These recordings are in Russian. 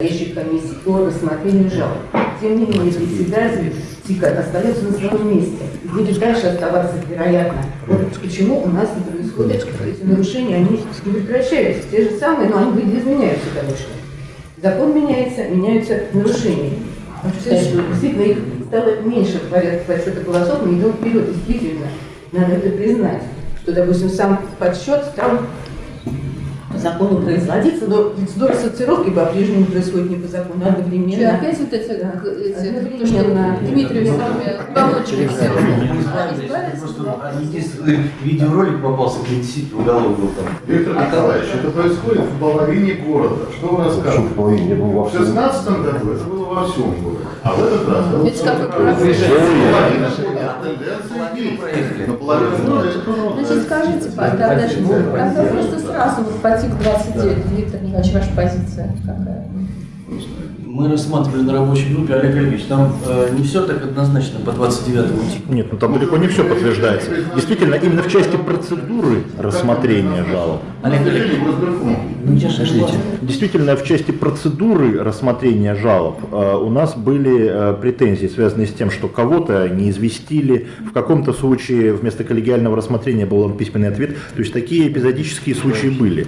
Решит комиссии по рассмотрению жалоб. Тем не менее, председатель ТИКа остается на своем месте. И будет дальше оставаться, вероятно. Вот почему у нас не происходит эти нарушения, они не прекращаются. Те же самые, но они видоизменяются, конечно. Закон меняется, меняются нарушения. Действительно их стало меньше в порядке подсчета голосов, мы идем вперед, действительно. Надо это признать, что, допустим, сам подсчет стал закону производиться, но процедура сортировки по-прежнему происходит не по закону, а одновременно. опять вот эти, Да. к- эти то, что Дмитрий с вами все. Просто единственный видеоролик попался, где действительно уголовный был там. Виктор Николаевич, это происходит в половине города. Что вы рассказываете? в половине? Ну, во В всем. 16 году это было во всем городе. А в этот раз это как. А Значит, скажите, тогда, тогда просто сразу вот по ТИК 29, Виктор Николаевич, ваша позиция какая? Мы рассматривали на рабочей группе, Олег Олегович, там э, не все так однозначно по 29-му тику. Нет, ну там далеко не все подтверждается. Действительно, именно в части процедуры рассмотрения жалоб, Олег Олегович, ну действительно в части процедуры рассмотрения жалоб э, у нас были э, претензии, связанные с тем, что кого-то не известили, в каком-то случае вместо коллегиального рассмотрения был письменный ответ. То есть такие эпизодические случаи были.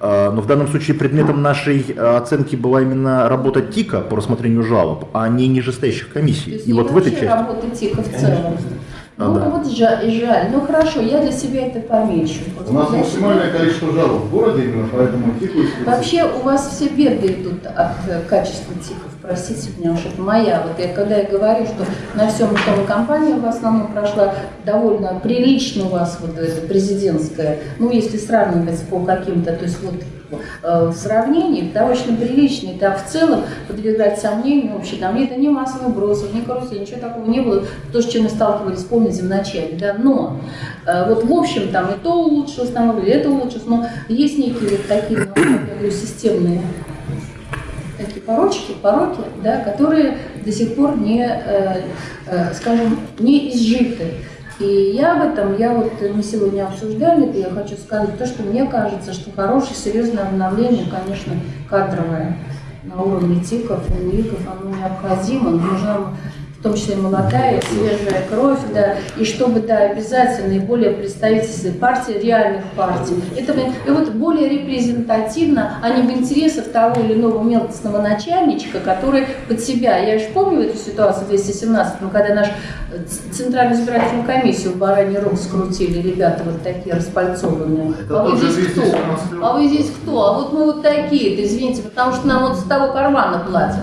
Э, Но в данном случае предметом нашей э, оценки была именно работа ТИКа по рассмотрению жалоб, а не нижестоящих То комиссий. есть И не вот в этой вообще части. работа ТИКа в целом. А, Ну, да. вот жаль, жаль. Ну, хорошо, я для себя это помечу. Вот У нас для максимальное количество жалоб в городе, именно поэтому себя. Вообще у вас все беды идут от э, качества ТИКов, простите меня, уж это моя. Вот я, когда я говорю, что на всем том компания в основном прошла довольно прилично у вас вот это президентская, ну, если сравнивать по каким-то, то есть вот э, в сравнении, да, очень приличный, да, в целом подвергать сомнению вообще, там это не массовых бросов, не карусель, ничего такого не было, то, с чем мы сталкивались, помните, в начале, да, но э, вот в общем там и то улучшилось, там, и это улучшилось, но есть некие вот такие, ну, я говорю, системные порочки, пороки, да, которые до сих пор не, э, э, скажем, не изжиты. И я об этом, я вот, мы сегодня обсуждали, это я хочу сказать, то, что мне кажется, что хорошее, серьезное обновление, конечно, кадровое на уровне ТИКов и УИКов, оно необходимо, нужна в том числе молодая, свежая кровь, да, и чтобы, да, обязательно и более представительные партии, реальных партий. Это и вот более репрезентативно, а не в интересах того или иного мелкостного начальничка, который под себя, я же помню эту ситуацию в 217 когда наш э, Центральную избирательную комиссию в бараний рог скрутили, ребята вот такие распальцованные. Это а вы здесь кто? 217 А вы здесь кто? А вот мы вот такие-то, извините, потому что нам вот с того кармана платят.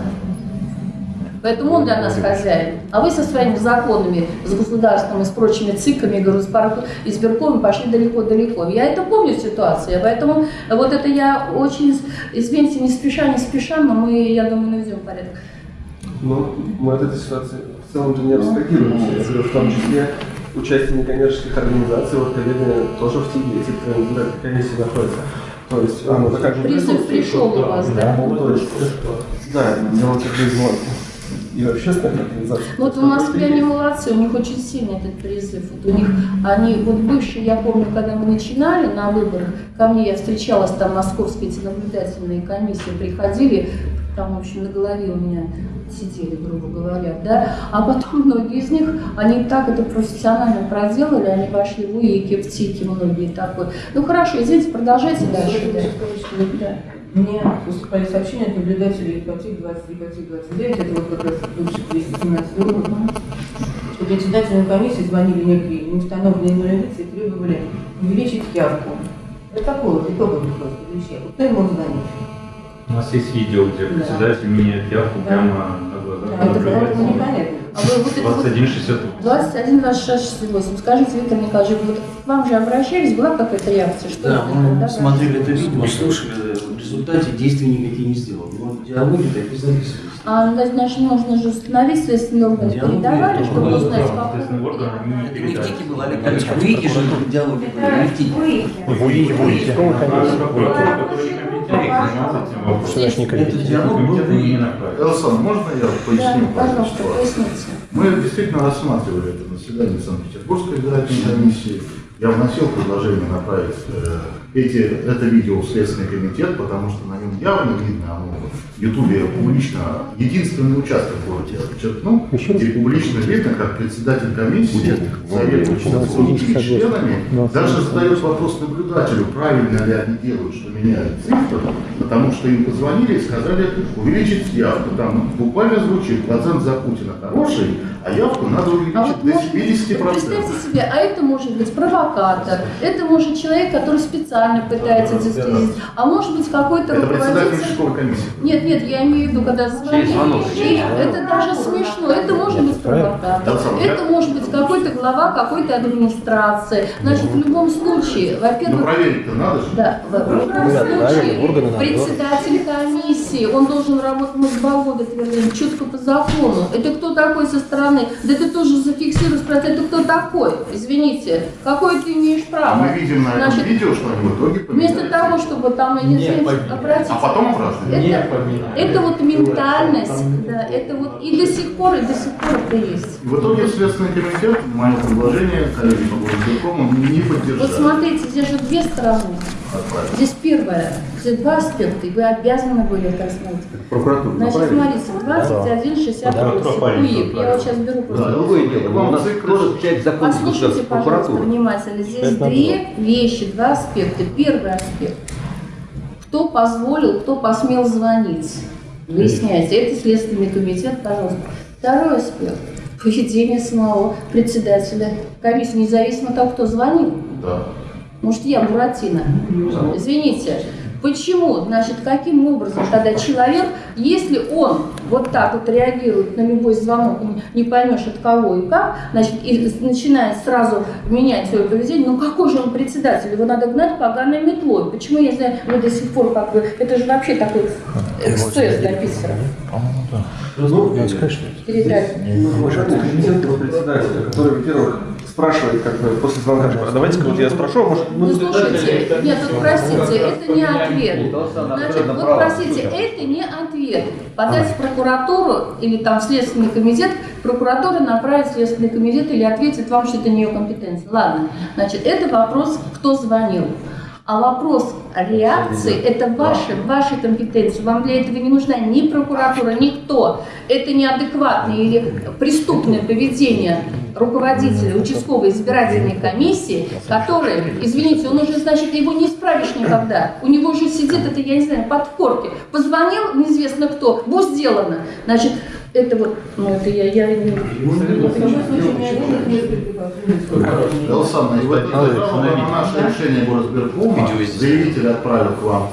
Поэтому он для нас хозяин. А вы со своими законами, с государством и с прочими ЦИКами, гороспарк- избирком пошли далеко-далеко. Я это помню ситуацию, поэтому вот это я очень, извините, не спеша, не спеша, но мы, я думаю, наведем порядок. Ну, мы от этой ситуации в целом-то не абстрагируемся. Говорю, в том числе участие некоммерческих организаций, вот коллеги тоже в ТИГе, избирательные комиссии находятся. То есть, оно также Призыв пришел у вас, да? То есть, да, делать это и в общественных организациях. Ну, Вот в Москве они молодцы, у них очень сильный этот призыв. Вот у них, они, вот бывшие, я помню, когда мы начинали на выборах, ко мне я встречалась, там московские эти наблюдательные комиссии приходили, там, в общем, на голове у меня сидели, грубо говоря, да, а потом многие из них, они так это профессионально проделали, они пошли в УИКи, в ТИКи, многие такой. Ну, хорошо, извините, продолжайте дальше. да. Да. Мне поступали сообщения от наблюдателей ипотек 23, ипотек 29, это вот как раз бывший 217 год, что председателям комиссии звонили некие неустановленные лица и требовали увеличить явку. Протокол итоговых просто вещей. Вот кто им мог звонить? У нас есть видео, где Да. председатель меняет явку Да. прямо Да, это было наблюдателя. непонятно. А вы вот это вот 21,68. 21, 26, 68. Скажите, Виктор Николаевич, вот к вам же обращались, была какая-то реакция? Что Да, мы Да, смотрели это видео, слушали, в результате действий никаких не сделал. Но диалоги такие записывались. А, ну, значит, можно же установить следственные органы, Диалоги передавали, это чтобы Ну, узнать, как Это не в. ТИКе был, Олег Олегович, в УИКе же диалоги были, не в ТИКе. В УИКе, в УИКе. Диалог был Комитет в не. Элсон, можно я Да, поясню? пожалуйста, ситуацию? поясните. Мы действительно рассматривали это на заседании Санкт-Петербургской избирательной комиссии. Я вносил предложение направить э, эти, это видео в Следственный комитет, потому что на нем явно видно, оно Ютубе публично единственный участок в городе. Подчеркну, где публично видно, как председатель комиссии советуется с другими членами, даже задает вопрос наблюдателю, правильно ли они делают, что меняют цифры, потому что им позвонили и сказали увеличить явку. Там буквально звучит, процент за Путина хороший, а явку надо увеличить А вот до может быть, 70%. вот представьте себе, а это может быть провокатор, это может человек, который специально пытается дискредитировать, а может быть какой-то Это председатель руководитель. участковой комиссии. Нет, нет, я имею в виду, когда звонят. И Это даже смешно, это может быть провокатор, это может быть какой-то глава какой-то администрации. Значит, в любом случае, Ну во-первых, проверить-то надо же. да, в любом случае, председатель комиссии, он должен работать, года твердим, четко по закону. Это кто такой со стороны? Да это тоже зафиксируй, спросить, это кто такой? Извините, какое ты имеешь А право? мы видим на этом Значит, видео, что они в итоге Вместо того, чтобы там, я не Не знаю, обратиться... А потом. Не Это, поменяли. это вот ментальность, да, это вот и до сих пор, и до сих пор это есть. В итоге Следственный комитет мое предложение, коллеги по горосберкому, не Вот поддержали. смотрите, здесь же две стороны. Здесь первое, здесь два аспекта, и вы обязаны были это смотреть. Прокуратура Значит, смотрите, 2168 УИК. Я вот сейчас беру Да, просто. Другое дело, у нас тоже часть закона Послушайте, пожалуйста, внимательно. Здесь две вещи, два аспекта. Первый аспект. Кто позволил, кто посмел звонить? Выясняйте. Это Следственный комитет, пожалуйста. Второй аспект. Поведение самого председателя комиссии, независимо от того, кто звонил. Да. Может, я Буратино? Извините. Почему? Значит, каким образом тогда человек, если он вот так вот реагирует на любой звонок, не- не поймешь от кого и как, значит, и начинает сразу менять свое поведение, ну какой же он председатель? Его надо гнать поганой метлой. Почему, я знаю, вы до сих пор как бы, это же вообще такой эксцесс для Питера. Ну, Передать. уважаемый компетентного председателя, который, во-первых, спрашивает, как бы, после звонка, типа, а давайте-ка вот я спрошу, а может... Ну, слушайте, нет, вот простите, это не ответ. Значит, вот простите, это не ответ. Подать в прокуратуру или там в Следственный комитет, прокуратура направит в Следственный комитет или ответит вам, что это не ее компетенция. Ладно, значит, это вопрос, кто звонил. А вопрос реакции – это ваши, ваши компетенции. Вам для этого не нужна ни прокуратура, никто. Это неадекватное или преступное поведение руководителя участковой избирательной комиссии, который, извините, он уже, значит, его не исправишь никогда. У него уже сидит, это, я не знаю, под корки. Позвонил, неизвестно кто, будет сделано. Значит, это вот, ну это я, я не... Это на наше решение горосберкома заявитель отправил к вам.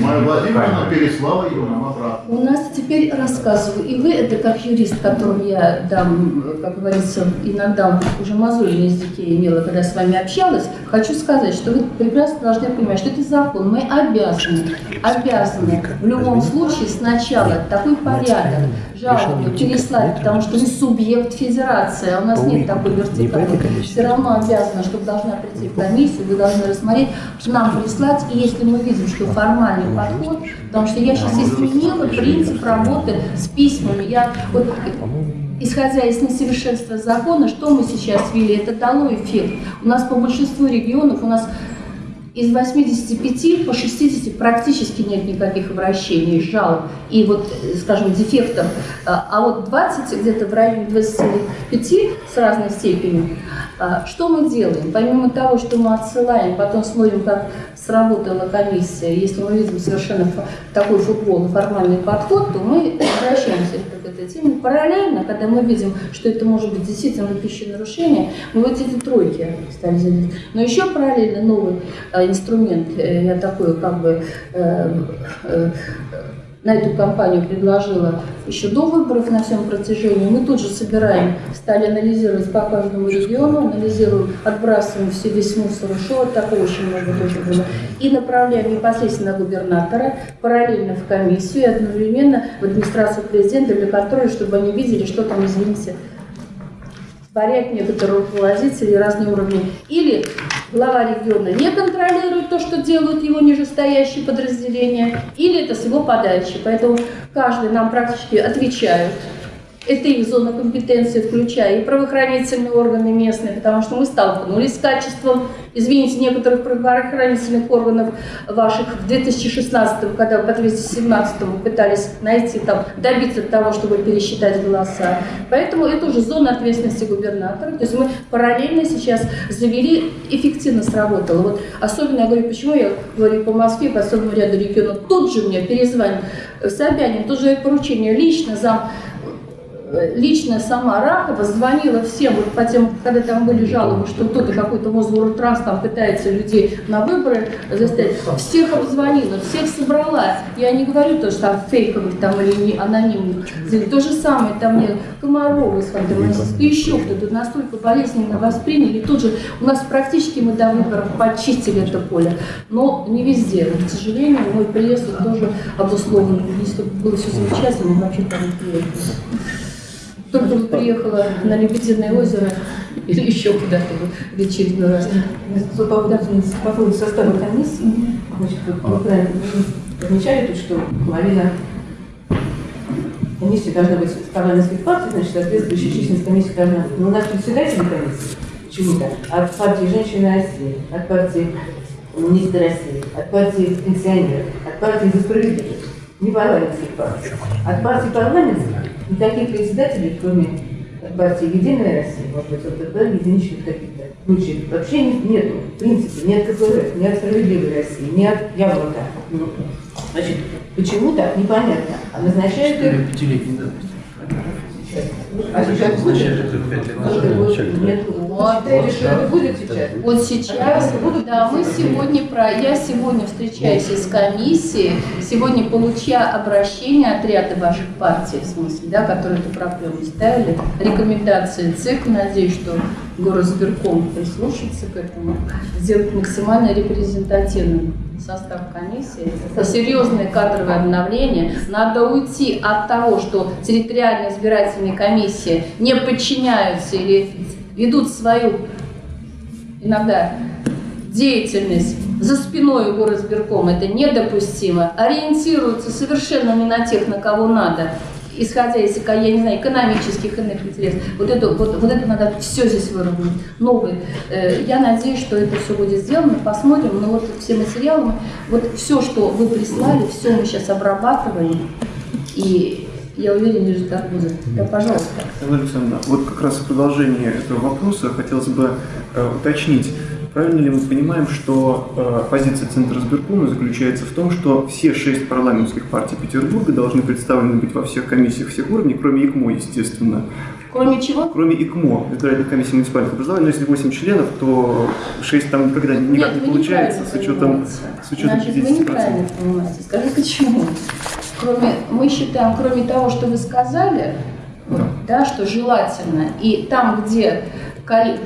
Майя Владимировна переслала нам обратно. У нас теперь рассказываю, и вы, это как юрист, которому я дам, как говорится, иногда уже мозоль на языке имела, когда с вами общалась, хочу сказать, что вы прекрасно должны понимать, что это закон. Мы обязаны, обязаны в любом случае сначала такой порядок жалобы переслать, потому что вы субъект федерации, а у нас нет такой вертикали. Все равно обязана, чтобы должна прийти в комиссию, вы должны рассмотреть, нам прислать, и если мы видим, что формальный подход, потому что я сейчас изменила принцип работы с письмами. Я вот Исходя из несовершенства закона, что мы сейчас ввели, это дало эффект. У нас по большинству регионов, у нас из 85 по 60 практически нет никаких обращений, жалоб и вот, скажем, дефектов. А а вот 20, где-то в районе 25 с разной степенью. А, Что мы делаем? Помимо того, что мы отсылаем, потом смотрим, как сработала комиссия, если мы видим совершенно такой футбол, формальный подход, то мы обращаемся к этой теме. Параллельно, когда мы видим, что это может быть действительно пищевое нарушение, мы вот эти тройки стали занимать. Но еще параллельно новый э, инструмент, э, я такой как бы э, э, на эту кампанию предложила еще до выборов на всем протяжении. Мы тут же собираем, стали анализировать по каждому региону, анализируем, отбрасываем все, весь мусор ушел, такого очень много тоже было, и направляем непосредственно на губернатора, параллельно в комиссию и одновременно в администрацию президента для контроля, чтобы они видели, что там, извините, творят некоторые руководители разные уровни. Или глава региона не контролирует то, что делают его нижестоящие подразделения, или это с его подачи. Поэтому каждый нам практически отвечают это их зона компетенции, включая и правоохранительные органы местные, потому что мы столкнулись с качеством, извините, некоторых правоохранительных органов ваших в 2016 когда в 2017 пытались найти там, добиться того, чтобы пересчитать голоса. Поэтому это уже зона ответственности губернатора. То есть мы параллельно сейчас завели, эффективно сработало. Вот особенно я говорю, почему я говорю по Москве, по особому ряду регионов, тут же мне перезвонил Собянин, тут же поручение лично зам лично сама Ракова звонила всем, вот по тем, когда там были жалобы, что кто-то какой-то Мосгортранс там пытается людей на выборы заставить, всех обзвонила, всех собрала. Я не говорю то, что там фейковых там или не анонимных. То же самое там мне Комарова из Ханты-Мансийска, еще кто-то настолько болезненно восприняли. Тут же у нас практически мы до выборов почистили это поле. Но не везде. Вот, к сожалению, мой приезд тоже обусловлен. Если бы было все замечательно, вообще там не приехали только приехала на Лебединое озеро. Или еще куда-то в очередной раз. По поводу, по поводу состава комиссии, значит, вы правильно отмечали, что половина комиссии должна быть парламентских партий, значит, соответствующая численность комиссии должна быть. Но у нас председатель комиссии почему-то от партии «Женщины России», от партии «Министр России», от партии «Пенсионеров», от партии «За справедливость», не парламентских партий, от партии парламентских Никаких председателей, кроме партии «Единая Россия», может быть, ЛДП, единичных каких-то случаев, вообще нет, в принципе, ни от КПРФ, ни от «Справедливой России», ни от «Яблока». Ну, значит, почему так, непонятно. А назначают их... Пятилетний давности. А сейчас будет? Нет, вот, считаете, что это будет сейчас? Вот сейчас, да, мы сегодня про, я сегодня встречаюсь с комиссией, сегодня получая обращение от ряда ваших партий, в смысле, да, которые эту проблему ставили, рекомендации ЦИК, надеюсь, что горосберком прислушается к этому, сделать максимально репрезентативным состав комиссии, это серьезное кадровое обновление. Надо уйти от того, что территориальные избирательные комиссии не подчиняются или ведут свою иногда деятельность за спиной у горосберкома, это недопустимо, ориентируются совершенно не на тех, на кого надо, исходя из, я не знаю, экономических иных интересов. Вот это, вот, вот это надо все здесь выровнять. Новый. Э, я надеюсь, что это все будет сделано. Посмотрим. Но вот все материалы, вот все, что вы прислали, все мы сейчас обрабатываем. И я уверен, результат будет. Да, пожалуйста. Александра, вот как раз в продолжение этого вопроса хотелось бы э, уточнить. Правильно ли мы понимаем, что э, позиция Центра избиркома заключается в том, что все шесть парламентских партий Петербурга должны представлены быть во всех комиссиях всех уровней, кроме ИКМО, естественно. Кроме чего? Кроме ИКМО, избирательной комиссии муниципальных образований, но если 8 членов, то 6 там никогда никак Нет, не получается с учетом, с учетом Значит, вы неправильно понимаете. Скажи, почему? Кроме, мы считаем, кроме того, что вы сказали, вот, да, что желательно, и там, где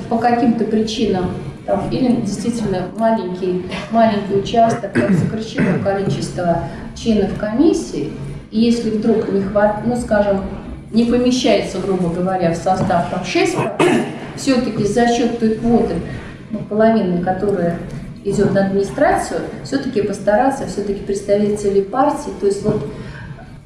по каким-то причинам там, или действительно маленький, маленький участок, как сокращено количество членов комиссии, и если вдруг не хватит, ну, скажем, не помещается, грубо говоря, в состав там 6%, все-таки за счет той квоты, ну, половины, которая идет на администрацию, все-таки постараться, все-таки представители партии, то есть вот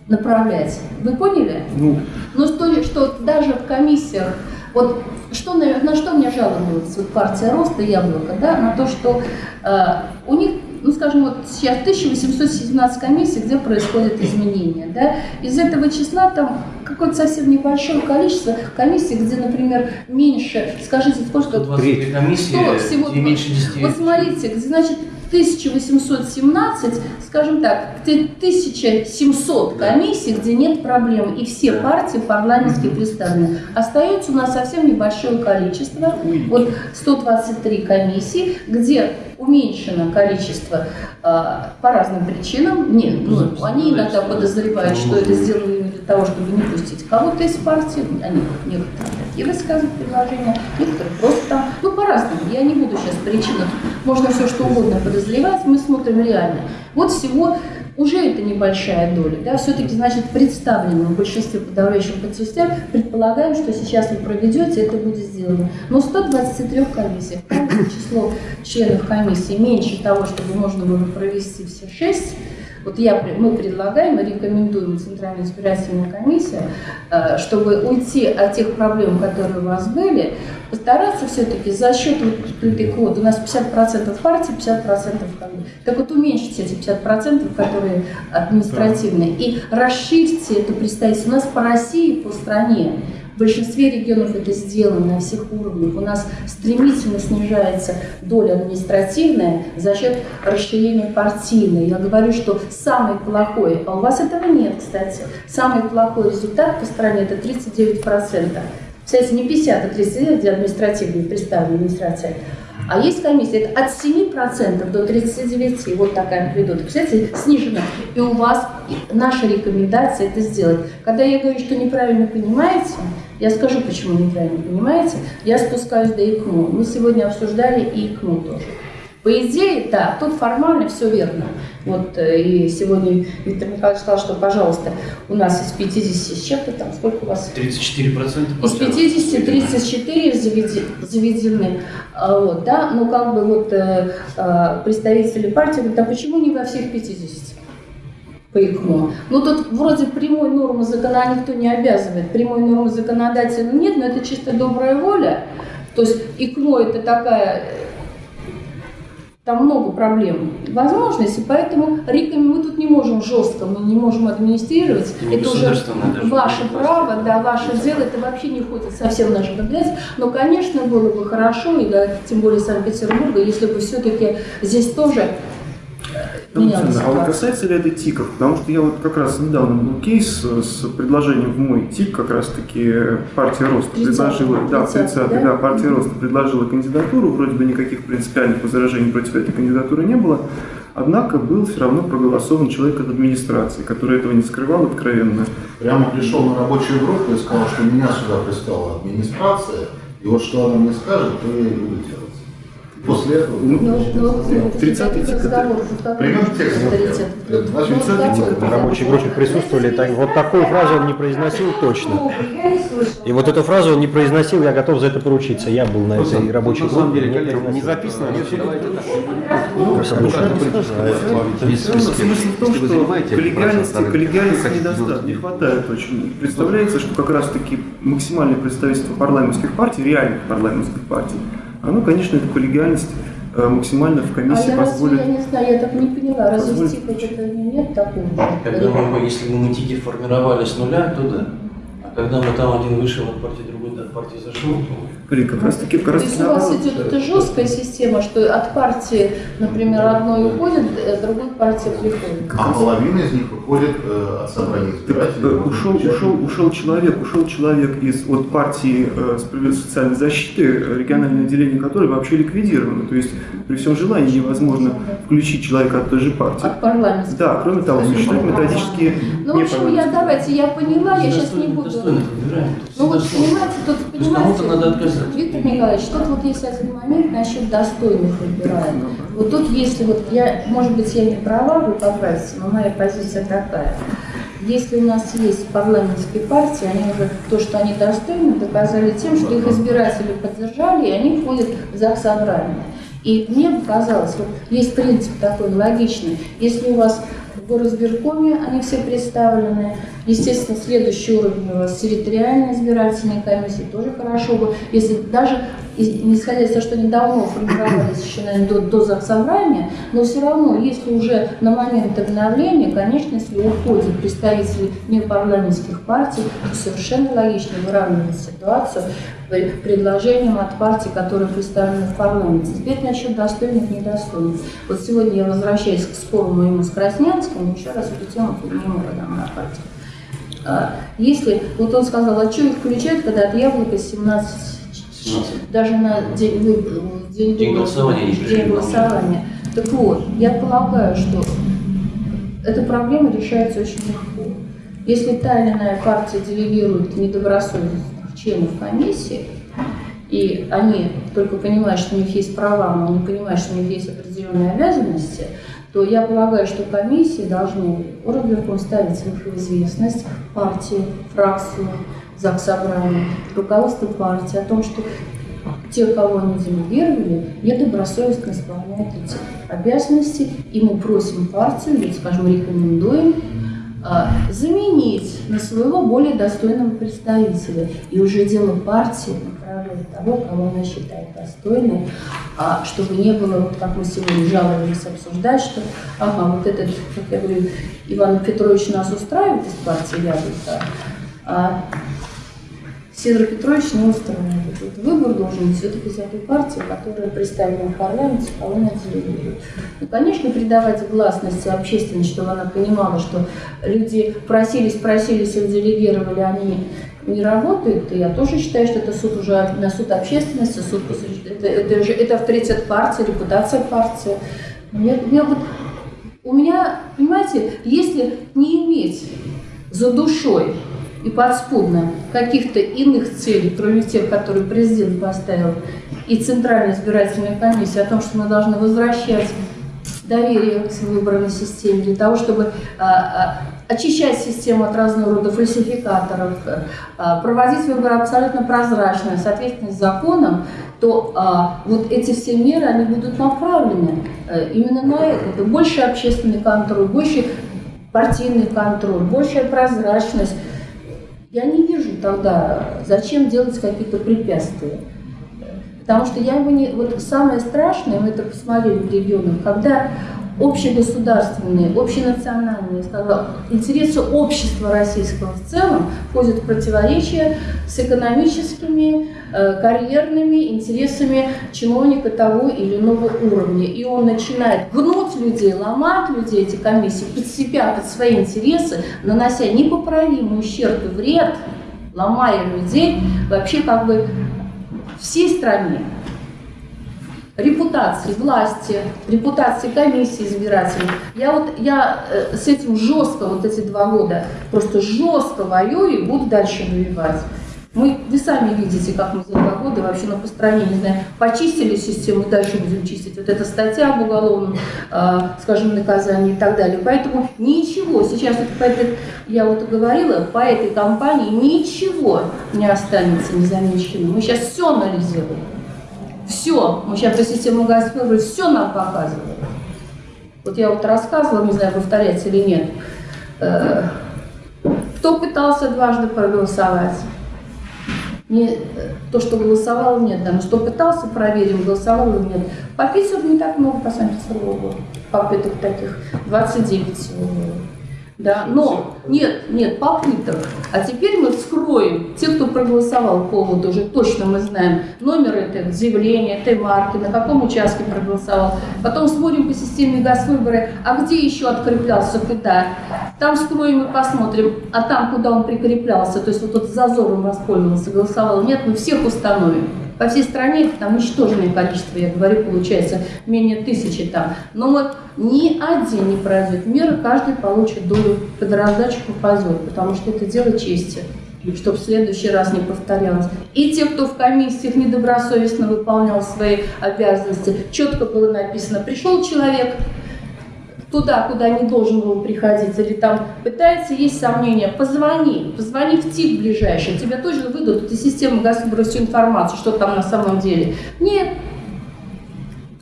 направлять. Вы поняли? Ну, ну что, что даже в комиссиях вот что, на, на что мне жаловалась вот партия Роста Яблоко, да, на то, что э, у них, ну скажем, вот сейчас 1817 комиссий, где происходят изменения, да, из этого числа там какое-то совсем небольшое количество комиссий, где, например, меньше, скажите, сколько? 120 комиссии, всего, меньше 10. Вот смотрите, где, значит, 1817, скажем так, 1700 комиссий, где нет проблем, и все партии парламентские представлены. Остается у нас совсем небольшое количество, вот 123 комиссии, где уменьшено количество э, по разным причинам. Нет, ну, они иногда подозревают, что это сделано для того, чтобы не пустить кого-то из партии. Они некоторые такие высказывают предложения, некоторые просто там, ну, по-разному. Я не буду сейчас причинам, можно все что угодно подозревать, мы смотрим реально. Вот всего уже это небольшая доля, да, все-таки, значит, представлено в большинстве подавляющих большинстве предполагаем, что сейчас вы проведете, это будет сделано. Но 123 комиссиях, число членов комиссии меньше того, чтобы можно было провести все шесть, Вот я, мы предлагаем и рекомендуем Центральная избирательная комиссия, э, чтобы уйти от тех проблем, которые у вас были, постараться все-таки за счет вот этой квоты, у нас 50% партий, 50% комиссии, так вот уменьшить эти 50%, которые административные, и расширьте это представительство. У нас по России, по стране в большинстве регионов это сделано на всех уровнях. У нас стремительно снижается доля административная за счет расширения партийной. Я говорю, что самый плохой, а у вас этого нет, кстати, самый плохой результат по стране это 39%. Кстати, не 50, а 39, где административная представленная администрация. А есть комиссия, это от 7% до 39%, вот такая амплитуда. Представляете, снижена. И у вас и наша рекомендация это сделать. Когда я говорю, что неправильно понимаете, я скажу, почему неправильно понимаете. Я спускаюсь до ИКМО. Мы сегодня обсуждали и ИКМО тоже. По идее, да, тут формально все верно. Вот э, и сегодня Виктор Михайлович сказал, что, пожалуйста, у нас из 50 с чем-то там, сколько у вас? 34% Из 50 34 заведи- заведены, А, вот, да, ну как бы вот э, э, представители партии говорят, а почему не во всех 50? По ИКМО. Ну тут вроде прямой нормы закона никто не обязывает, прямой нормы законодателя нет, но это чисто добрая воля. То есть ИКМО это такая там много проблем, возможностей, поэтому реком- мы тут не можем жестко, мы не можем администрировать. Не это уже ваше право, да, ваше дело, это вообще не входит совсем в нашу компетенцию. Но, конечно, было бы хорошо, и да, тем более Санкт-Петербурга, если бы все-таки здесь тоже э, менялась Александр, а вот касается ли это ТИКов? Потому что я вот как раз недавно был кейс с предложением в мой ТИК, как раз таки партия Роста 30-й, предложила, да, 30-й, 30 да? да, партия Роста предложила кандидатуру, вроде бы никаких принципиальных возражений против этой кандидатуры не было, однако был все равно проголосован человек от администрации, который этого не скрывал откровенно. Прямо пришел на рабочую группу и сказал, что меня сюда прислала администрация, и вот что она мне скажет, то я и буду делать. После этого... Ну, ну, ну, 30-й это тик, разговор, вот как Пример это текста. авторитет. Это значит, Ну, 30-й такой тик. На рабочей группе присутствовали, так, вот такую фразу он не произносил точно. И вот эту фразу он не произносил, я готов за это поручиться. Я был на этой рабочей На самом группе. деле, не коллеги, не записано, но все Смысл в том, что коллегиальности, коллегиальности недостаточно, не хватает очень. Представляется, что как раз таки максимальное представительство парламентских партий, реальных парламентских партий, оно, конечно, эту коллегиальность э, максимально в А комиссии я разве, позволит. я не знаю, я так не поняла, разве в Позвольте. ТИКах это нет такого? Когда мы, если бы мы ТИКи формировали с нуля, то да. А когда мы там один вышел от партии, другой от партии зашел, то Коллеги, как раз таки, как То раз есть таки у вас наоборот. идет эта жесткая система, что от партии, например, одной уходит, а другой партия приходит. А половина из них выходит э, от собрания Так, избирателей. э, ушел, ушел, ушел человек, ушел человек из от партии э, справедливости социальной защиты, э, региональное отделение которой вообще ликвидировано. То есть при всем желании невозможно включить человека от той же партии. От парламента. Да, кроме того, существуют методические Ну, в общем, я давайте, я поняла, я сейчас не буду. Ну вот, понимаете, тут, То есть кому-то надо понимаете, отказать. Виктор Николаевич, тут вот есть один момент насчет достойных выбираем. Вот тут, если вот я, может быть, я не права, вы поправите, но моя позиция такая. Если у нас есть парламентские партии, они уже то, что они достойны, доказали тем, что их избиратели поддержали, и они входят в ЗАГС собрание. И мне показалось, вот есть принцип такой логичный, если у вас в горосберкоме они все представлены, естественно, следующий уровень у вас территориальная избирательная комиссия, тоже хорошо бы, если даже, не из того, что они давно формировались еще, наверное, до, до заксобрания, но все равно, если уже на момент обновления, конечно, если уходят представители непарламентских партий, то совершенно логично выравнивать ситуацию при- предложением от партий, которые представлены в парламенте. Теперь насчет достойных и недостойных. Вот сегодня я возвращаюсь к спору моему с Краснянским, еще раз эту тему подниму мы на партии. А, Если, вот он сказал, а что их включают, когда от яблока 17, 17. даже на день, выборов, день, День голосования день голосования. Так вот, я полагаю, что эта проблема решается очень легко. Если та или иная партия делегирует недобросовестных членов комиссии, и они только понимают, что у них есть права, но не понимают, что у них есть определенные обязанности, то я полагаю, что комиссии должны Оргверком ставить в известность партии, фракцию, ЗАГС собрания, руководство партии о том, что те, кого они делегировали, недобросовестно исполняют эти обязанности, и мы просим партию, или, скажем, рекомендуем заменить на своего более достойного представителя. И уже дело партии направляет того, кого она считает достойным, а, чтобы не было, вот как мы сегодня жаловались обсуждать, что, ага, вот этот, как я говорю, Иван Петрович нас устраивает из партии Яблоко, а Сидор Петрович не устраивает. Вот выбор должен быть все-таки из этой партии, которая представлена в парламенте, кого она делегирует. Ну, конечно, придавать гласности общественности, чтобы она понимала, что люди просились, просились, их делегировали, они не работают, и я тоже считаю, что это суд уже на суд общественности, суд это, это, уже, это авторитет партии, репутация партии. Я, я вот, у меня, понимаете, если не иметь за душой и подспудно каких-то иных целей, кроме тех, которые президент поставил, и Центральная избирательная комиссия о том, что мы должны возвращать доверие к выборной системе для того, чтобы а, а, очищать систему от разного рода фальсификаторов, а, проводить выборы абсолютно прозрачно, соответственно, с законом, то а, вот эти все меры, они будут направлены а, именно на это. это. Больше общественный контроль, больше партийный контроль, большая прозрачность, я не вижу тогда, зачем делать какие-то препятствия. Потому что я бы не... Вот самое страшное, мы это посмотрели в регионах, когда общегосударственные, общенациональные, интересы общества российского в целом входят в противоречие с экономическими, э, карьерными интересами чиновника того или иного уровня. И он начинает гнуть людей, ломать людей, эти комиссии, под себя, под свои интересы, нанося непоправимый ущерб и вред, ломая людей вообще как бы всей стране репутации власти, репутации комиссии избирателей. Я вот я э, с этим жестко вот эти два года просто жестко воюю и буду дальше воевать. Мы, вы сами видите, как мы за два года вообще на построении, не знаю, почистили систему, дальше будем чистить. Вот эта статья об уголовном, э, скажем, наказании и так далее. Поэтому ничего, сейчас вот по этой, я вот говорила, по этой кампании ничего не останется незамеченным. Мы сейчас все анализируем. Все, мы сейчас по системе Газпрома все нам показывают. Вот я вот рассказывала, не знаю, повторять или нет, э, кто пытался дважды проголосовать. Не то, что голосовал, нет, да, но что пытался, проверим, голосовал или нет. По Питеру не так много, по Санкт-Петербургу, попыток таких, 29 всего да, но нет, нет попыток. А теперь мы вскроем, те, кто проголосовал по поводу, уже точно мы знаем номер этого заявления, этой марки, на каком участке проголосовал. Потом смотрим по системе газвыборы, а где еще откреплялся, куда. Там вскроем и посмотрим, а там, куда он прикреплялся, то есть вот тот зазором воспользовался, голосовал, нет, мы всех установим. По всей стране там ничтожное количество, я говорю, получается менее тысячи там. Но вот ни один не пройдет меры, каждый получит долю под раздачу попадет, потому что это дело чести чтобы в следующий раз не повторялось. И те, кто в комиссиях недобросовестно выполнял свои обязанности, четко было написано, пришел человек, туда, куда не должен был приходить, или там пытается, есть сомнения, позвони, позвони в ТИК ближайший, тебе точно выдадут из системы Газпрома всю информацию, что там на самом деле. Нет.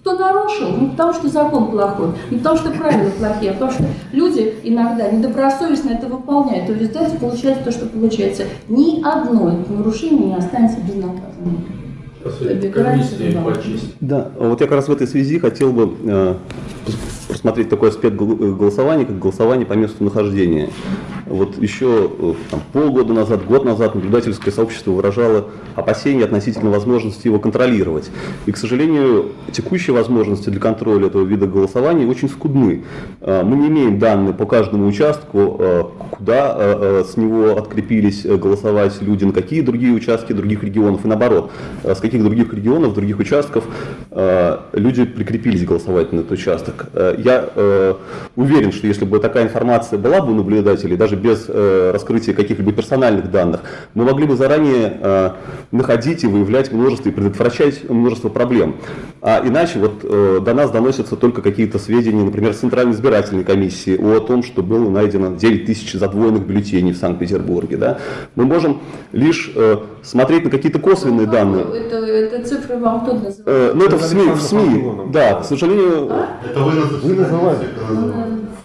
Кто нарушил? Не потому, что закон плохой, не потому, что правила плохие, а потому, что люди иногда недобросовестно это выполняют. И в результате получается то, что получается. Ни одно нарушение не останется безнаказанным. Да, вот я как раз в этой связи хотел бы э, рассмотреть такой аспект голосования, как голосование по месту нахождения. Вот еще э, там, полгода назад, год назад наблюдательское сообщество выражало опасения относительно возможности его контролировать. И, к сожалению, текущие возможности для контроля этого вида голосования очень скудны. Э, мы не имеем данные по каждому участку, э, куда с него открепились голосовать люди, на какие другие участки других регионов, и наоборот, с каких других регионов, других участков люди прикрепились голосовать на этот участок. Я уверен, что если бы такая информация была бы у наблюдателей, даже без э, раскрытия каких-либо персональных данных, мы могли бы заранее э, находить и выявлять множество и предотвращать множество проблем. А иначе вот э, до нас доносятся только какие-то сведения, например, Центральной избирательной комиссии о том, что было найдено 9 тысяч задвоенных бюллетеней в Санкт-Петербурге. Да? Мы можем лишь э, смотреть на какие-то косвенные данные. Это, это цифры вам кто называет? Э, ну, это в СМИ, в СМИ. Да, к сожалению, Это вы, вы называете.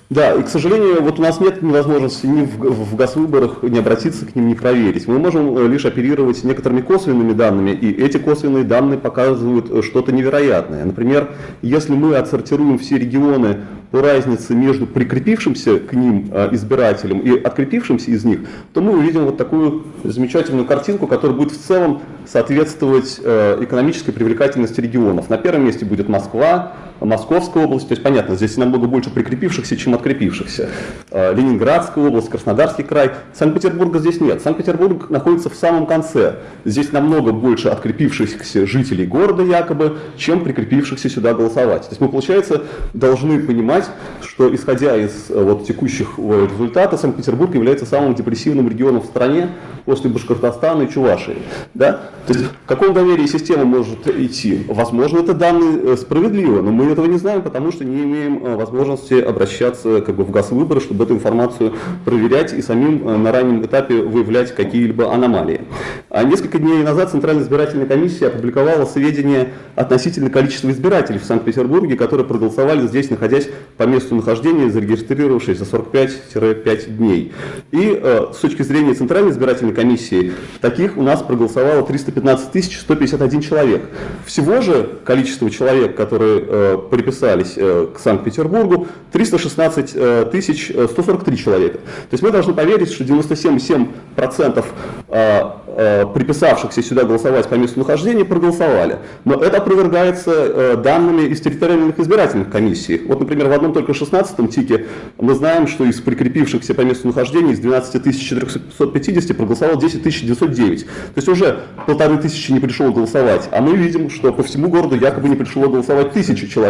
Да, и, к сожалению, вот у нас нет возможности ни в, в госвыборах не обратиться к ним, не проверить. Мы можем э, лишь оперировать некоторыми косвенными данными, и эти косвенные данные показывают э, что-то невероятное. Например, если мы отсортируем все регионы по разнице между прикрепившимся к ним э, избирателем и открепившимся из них, то мы увидим вот такую замечательную картинку, которая будет в целом соответствовать экономической привлекательности регионов. На первом месте будет Москва, Московская область, то есть понятно, здесь намного больше прикрепившихся, чем открепившихся. Э, Ленинградская область, Краснодарский край. Санкт-Петербурга здесь нет. Санкт-Петербург находится в самом конце. Здесь намного больше открепившихся жителей города якобы, чем прикрепившихся сюда голосовать. То есть мы, получается, должны понимать, что исходя из э, вот, текущих э, результатов, Санкт-Петербург является самым депрессивным регионом в стране после Башкортостана и Чувашии. Да? То есть в каком доверии система может идти? Возможно, это данные справедливы, но мы этого не знаем, потому что не имеем возможности обращаться как бы, в ГАС-выборы, чтобы эту информацию проверять и самим на раннем этапе выявлять какие-либо аномалии. А несколько дней назад Центральная избирательная комиссия опубликовала сведения относительно количества избирателей в Санкт-Петербурге, которые проголосовали здесь, находясь по месту нахождения, зарегистрировавшись за 45-5 дней. И э, с точки зрения Центральной избирательной комиссии, таких у нас проголосовало 315 151 человек. Всего же количество человек, которые э, приписались э, к Санкт-Петербургу, 316 э, тысяч 143 человека. То есть мы должны поверить, что 97,7% э, э, приписавшихся сюда голосовать по месту нахождения проголосовали. Но это опровергается данными из территориальных избирательных комиссий. Вот, например, в одном только 16-м ТИКе мы знаем, что из прикрепившихся по месту нахождения из 12 450 проголосовало 10 909. То есть уже полторы тысячи не пришло голосовать. А мы видим, что по всему городу якобы не пришло голосовать тысячи человек.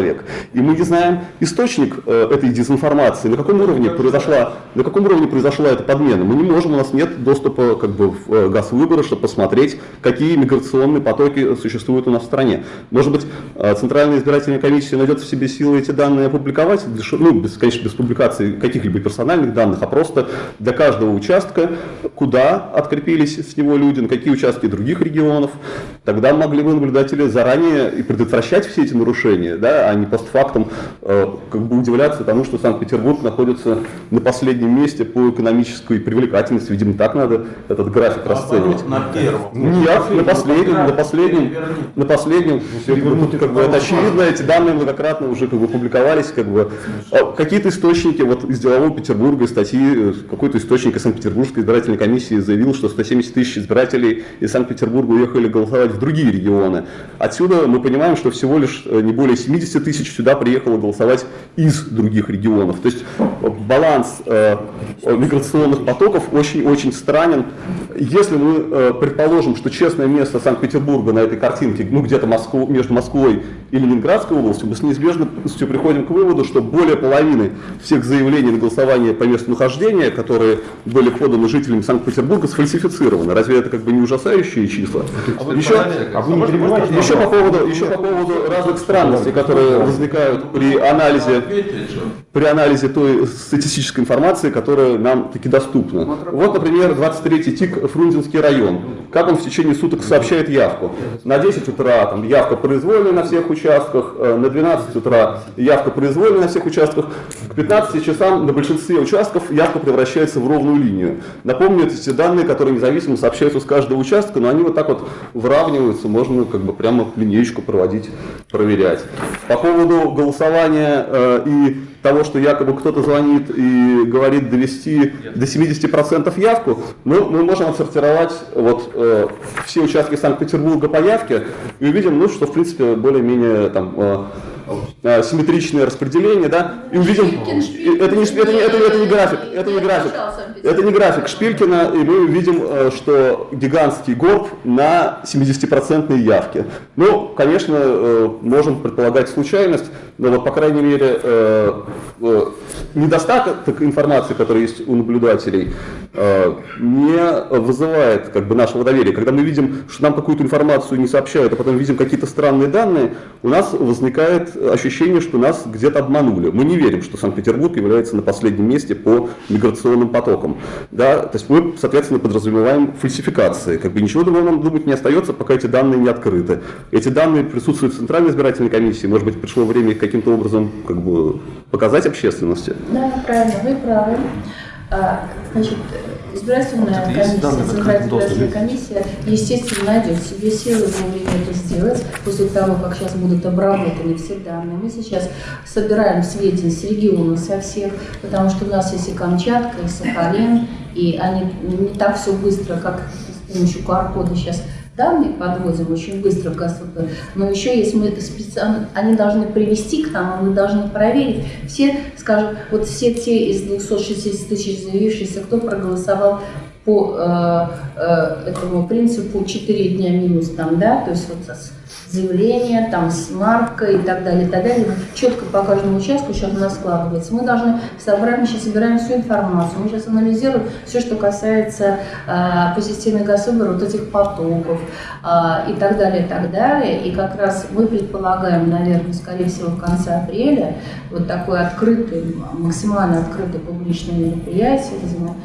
И мы не знаем источник этой дезинформации, на каком уровне произошла, на каком уровне произошла эта подмена. Мы не можем, у нас нет доступа как бы, в э, газ выборы, чтобы посмотреть, какие миграционные потоки существуют у нас в стране. Может быть, э, Центральная избирательная комиссия найдет в себе силы эти данные опубликовать, ну, без, конечно, без публикации каких-либо персональных данных, а просто для каждого участка, куда открепились с него люди, на какие участки других регионов. Тогда могли бы наблюдатели заранее и предотвращать все эти нарушения, да, а не постфактум э, как бы удивляться тому, что Санкт-Петербург находится на последнем месте по экономической привлекательности. Видимо, так надо этот график А расценивать. На первом. Нет, на последнем, на последнем, на последнем. Все, как бы, тут, как бы, это очевидно, эти данные многократно уже как бы публиковались. Как бы. А Какие-то источники вот, из делового Петербурга, из статьи, э, какой-то источник из Санкт-Петербургской избирательной комиссии заявил, что 170 тысяч избирателей из Санкт-Петербурга уехали голосовать в другие регионы. Отсюда мы понимаем, что всего лишь э, не более 70 тысяч сюда приехало голосовать из других регионов. То есть э, баланс э, миграционных потоков очень-очень странен. Если мы э, предположим, что честное место Санкт-Петербурга на этой картинке, ну где-то Москву, между Москвой и Ленинградской областью, мы с неизбежностью приходим к выводу, что более половины всех заявлений на голосование по месту нахождения, которые были поданы жителями Санкт-Петербурга, сфальсифицированы. Разве это как бы не ужасающие числа? еще, А вы не перебивайте? еще по поводу, еще по поводу разных странностей, которые возникают при анализе при анализе той статистической информации, которая нам таки доступна. Вот, например, 23-й ТИК Фрунзенский район. Как он в течение суток сообщает явку? На 10 утра там, явка произвольная на всех участках, э, на 12 утра явка произвольная на всех участках, к 15 часам на большинстве участков явка превращается в ровную линию. Напомню, это те данные, которые независимо сообщаются с каждого участка, но они вот так вот выравниваются, можно как бы прямо линеечку проводить, проверять. По поводу голосования э, и того, что якобы кто-то звонит и говорит довести до 70% явку, мы, мы можем отсортировать вот, э, все участки Санкт-Петербурга по явке и увидим, ну, что в принципе более-менее там э, э, симметричное распределение, да, и увидим, это не, это, не, это, это не график, это не график, Это не график Шпилькина, и мы видим, э, что гигантский горб на 70% явке. Ну, конечно, э, можем предполагать случайность, но вот, по крайней мере, недостаток информации, которая есть у наблюдателей, не вызывает как бы, нашего доверия. Когда мы видим, что нам какую-то информацию не сообщают, а потом видим какие-то странные данные, у нас возникает ощущение, что нас где-то обманули. Мы не верим, что Санкт-Петербург является на последнем месте по миграционным потокам. Да? То есть мы, соответственно, подразумеваем фальсификации. Как бы ничего другого нам думать не остается, пока эти данные не открыты. Эти данные присутствуют в Центральной избирательной комиссии. Может быть, пришло время их каким-то образом как бы, показать общественности? Да, правильно, вы правы. А, значит, избирательная комиссия, Центральная избирательная комиссия, естественно, найдет себе силы вовремя это сделать, после того, как сейчас будут обработаны все данные. Мы сейчас собираем сведения с региона со всех, потому что у нас есть и Камчатка, и Сахалин, и они не так все быстро, как с помощью QR-кода сейчас данные подводим очень быстро в ГАСВП, но еще есть мы специально, они должны привести к нам, мы должны проверить. Все, скажем, вот все те из 260 тысяч заявившихся, кто проголосовал по э, э, этому принципу 4 дня минус там, да, то есть вот заявление, там, с маркой и так далее, и так далее. Четко по каждому участку сейчас у нас складывается. Мы должны собрать, мы сейчас собираем всю информацию, мы сейчас анализируем все, что касается э, по системе вот этих потоков э, и так далее, и так далее. И как раз мы предполагаем, наверное, скорее всего, в конце апреля вот такое открытое, максимально открытое публичное мероприятие, где мы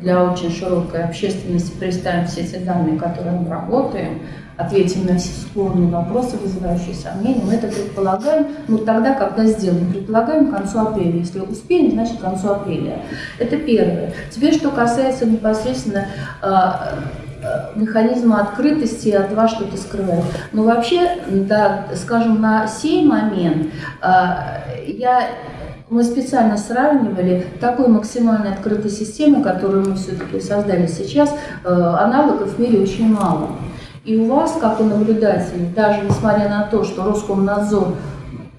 для очень широкой общественности представим все эти данные, которые мы работаем, ответим на все спорные вопросы, вызывающие сомнения. Мы это предполагаем, ну тогда, когда сделаем, предполагаем к концу апреля. Если успеем, значит к концу апреля. Это первое. Теперь, что касается непосредственно а, а, механизма открытости от вас что-то скрывать. Но ну, вообще, да, скажем, на сей момент а, я мы специально сравнивали такой максимально открытой системы, которую мы все-таки создали сейчас, аналогов в мире очень мало. И у вас, как у наблюдателей, даже несмотря на то, что Роскомнадзор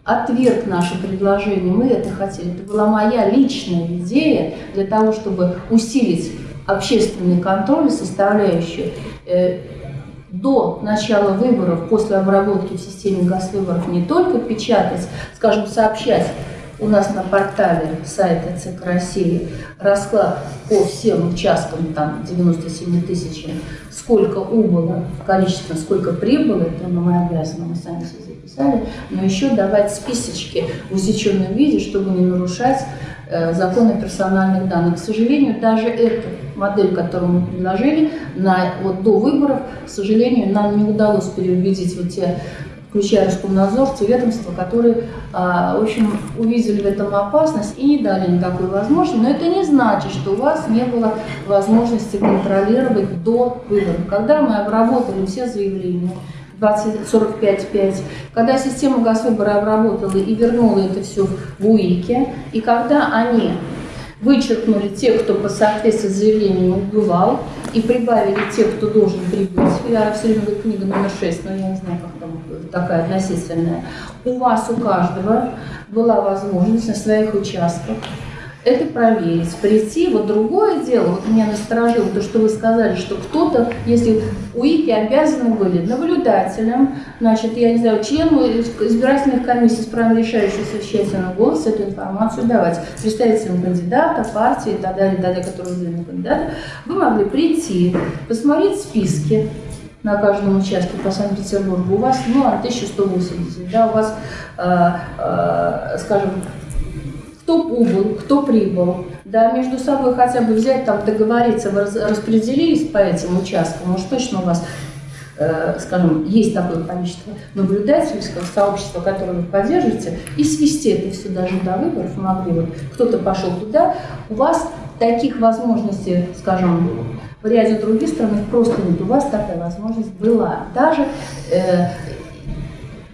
отверг наше предложение, мы это хотели, это была моя личная идея для того, чтобы усилить общественный контроль, составляющую э, до начала выборов, после обработки в системе госвыборов не только печатать, скажем, сообщать у нас на портале сайта ЦИК России расклад по всем участкам, там 97 тысячам, сколько убыло, количество, сколько прибыло, это мы обязаны, мы сами все записали, но еще давать списочки в усеченном виде, чтобы не нарушать э, законы персональных данных. К сожалению, даже эту модель, которую мы предложили на, вот, до выборов, к сожалению, нам не удалось переубедить вот те включая Роскомнадзор, те ведомства, которые, а, в общем, увидели в этом опасность и не дали никакой возможности. Но это не значит, что у вас не было возможности контролировать до выборов. Когда мы обработали все заявления, 2045-5, когда система Госвыбора обработала и вернула это все в УИКе, и когда они вычеркнули тех, кто по соответствии с заявлением убывал, и прибавили тех, кто должен прибыть. Я все время говорю, книга номер 6, но я не знаю, как там такая относительная. У вас, у каждого была возможность на своих участках это проверить, прийти. Вот другое дело, вот меня насторожило то, что вы сказали, что кто-то, если УИКи обязаны были наблюдателям, значит, я не знаю, члену избирательных комиссий с правом решающего совещательного голоса эту информацию давать, представителям кандидата, партии и так далее, и так далее, которые выдвинули кандидата, вы могли прийти, посмотреть списки, на каждом участке по Санкт-Петербургу, у вас, ну, 1180, да, у вас, э, э, скажем, кто убыл, кто прибыл, да, между собой хотя бы взять, там, договориться, вы распределились по этим участкам, может, точно у вас, э, скажем, есть такое количество наблюдательского сообщества, которое вы поддерживаете, и свести это все даже до выборов могли бы. Кто-то пошел туда, у вас таких возможностей, скажем, в ряде других стран просто нет. У вас такая возможность была. Даже э,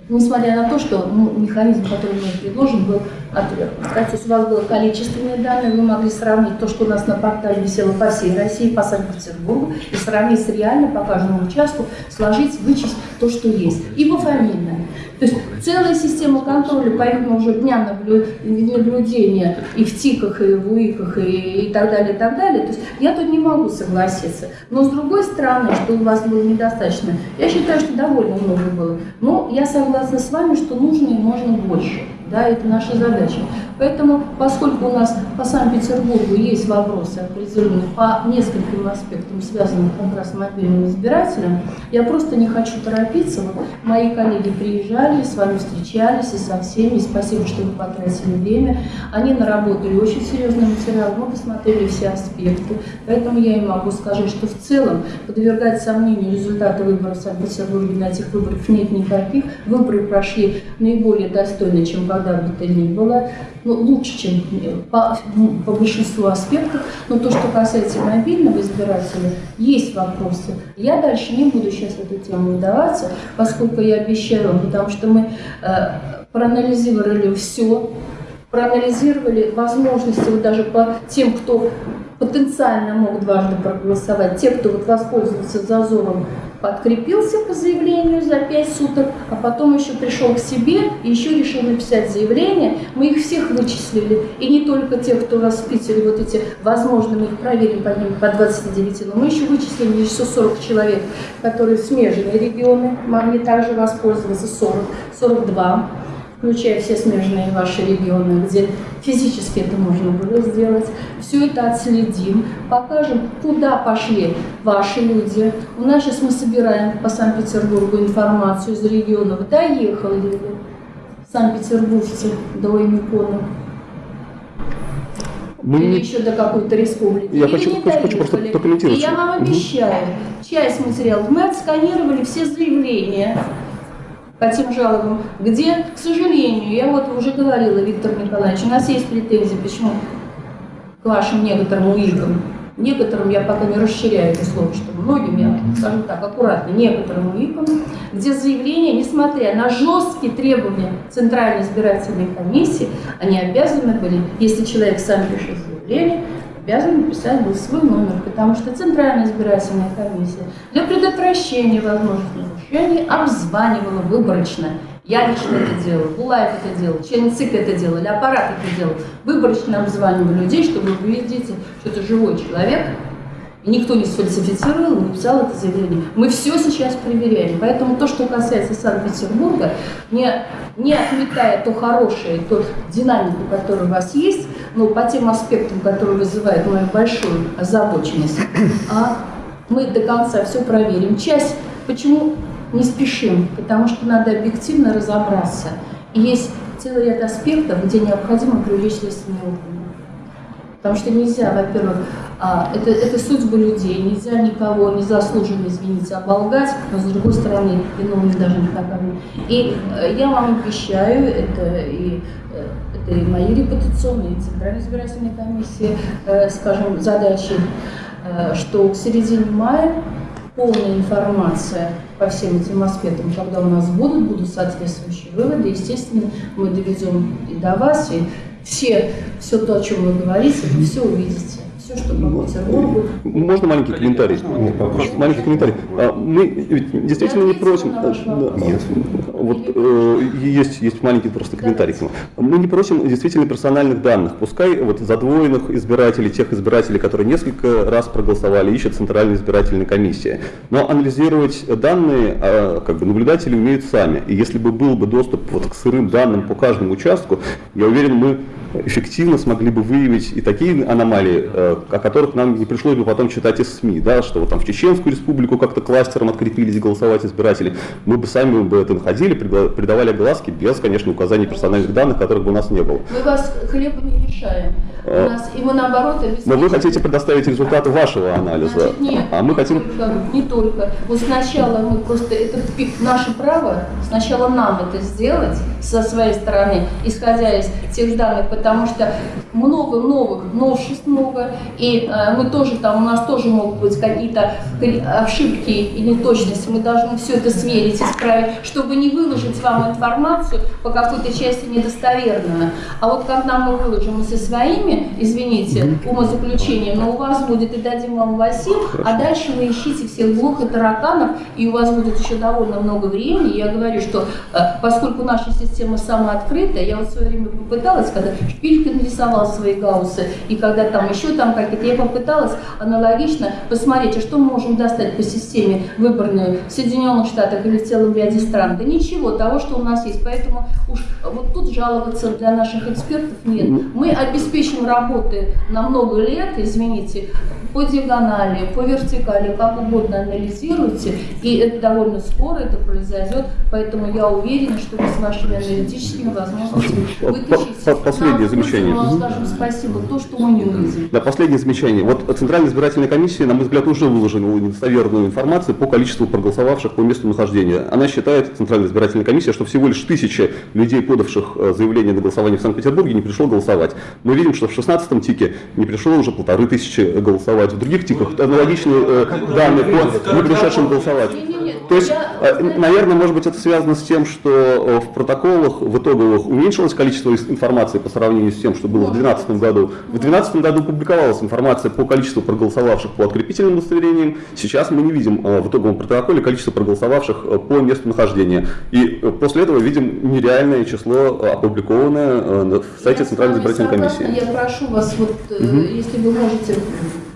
несмотря на то, что ну, механизм, который был предложен, был отвергнуть. Да, То есть у вас было количественные данные, вы могли сравнить то, что у нас на портале висело по всей России, по Санкт-Петербургу, и сравнить с реально по каждому участку, сложить, вычесть то, что есть. И пофамильно. То есть целая система контроля, помимо уже дня наблю- наблюдения и в ТИКах, и в УИКах, и, и так далее, и так далее. То есть я тут не могу согласиться. Но с другой стороны, что у вас было недостаточно, я считаю, что довольно много было. Но я согласна с вами, что нужно и можно больше. Да, это наша задача. Поэтому, поскольку у нас по Санкт-Петербургу есть вопросы определенные по нескольким аспектам, связанным как раз с мобильным избирателем, я просто не хочу торопиться. Вот мои коллеги приезжали, с вами встречались и со всеми. И спасибо, что вы потратили время. Они наработали очень серьезный материал, мы посмотрели все аспекты. Поэтому я им могу сказать, что в целом подвергать сомнению результаты выборов в Санкт-Петербурге на этих выборах нет никаких. Выборы прошли наиболее достойно, чем когда бы то ни было ну, лучше, чем э, по, ну, по большинству аспектов. Но то, что касается мобильного избирателя, есть вопросы. Я дальше не буду сейчас в эту тему вдаваться, поскольку я обещаю потому что мы э, проанализировали все, проанализировали возможности вот даже по тем, кто потенциально мог дважды проголосовать, те, кто вот воспользовался зазором, подкрепился по заявлению за 5 суток, а потом еще пришел к себе и еще решил написать заявление. Мы их всех вычислили. И не только тех, кто раз в Питере, вот эти, возможно, мы их проверим по ним по 29, но мы еще вычислили еще 40 человек, которые смежные регионы могли также воспользоваться, 40, 42 включая все смежные ваши регионы, где физически это можно было сделать. Все это отследим, покажем, куда пошли ваши люди. У нас сейчас мы собираем по Санкт-Петербургу информацию из регионов, доехали ли санкт-петербуржцы до Эмикона. Мы Или еще до какой-то республики. Я Или хочу- не хочу- хочу просто прокомментировать. И я вам Мгм. обещаю, часть материалов мы отсканировали все заявления по тем жалобам, где, к сожалению, я вот уже говорила, Виктор Николаевич, у нас есть претензии, почему к вашим некоторым уикам. Некоторым я пока не расширяю это слово, что многим я скажу так, аккуратно, некоторым уикам, где заявления, несмотря на жесткие требования Центральной избирательной комиссии, они обязаны были, если человек сам пишет заявление, обязан написать был свой номер, потому что Центральная избирательная комиссия для предотвращения возможных нарушений обзванивала выборочно. Я лично это делала, Булаев это делал, член ЦИК это делали, аппарат это делал. Выборочно обзванивали людей, чтобы вы видите, что это живой человек, и никто не сфальсифицировал, не написал это заявление. Мы все сейчас проверяем. Поэтому то, что касается Санкт-Петербурга, не, не отметая то хорошее, то динамику, которая у вас есть, но по тем аспектам, которые вызывают мою большую озабоченность, а мы до конца все проверим. Часть, почему не спешим? Потому что надо объективно разобраться. И есть целый ряд аспектов, где необходимо привлечь следственные органы. Потому что нельзя, во-первых, а, это, это судьбы людей, нельзя никого незаслуженно, извините, оболгать, но с другой стороны, виновны даже не наказаны. И э, я вам обещаю, это и, э, это и мои репутационные, и Центральной избирательной комиссии, э, скажем, задачи, что к середине мая полная информация по всем этим аспектам, когда у нас будут, будут соответствующие выводы. Естественно, мы доведем и до вас, и все, все то, о чем вы говорите, вы все увидите. Все, что по Петербургу. Можно маленький комментарий? Маленький комментарий. А, Мы ведь действительно не просим... Да. Нет. Вот э, есть, есть маленький просто комментарий к нему. Мы не просим действительно персональных данных. Пускай вот задвоенных избирателей, тех избирателей, которые несколько раз проголосовали, ищет Центральная избирательная комиссия. Но анализировать данные а, как бы наблюдатели умеют сами. И если бы был бы доступ вот к сырым данным по каждому участку, я уверен, мы эффективно смогли бы выявить и такие аномалии, э, о которых нам не пришлось бы потом читать из СМИ, да, что вот там в Чеченскую республику как-то кластером открепились голосовать избиратели. Мы бы сами бы это находили, придавали огласки без, конечно, указаний персональных данных, которых бы у нас не было. Мы вас хлеба не лишаем. У А. нас, и мы наоборот Но обеспечиваем. вы хотите предоставить результаты вашего анализа, Значит, нет, а мы хотим... только, не только. Вот сначала мы просто, это наше право, сначала нам это сделать со своей стороны, исходя из тех данных, потому что много новых, новшеств много, и э, мы тоже там, у нас тоже могут быть какие-то ошибки и неточности, мы должны все это сверить, исправить, чтобы не выложить вам информацию по какой-то части недостоверную. А вот когда мы выложим со своими, извините, умозаключением, но у вас будет и дадим вам Васим, а дальше вы ищите всех блох и тараканов, и у вас будет еще довольно много времени. Я говорю, что э, поскольку наша система самооткрытая, я вот в свое время попыталась, когда Шпилькин рисовал свои гауссы, и когда там еще там какие-то, я попыталась аналогично посмотреть, а что мы можем достать по системе выборной в Соединенных Штатах или в целом ряде стран. Да ничего, того, что у нас есть. Поэтому уж вот тут жаловаться для наших экспертов нет. Мы обеспечим работы на много лет, извините, по диагонали, по вертикали, как угодно анализируйте, и это довольно скоро это произойдет, поэтому я уверена, что вы с вашими аналитическими возможностями вытащите. Последнее замечание. Скажем спасибо, то, что мы не увидим. Да, последнее замечание. Вот Центральная избирательная комиссия, на мой взгляд, уже выложила недостоверную информацию по количеству проголосовавших по месту нахождения. Она считает, Центральная избирательная комиссия, что всего лишь тысяча людей, подавших э, заявление на голосование в Санкт-Петербурге, не пришло голосовать. Мы видим, что в 16-м тике не пришло уже полторы тысячи голосовать. В других тиках аналогичные э, данные по не пришедшим голосовать. То есть, э, наверное, может быть, это связано с тем, что э, в протоколах, в итоговых уменьшилось количество информации по сравнению с тем, что было в 2012 году. В 2012 году публиковалась информация по количеству проголосовавших по открепительным удостоверениям. Сейчас мы не видим в итоговом протоколе количество проголосовавших по месту нахождения. И после этого видим нереальное число, опубликованное на сайте Центральной избирательной комиссии. Я прошу вас, вот, угу. если вы можете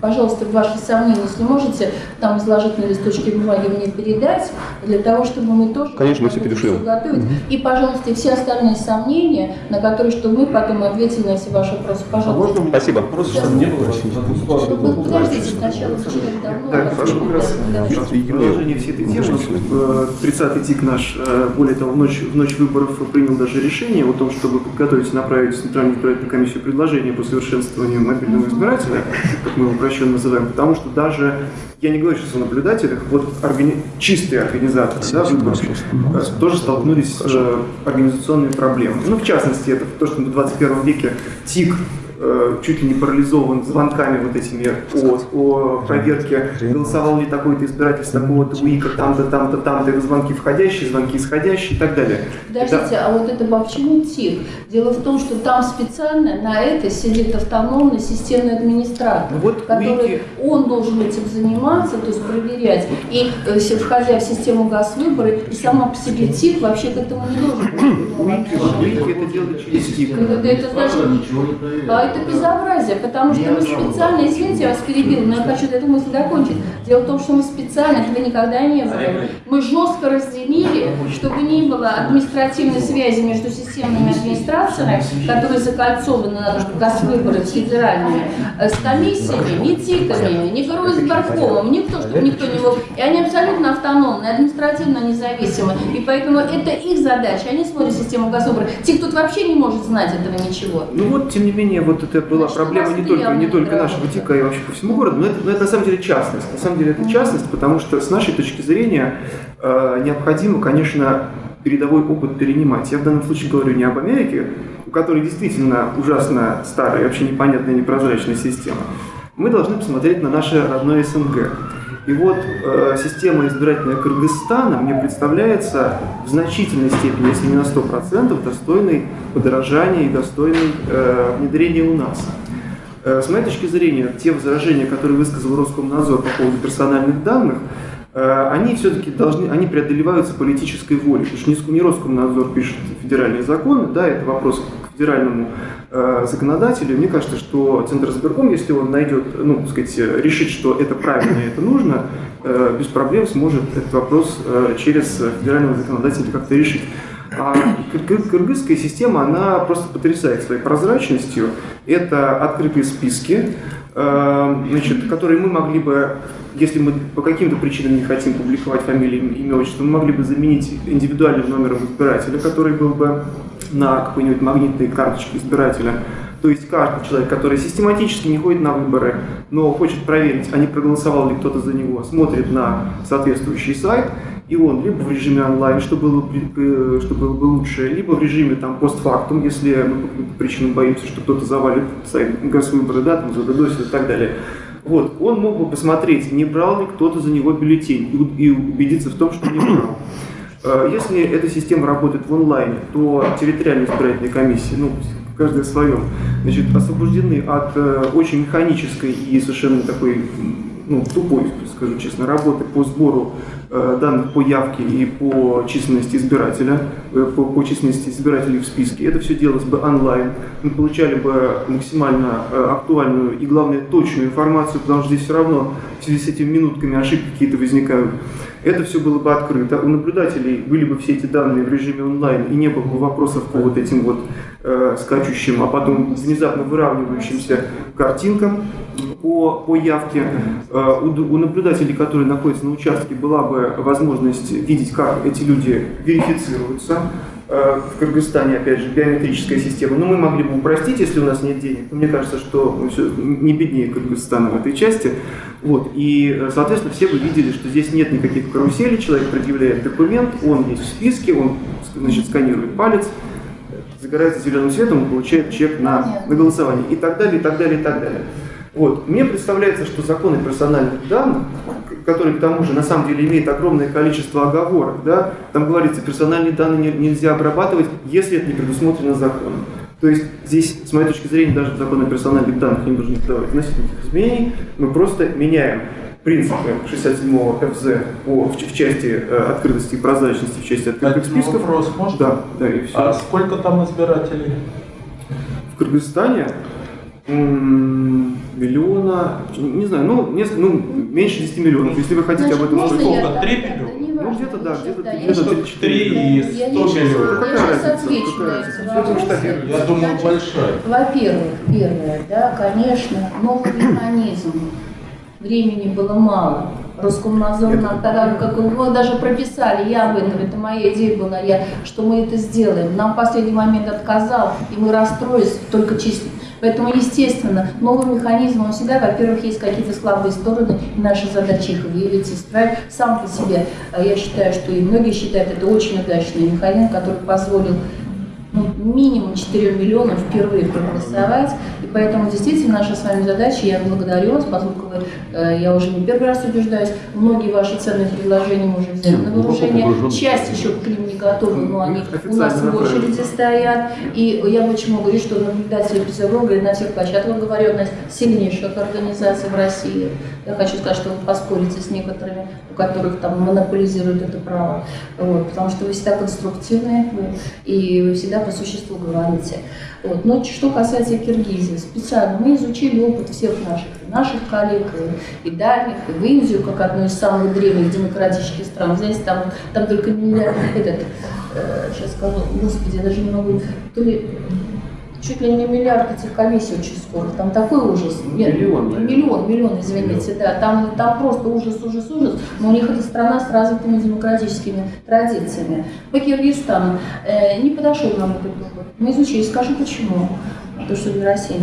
пожалуйста, ваши сомнения, если можете, там изложить на листочке бумаги мне передать, для того, чтобы мы тоже Конечно, мы все перешлем. Готовить. Угу. И, пожалуйста, все остальные сомнения, на которые, чтобы мы потом ответили на все ваши вопросы. Пожалуйста. А Спасибо. Вопрос, чтобы не было. Ну, подождите сначала. Да, прошу как раз продолжение всей этой темы. 30-й ТИК наш, э, более того, в ночь, в ночь выборов принял даже решение о том, чтобы подготовить и направить в Центральную избирательную комиссию предложение по совершенствованию мобильного избирателя, как мы его упрощенно называем, потому что даже, я не говорю сейчас о наблюдателях, вот органи... чистые организаторы да, выборов э, тоже столкнулись с э, организационными проблемами. Ну, в частности, это то, что в 21 веке ТИК Э, чуть ли не парализован звонками вот этими о, о проверке, голосовал ли такой-то избиратель с такого-то УИКа, там-то, там-то, там-то, звонки входящие, звонки исходящие и так далее. Подождите, это... а вот это почему ТИК? Дело в том, что там специально на это сидит автономный системный администратор, ну, вот который УИКи... он должен этим заниматься, то есть проверять. И э, входя в систему газвыборы, и сама по себе ТИК вообще к этому не должен. УИКи это делают через ТИК. Это значит, это безобразие, потому что мы специально, извините, я вас перебил, но я хочу эту мысль закончить. Дело в том, что мы специально, этого никогда не было. Мы жестко разделили, чтобы не было административной связи между системными администрациями, которые закольцованы на выборы федеральными, э, с комиссиями, не ТИКами, не горосборкомом, никто, чтобы никто не мог. И они абсолютно автономны, административно независимы. И поэтому это их задача. Они смотрят систему госвыбора. ТИК тут вообще не может знать этого ничего. Ну вот, тем не менее, вот вот это была Значит, проблема не только, не только нашего ТИКа, и вообще по всему городу, но это, но это на самом деле частность. На самом деле это частность, потому что с нашей точки зрения э, необходимо, конечно, передовой опыт перенимать. Я в данном случае говорю не об Америке, у которой действительно ужасно старая, вообще непонятная, непрозрачная система. Мы должны посмотреть на наше родное СНГ. И вот э, система избирательная Кыргызстана мне представляется в значительной степени, если не на 100%, достойной подорожания и достойной э, внедрения у нас. Э, с моей точки зрения, те возражения, которые высказал Роскомнадзор по поводу персональных данных, э, они все-таки должны, они преодолеваются политической волей. Потому что не Роскомнадзор пишет федеральные законы, да, это вопрос федеральному э, законодателю. Мне кажется, что Центр избирком, если он найдет, ну, так сказать, решит, что это правильно и это нужно, э, без проблем сможет этот вопрос э, через федерального законодателя как-то решить. А кыргызская система, она просто потрясает своей прозрачностью. Это открытые списки, значит, которые мы могли бы, если мы по каким-то причинам не хотим публиковать фамилии, имя, отчество, мы могли бы заменить индивидуальным номером избирателя, который был бы на какой-нибудь магнитной карточке избирателя. То есть каждый человек, который систематически не ходит на выборы, но хочет проверить, а не проголосовал ли кто-то за него, смотрит на соответствующий сайт и он либо в режиме онлайн, что было, бы, что было бы лучше, либо в режиме там постфактум, если мы по каким-то причинам боимся, что кто-то завалит сайт Газвыборы, да, там задодосит и так далее. Вот, он мог бы посмотреть, не брал ли кто-то за него бюллетень и убедиться в том, что не брал. Э, если эта система работает в онлайне, то территориальные избирательные комиссии, ну, каждая в своем, значит, освобождены от э, очень механической и совершенно такой ну, тупой, скажу честно, работы по сбору э, данных по явке и по численности избирателя, э, по, по численности избирателей в списке. Это все делалось бы онлайн. Мы получали бы максимально э, актуальную и, главное, точную информацию, потому что здесь все равно в связи с этими минутками ошибки какие-то возникают. Это все было бы открыто. У наблюдателей были бы все эти данные в режиме онлайн, и не было бы вопросов по вот этим вот э, скачущим, а потом внезапно выравнивающимся картинкам по, по явке. Э, у, у наблюдателей, которые находятся на участке, была бы возможность видеть, как эти люди верифицируются. Э, в Кыргызстане, опять же, биометрическая система. Но мы могли бы упростить, если у нас нет денег. Мне кажется, что все не беднее Кыргызстана в этой части. Вот. И, э, соответственно, все бы видели, что здесь нет никаких каруселей, человек предъявляет документ, он есть в списке, он значит, сканирует палец, загорается зеленым цветом, он получает чек на, на голосование и так далее, и так далее, и так далее. Вот. Мне представляется, что законы персональных данных, который к тому же на самом деле имеет огромное количество оговорок, да, там говорится, персональные данные нельзя обрабатывать, если это не предусмотрено законом. То есть здесь, с моей точки зрения, даже закон о персональных данных не должен давать значительных изменений. Мы просто меняем принципы 67-го ФЗ по, в, в части э, открытости и прозрачности, в части открытых Один списков. вопрос можно? Да, да, и все. А сколько там избирателей? В Кыргызстане миллиона, не знаю, ну, несколько, ну, меньше 10 миллионов, если вы хотите Значит, об этом Сколько? так- Три это миллиона? Ну, где-то, да, где-то да, три-четыре Три и Я сто сейчас- миллионов. Я Какая сейчас разница? отвечу Какая. Я думаю, Значит, большая. Во-первых, первое, да, конечно, новый механизм. Времени было мало. Роскомнадзор нам тогда, как его даже прописали, я об этом, это моя идея была, я, что мы это сделаем. Нам в последний момент отказал, и мы расстроились только чисто. Поэтому, естественно, новый механизм, он всегда, во-первых, есть какие-то слабые стороны, и наша задача их выявить, исправить. Сам по себе, э, я считаю, что и многие считают, это очень удачный механизм, который позволил ну, минимум 4 миллионов впервые проголосовать. И поэтому действительно наша с вами задача, я благодарю вас, поскольку вы, э, я уже не первый раз убеждаюсь, многие ваши ценные предложения мы уже взяли на вооружение. Часть еще к ним не готовы, но они у нас в очереди стоят. И я почему говорю, что наблюдатели Петербурга и на всех площадках говорю, одна из сильнейших организаций в России. Я хочу сказать, что вы поспорите с некоторыми, у которых там монополизируют это право. Вот, потому что вы всегда конструктивные и вы всегда по существу говорите. Вот. Но что касается Киргизии, специально мы изучили опыт всех наших, наших коллег, и, и дальних, и в Индию, как одну из самых древних демократических стран. Знаете, там, там только миллиард, этот, э, сейчас скажу, господи, даже не могу, то ли чуть ли не миллиард этих комиссий очень скоро. Там такой ужас. Нет, Миллион, наверное. Миллион, миллион, извините, да. Там, там просто ужас, ужас, ужас. Но у них это страна с развитыми демократическими традициями. По Киргизстану э, не подошел нам этот опыт. Мы изучили, скажу почему. То, что не Россия.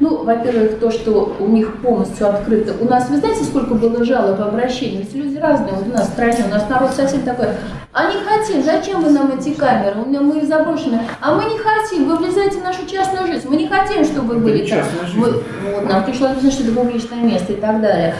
Ну, во-первых, то, что у них полностью открыто. У нас, вы знаете, сколько было жалоб, обращений? Ведь люди разные. Вот у нас в стране, у нас народ совсем такой. А не хотим, зачем вы нам эти камеры? У меня мы заброшены. А мы не хотим, вы влезаете в нашу частную жизнь. Мы не хотим, чтобы вы были там. Вы- вот, нам пришлось объяснить, что это публичное место и так далее.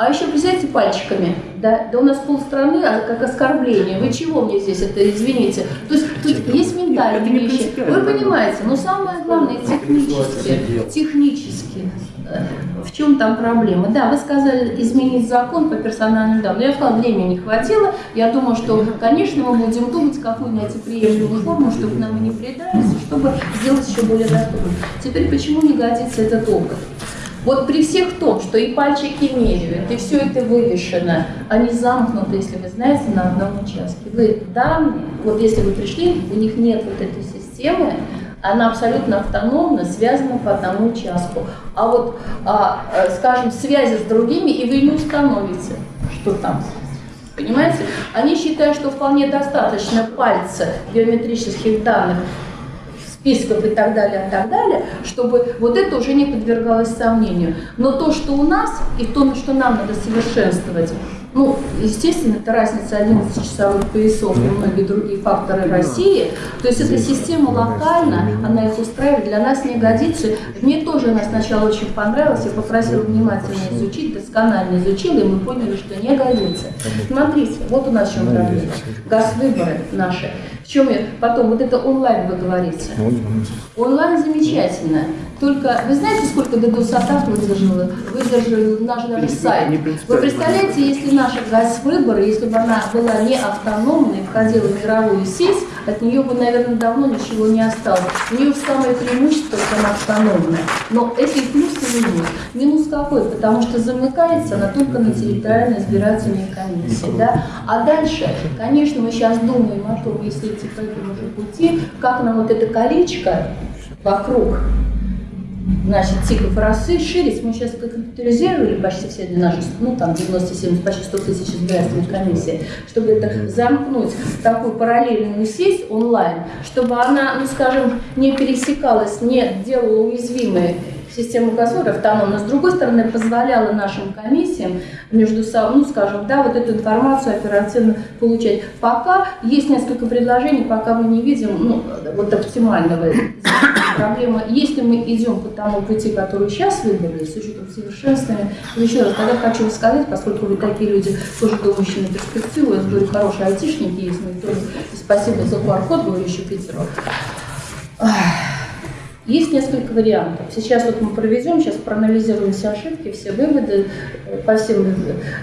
А еще представьте пальчиками, да, да у нас полстраны а как оскорбление. Вы чего мне здесь это, извините? То есть тут есть ментальные вещи. Вы понимаете, но самое главное технически, технически. э, В чем там проблема? Да, вы сказали изменить закон по персональным данным. Я сказала, времени не хватило. Я думаю, что, конечно, мы будем думать, какую найти приемлемую форму, чтобы нам и не предались, и чтобы сделать еще более доступным. Теперь, почему не годится этот опыт? Вот при всех том, что и пальчики меряют, и все это вывешено, они замкнуты, если вы знаете, на одном участке. Вы данные, вот если вы пришли, у них нет вот этой системы, она абсолютно автономно связана по одному участку. А вот, а, э, скажем, связи с другими, и вы не установите, что там. Понимаете? Они считают, что вполне достаточно пальца биометрических данных списков и так далее, и так далее, чтобы вот это уже не подвергалось сомнению. Но то, что у нас, и то, что нам надо совершенствовать, ну, естественно, это разница 11 часовых поясов и многие другие факторы России. То есть эта система локальна, она их устраивает, для нас не годится. Мне тоже она сначала очень понравилась, я попросила внимательно изучить, досконально изучила, и мы поняли, что не годится. Смотрите, вот у нас в чем проблема. Газ-выборы наши. В чем я? Потом, вот это онлайн вы говорите. Онлайн замечательно. Только вы знаете, сколько DDoS-атак выдержал, выдержал наш даже сайт? Вы представляете, если наша газ-выборы, если бы она была не автономной, входила в мировую сеть, от нее бы, наверное, давно ничего не осталось. У нее самое преимущество, что она автономная. Но это и плюс, и минус. Минус какой? Потому что замыкается она только на территориальной избирательной комиссии. Да? А дальше, конечно, мы сейчас думаем о том, если идти по этому пути, как нам вот это колечко вокруг значит, тиков расширить. Мы сейчас компьютеризировали почти все наши, ну там 97, почти 100 тысяч избирательных комиссий, чтобы это замкнуть такую параллельную сеть онлайн, чтобы она, ну скажем, не пересекалась, не делала уязвимой систему государства автономно, с другой стороны, позволяла нашим комиссиям между собой, ну, скажем, да, вот эту информацию оперативно получать. Пока есть несколько предложений, пока мы не видим, ну, вот оптимального проблема. Если мы идем по тому пути, который сейчас выбрали, с учетом совершенствования, еще раз, тогда хочу сказать, поскольку вы такие люди, тоже думающие на перспективу, я говорю, хорошие айтишники есть, мы тоже спасибо за QR-код, говорю еще Питеру. Есть несколько вариантов. Сейчас вот мы проведем, сейчас проанализируем все ошибки, все выводы по всем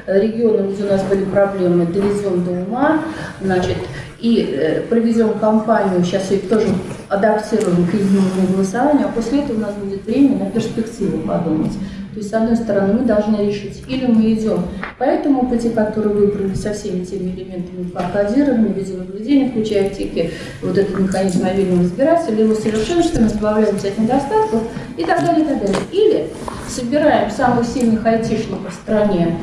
э, регионам, где у нас были проблемы, доведем до ума, значит, и э, проведем кампанию, сейчас ее тоже адаптируем к единому голосованию, а после этого у нас будет время на перспективу подумать. То есть, с одной стороны, мы должны решить, или мы идем по этому пути, который выбрали со всеми теми элементами кодирования, видеонаблюдения, включая тики, вот этот механизм мобильного избирателя, его совершенствуем, избавляемся от недостатков и так далее, и так далее. Или собираем самых сильных айтишников в стране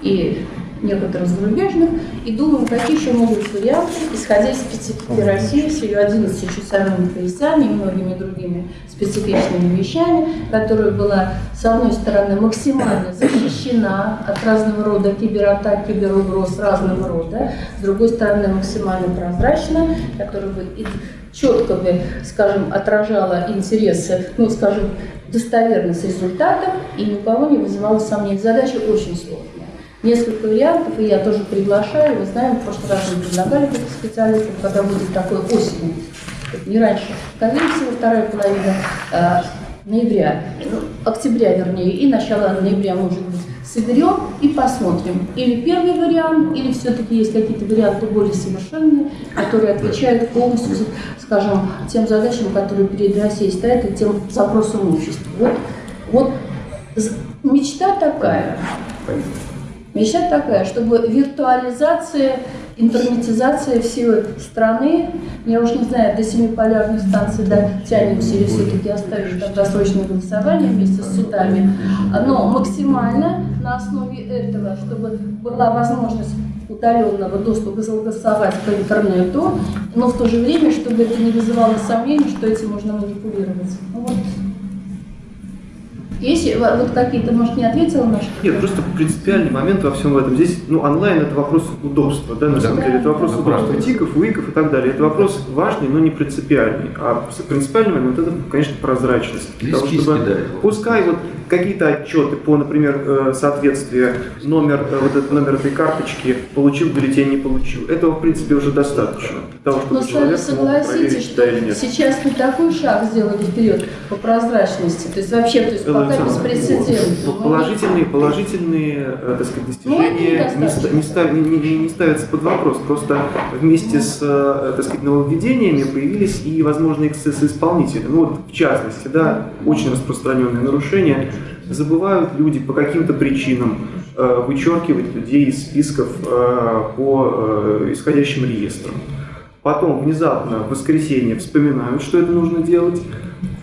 и некоторых зарубежных, и думаем, какие еще могут быть варианты, исходя из специфики России с ее 11-часовыми поясами и многими другими специфичными вещами, которая была, с одной стороны, максимально защищена от разного рода кибератак, киберугроз разного рода, с другой стороны, максимально прозрачна, которая бы четко бы, скажем, отражала интересы, ну, скажем, достоверность результатов и ни у кого не вызывала сомнений. Задача очень сложная несколько вариантов, и я тоже приглашаю. Вы знаем, в прошлый раз мы предлагали таких специалистов, когда будет такой осенью, не раньше. Скорее всего, вторая половина э, ноября, ну, октября, вернее, и начало ноября, может быть, соберем и посмотрим. Или первый вариант, или все-таки есть какие-то варианты более совершенные, которые отвечают полностью, скажем, тем задачам, которые перед Россией стоят, и тем запросам общества. Вот, вот мечта такая. Мечта такая, чтобы виртуализация, интернетизация всей страны, я уж не знаю, до семиполярной станции дотянемся или все-таки оставим там досрочное голосование вместе с судами, но максимально на основе этого, чтобы была возможность удаленного доступа голосовать по интернету, но в то же время, чтобы это не вызывало сомнений, что этим можно манипулировать. Вот есть вот какие-то, может, не ответила на что? Нет, просто принципиальный момент во всем этом. Здесь, ну, онлайн это вопрос удобства, да, на самом да. деле. Это вопрос да, удобства правда. тиков, уиков и так далее. Это вопрос важный, но не принципиальный. А принципиальный момент это, конечно, прозрачность. Того, чтобы, да. Пускай вот какие-то отчеты по, например, э, соответствию номер, э, вот этот номер этой карточки получил бюллетень, не получил. Этого, в принципе, уже достаточно того, чтобы Но человек согласитесь, что да сейчас мы такой шаг сделали вперед по прозрачности. То есть вообще, то есть пока беспрецедентно. Положительные, положительные, э, так сказать, достижения ну, не, не, не, не, не ставятся под вопрос. Просто вместе с, так сказать, нововведениями появились и возможные эксцессы исполнителя. Ну вот, в частности, да, очень распространенные нарушения забывают люди по каким-то причинам э, вычеркивать людей из списков э, по э, исходящим реестрам. Потом внезапно в воскресенье вспоминают, что это нужно делать.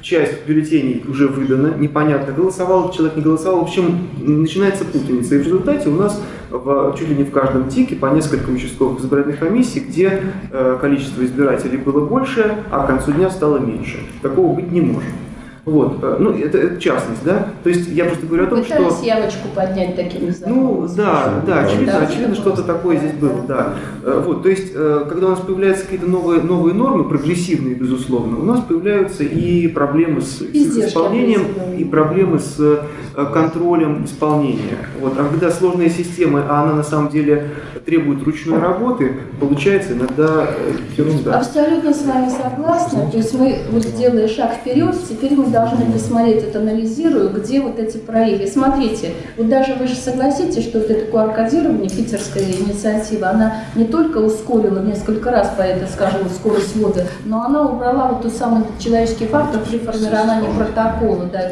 Часть бюллетеней уже выдана, непонятно, голосовал человек, не голосовал. В общем, начинается путаница. И в результате у нас в, чуть ли не в каждом тике по несколько участковых избирательных комиссий, где э, количество избирателей было больше, а к концу дня стало меньше. Такого быть не может. Вот, э, ну, это, это частность, да? То есть я просто говорю о том, что... Пытались явочку поднять такими Ну, да, да, очевидно, Да. очевидно что-то такое здесь было, да. Э, Вот, то есть, э, когда у нас появляются какие-то новые, новые нормы, прогрессивные, безусловно, у нас появляются и проблемы с, с исполнением, и проблемы с контролем исполнения. Вот, а когда сложная система, а она на самом деле требует ручной работы, получается иногда ерунда. Абсолютно с вами согласна. То есть мы, вот делая шаг вперед, теперь мы должны посмотреть, это анализируя, где вот эти проекты. Смотрите, вот даже вы же согласитесь, что вот это QR-кодирование, питерская инициатива, она не только ускорила несколько раз, по это, скажем, скорость ввода, но она убрала вот тот самый человеческий фактор при формировании протокола. Да.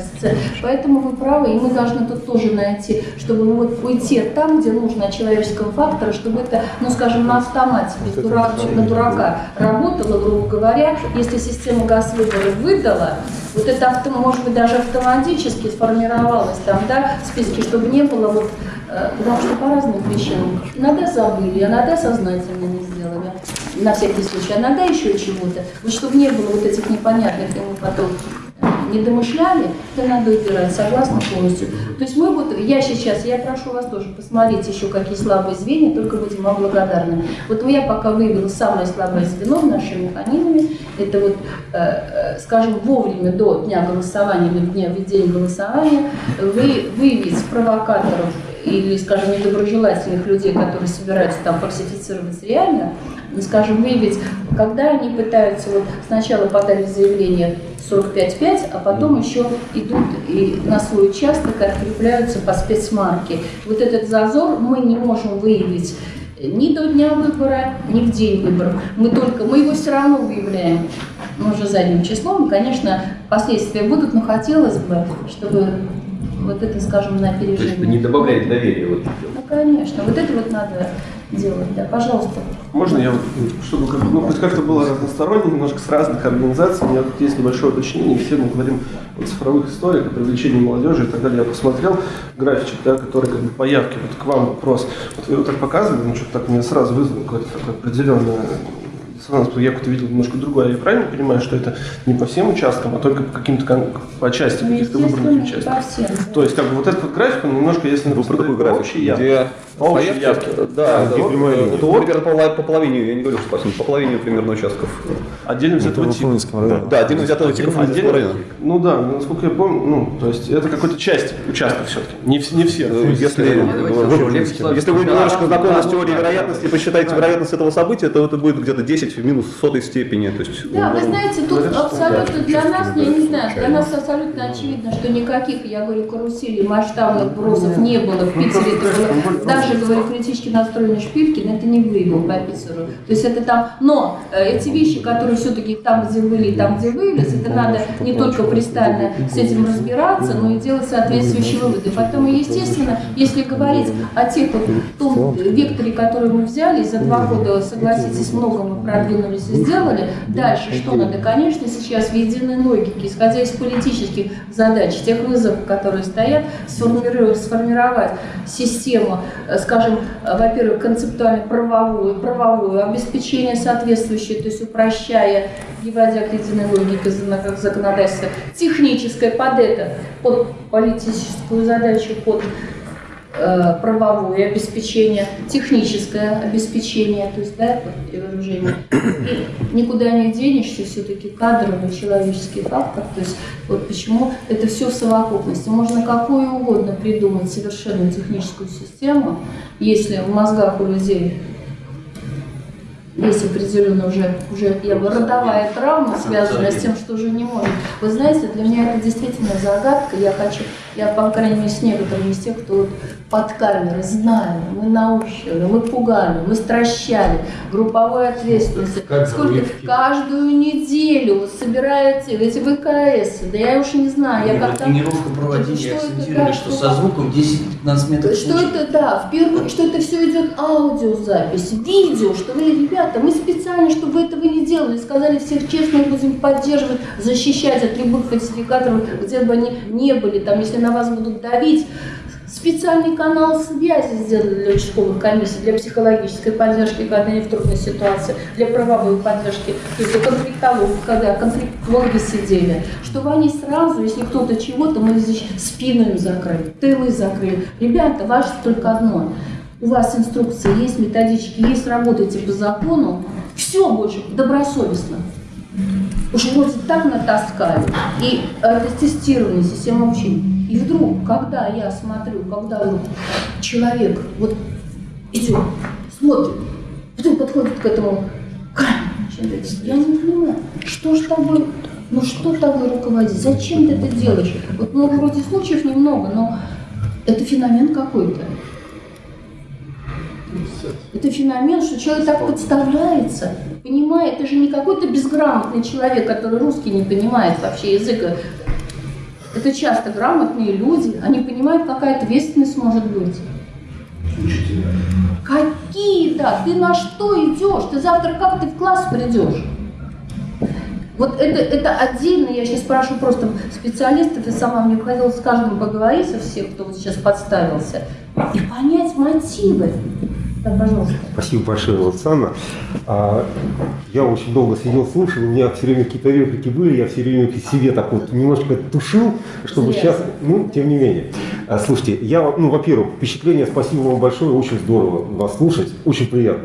Поэтому вы правы, и мы должны тут тоже найти, чтобы вот уйти там, где нужно от человеческого фактора, чтобы это, ну скажем, на автомате, без дурачка, на дурака работало, грубо говоря, если система газ-выбора выдала, вот это, может быть, даже автоматически сформировалось там, да, в списке, чтобы не было вот, э, потому что по разным причинам. Иногда забыли, иногда сознательно не сделали, на всякий случай, иногда еще чего-то. Вот чтобы не было вот этих непонятных, мы потом не домышляли, это надо убирать, согласна полностью. То есть мы вот, я сейчас, я прошу вас тоже посмотреть еще какие слабые звенья, только будем вам благодарны. Вот я пока вывела самое слабое звено в нашем механизме, это вот, э, э, скажем, вовремя до дня голосования или дня введения голосования вы, выявить провокаторов или, скажем, недоброжелательных людей, которые собираются там фальсифицировать реально, ну, скажем, выявить, когда они пытаются, вот сначала подали заявление 45-5, а потом еще идут и на свой участок открепляются по спецмарке. Вот этот зазор мы не можем выявить ни до дня выбора, ни в день выборов. Мы только, мы его все равно выявляем, ну, уже задним числом. Конечно, последствия будут, но хотелось бы, чтобы вот это, скажем, на То есть опережение. не добавляет доверия. Вот. Ну, конечно, вот это вот надо делать, да, пожалуйста. Можно я, вот, чтобы как, ну, хоть как-то было разносторонне, немножко с разных организаций, у меня тут есть небольшое уточнение, все мы говорим о цифровых историях, о привлечении молодежи и так далее. Я посмотрел графичек, да, который как бы по явке, вот к вам вопрос. Вот вы его так показывали, ну что-то так меня сразу вызвало какое-то такое определенное диссонанс, потому что я как-то видел немножко другое. Я правильно понимаю, что это не по всем участкам, а только по каким-то по части Ну, каких-то выбранных участков? по всем. То есть, как бы вот этот вот график, он немножко, если Вы про такой по график, явке, где по общей явке. Да, Да, это вот примерно по, поло- по половине, я не говорю, что по всем, по половине примерно участков. Отдельно взятого типа. Да, отдельно взятого типа Отдельно? Ну да, ну, насколько я помню, ну, то есть это какой-то часть участка все-таки, не, не все. Э, Если, вы- если вы немножко знакомы с теорией вероятности и посчитаете вероятность этого события, то это будет где-то 10 в минус сотой степени. То есть, Да, вы знаете, тут абсолютно для нас, я не знаю, для нас абсолютно очевидно, что никаких, я говорю, каруселей, масштабных бросов не было в Питере. Это было, даже, говорю, критически настроенный Шпилькин, это не выявил по Питеру. То есть это там, но э, эти вещи, которые все-таки там, где были, и там, где выявились, это надо не только пристально с этим разбираться, но и делать соответствующие выводы. Поэтому, естественно, если говорить о тех том векторе, который мы взяли, за два года, согласитесь, много мы продвинулись и сделали. Дальше что надо? Конечно, сейчас в единой логике, исходя из политических задач, тех вызовов, которые стоят, сформировать, сформировать систему, э, скажем, э, во-первых, концептуально-правовую, правовую, обеспечение соответствующее, то есть упрощая, приводя к единой логике зак- законодательства, техническое под это, под политическую задачу, под правовое обеспечение, техническое обеспечение, то есть, да, и вооружение. И никуда не денешься, все-таки кадровый человеческий фактор, то есть, вот почему это все в совокупности. Можно какую угодно придумать совершенно техническую систему, если в мозгах у людей есть определенно уже, уже я бы родовая травма, связанная с тем, что уже не может. Вы знаете, для меня это действительно загадка. Я хочу, я, по крайней мере, с некоторыми из тех, кто под камерой знали, мы научили, мы пугали, мы стращали, групповой ответственности. Сколько каждую неделю вот собираются эти ВКС, да я уж не знаю, я как там... Тренировку проводили, Что акцентировали, что со звуком 10-15 метров. что это, да, в первую, что это все идет аудиозапись, видео, что вы, ребята, мы специально, чтобы вы этого не делали, сказали всех честно, будем поддерживать, защищать от любых фальсификаторов, где бы они не были, там, если на вас будут давить, Специальный канал связи сделали для участковых комиссий, для психологической поддержки, когда они в трудной ситуации, для правовой поддержки, то есть для конфликтологов, когда конфликтологи сидели, чтобы они сразу, если кто-то чего-то, мы здесь спину закрыли, тылы закрыли. Ребята, ваше только одно. У вас инструкции есть, методички есть, работайте по закону, все больше добросовестно. Уж вроде так натаскали. И это тестирование, система обучения. И вдруг, когда я смотрю, когда вдруг человек вот идет, смотрит, потом подходит к этому я не понимаю, что ж тобой, ну что тобой руководить, зачем ты это делаешь? Вот ну, вроде случаев немного, но это феномен какой-то. Это феномен, что человек так подставляется, понимает, это же не какой-то безграмотный человек, который русский не понимает вообще языка. Это часто грамотные люди, они понимают, какая ответственность может быть. Какие, да, ты на что идешь? Ты завтра как ты в класс придешь? Вот это, это отдельно, я сейчас спрашиваю просто специалистов, и сама мне хотелось с каждым поговорить, со всех, кто вот сейчас подставился, и понять мотивы. Да, пожалуйста. Спасибо большое, Луцана. А, я очень долго сидел, слушал, у меня все время какие-то реплики были, я все время себе так вот немножечко тушил, чтобы Зря. сейчас, ну, тем не менее. А, слушайте, я, ну, во-первых, впечатление, спасибо вам большое, очень здорово вас слушать, очень приятно.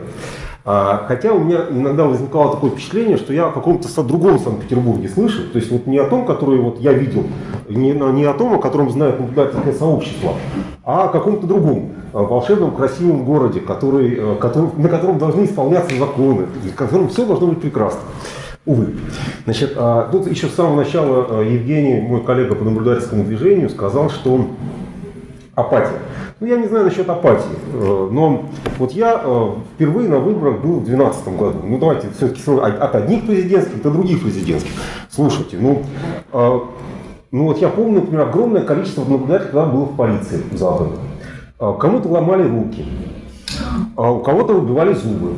А, хотя у меня иногда возникало такое впечатление, что я о каком-то другом Санкт-Петербурге слышу, то есть вот не о том, который вот я видел, не, на- не о том, о котором знает наблюдательское сообщество, а о каком-то другом а, волшебном, красивом городе, который, э, который- на котором должны исполняться законы, в котором все должно быть прекрасно. Увы. Значит, а, тут еще с самого начала а, Евгений, мой коллега по наблюдательскому движению, сказал, что апатия. Ну, я не знаю насчет апатии, э, но вот я э, впервые на выборах был в 2012 году. Ну, давайте все-таки от одних президентских до других президентских. Слушайте, ну, э, ну вот я помню, например, огромное количество наблюдателей тогда было в полиции. Э, Кому-то ломали руки, а у кого-то выбивали зубы.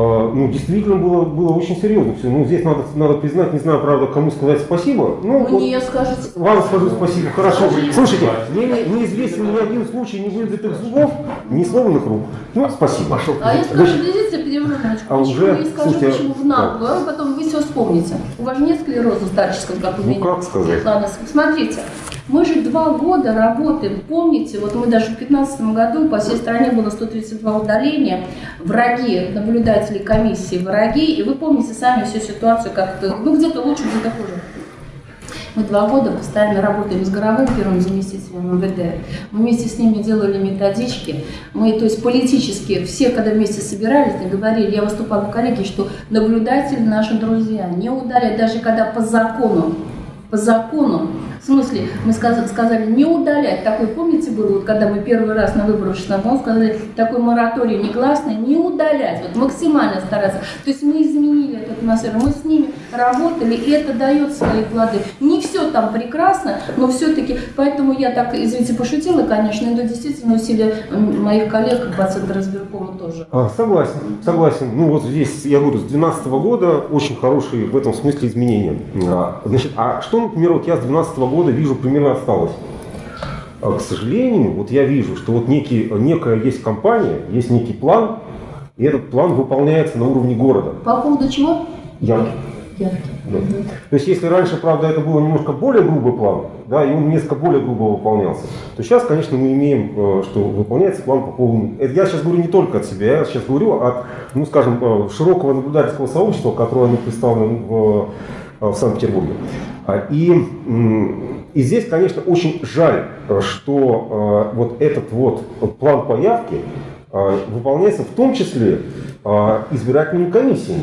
А, Ну, действительно было, было очень серьезно все. Ну, здесь надо, надо признать, не знаю, правда, кому сказать спасибо. Ну, вот Мне скажете, вам скажу спасибо, хорошо. Скажите. Слушайте, мне не, неизвестен ни один случай ни выбитых зубов, ни сломанных рук. Ну, спасибо. А я скажу, подождите, перемножечку. а уже, я скажу, слушайте, почему в наглую, а потом вы все вспомните. У вас нет склероза старческого, как у Ну, меня. как сказать? Ладно, смотрите. Мы же два года работаем, помните, вот мы даже в 2015 году по всей стране было 132 удаления, враги, наблюдатели комиссии, враги, и вы помните сами всю ситуацию, как то ну где-то лучше, где-то хуже. Мы два года постоянно работаем с Горовым, первым заместителем МВД. Мы вместе с ними делали методички. Мы, то есть политически, все, когда вместе собирались, говорили, я выступала в коллегии, что наблюдатели наши друзья, не удалять, даже когда по закону, по закону, в смысле, мы сказали, не удалять. Такой, помните, было, вот когда мы первый раз на выборах в 16 году сказали, такой мораторий негласный, не удалять, вот максимально стараться. То есть мы изменили эту атмосферу, мы с ними работали, и это дает свои плоды. Не все там прекрасно, но все-таки, поэтому я так, извините, пошутила, конечно, но действительно усилия моих коллег по Центру избиркома тоже. А, согласен, согласен. Ну вот здесь, я говорю, с 2012 года очень хорошие в этом смысле изменения. А, Значит, а что, например, вот я с 2012 года вижу примерно осталось? А, К сожалению, вот я вижу, что вот некий, некая есть компания, есть некий план, и этот план выполняется на уровне города. По поводу чего? Яркий. Да. То есть, если раньше, правда, это было немножко более грубый план, да, и он несколько более грубо выполнялся, то сейчас, конечно, мы имеем, э, что выполняется план по полному. Это я сейчас говорю не только от себя, я сейчас говорю от, ну, скажем, э, широкого наблюдательского сообщества, которое представлено в, э, в Санкт-Петербурге. А, И, и здесь, конечно, очень жаль, что вот этот вот план по явке э, выполняется в том числе э, избирательными комиссиями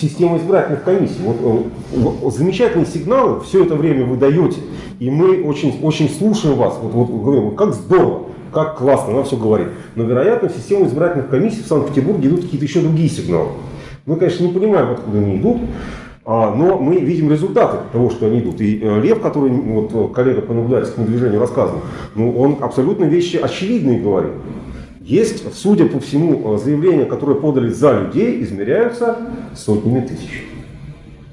система избирательных комиссий. Вот, э, замечательные сигналы все это время вы даете, и мы очень, очень слушаем вас. Вот, вот говорим, как здорово, как классно, она все говорит. Но, вероятно, в систему избирательных комиссий в Санкт-Петербурге идут какие-то еще другие сигналы. Мы, конечно, не понимаем, откуда они идут, а, но мы видим результаты того, что они идут. И э, Лев, который вот, э, коллега по наблюдательскому движению рассказывал, ну, он абсолютно вещи очевидные говорит. Есть, судя по всему, э, заявления, которые подали за людей, измеряются сотнями тысяч.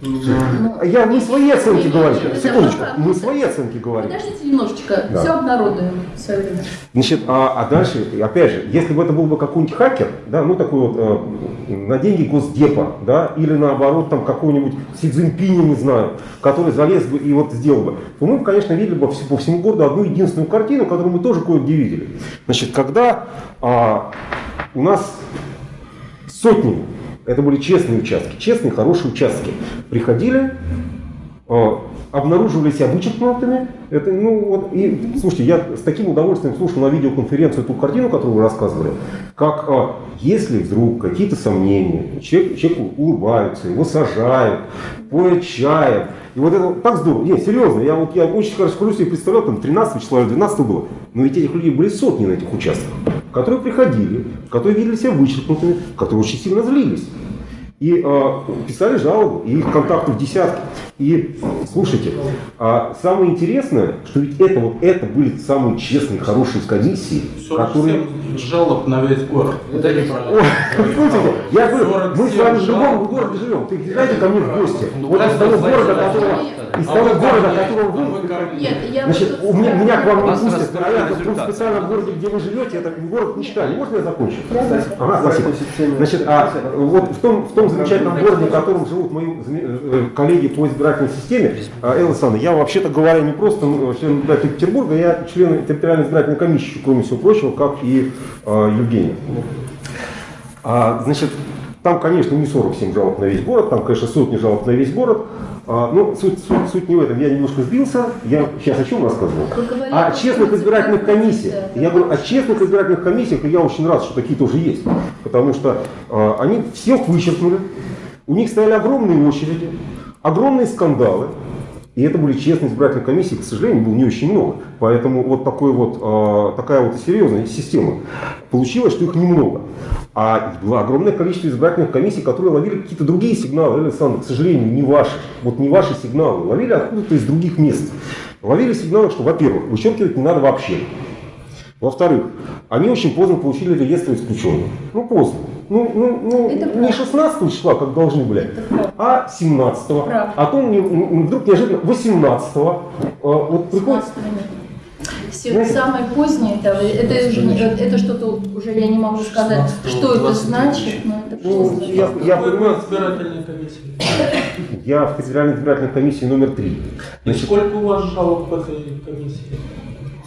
Я не свои оценки говорю. Секундочку. Мы свои оценки говорим. Подождите немножечко, Да. все обнародуем в свое время. Значит, а, а дальше, опять же, если бы это был бы какой-нибудь хакер, да, ну такой вот э, на деньги Госдепа, да, или наоборот там какой-нибудь Си Цзиньпиня, не знаю, который залез бы и вот сделал бы, то мы, конечно, видели бы по всему городу одну единственную картину, которую мы тоже кое-где видели. Значит, когда а, у нас сотни, это были честные участки, честные, хорошие участки, приходили, э, обнаруживали себя вычеркнутыми. Это, ну, вот, и, слушайте, я с таким удовольствием слушал на видеоконференцию эту картину, которую вы рассказывали, как э, если вдруг какие-то сомнения, человек, человеку улыбаются, его сажают, поят чаем, и вот это так здорово. Не, серьезно, я, вот, я очень хорошо себе представлял, там 13 числа или 12 было, но ведь этих людей были сотни на этих участках, которые приходили, которые видели себя вычеркнутыми, которые очень сильно злились. И э, писали жалобу, и их контактов десятки. И слушайте, а самое интересное, что ведь это вот это были самые честные, хорошие комиссии, которые... 47 жалоб на весь город. Это неправильно. Слушайте, я говорю, мы с вами в 47 любом жалоб. городе живем. Ты знаете ко мне в гости. Ну, Вот из просто того города, да, которого, из А того города, которого а вы кормите. Нет, я Значит, у меня, меня к вам не пустят, а я в результаты. специальном городе, где вы живете, это город мечтали. Можно я закончу? Ага, спасибо. Значит, а вот в том, в том замечательном городе, в котором живут мои заме- э, коллеги по избирательной системе, а, Элла Александровна, я вообще-то говоря не просто ну, член избирательного Петербурга, я член территориальной избирательной комиссии, кроме всего прочего, как и э, Евгений. А, значит, там, конечно, не 47 жалоб на весь город, там, конечно, сотни жалоб на весь город. А, ну, суть, суть, суть не в этом, я немножко сбился. Я сейчас о чем рассказывал? Говорили О честных избирательных комиссиях. да, Я да. говорю о честных избирательных комиссиях, и я очень рад, что такие тоже есть. Потому что а, они всех вычеркнули, у них стояли огромные очереди, огромные скандалы. И это были честные избирательные комиссии, к сожалению, было не очень много. Поэтому вот, такой вот а, такая вот серьезная система. Получилось, что их немного. А было огромное количество избирательных комиссий, которые ловили какие-то другие сигналы. Александровна, к сожалению, не ваши. Вот не ваши сигналы. Ловили откуда-то из других мест. Ловили сигналы, что, во-первых, вычеркивать не надо вообще. Во-вторых, они очень поздно получили реестр исключенных. Ну, поздно. Ну, ну, ну Это не 16 числа, как должны были, а 17 -го. Правда. А то мне вдруг неожиданно 18 -го. э, Вот приходит... Все, Знаете- самое позднее, это, это, же не- это что-то уже я не могу сказать, 16-го, что это 20 значит, но это Ну, я, я понимаю, вы избирательной комиссии? я в федеральной избирательной комиссии номер 3. И Значит, сколько у вас жалоб в этой комиссии?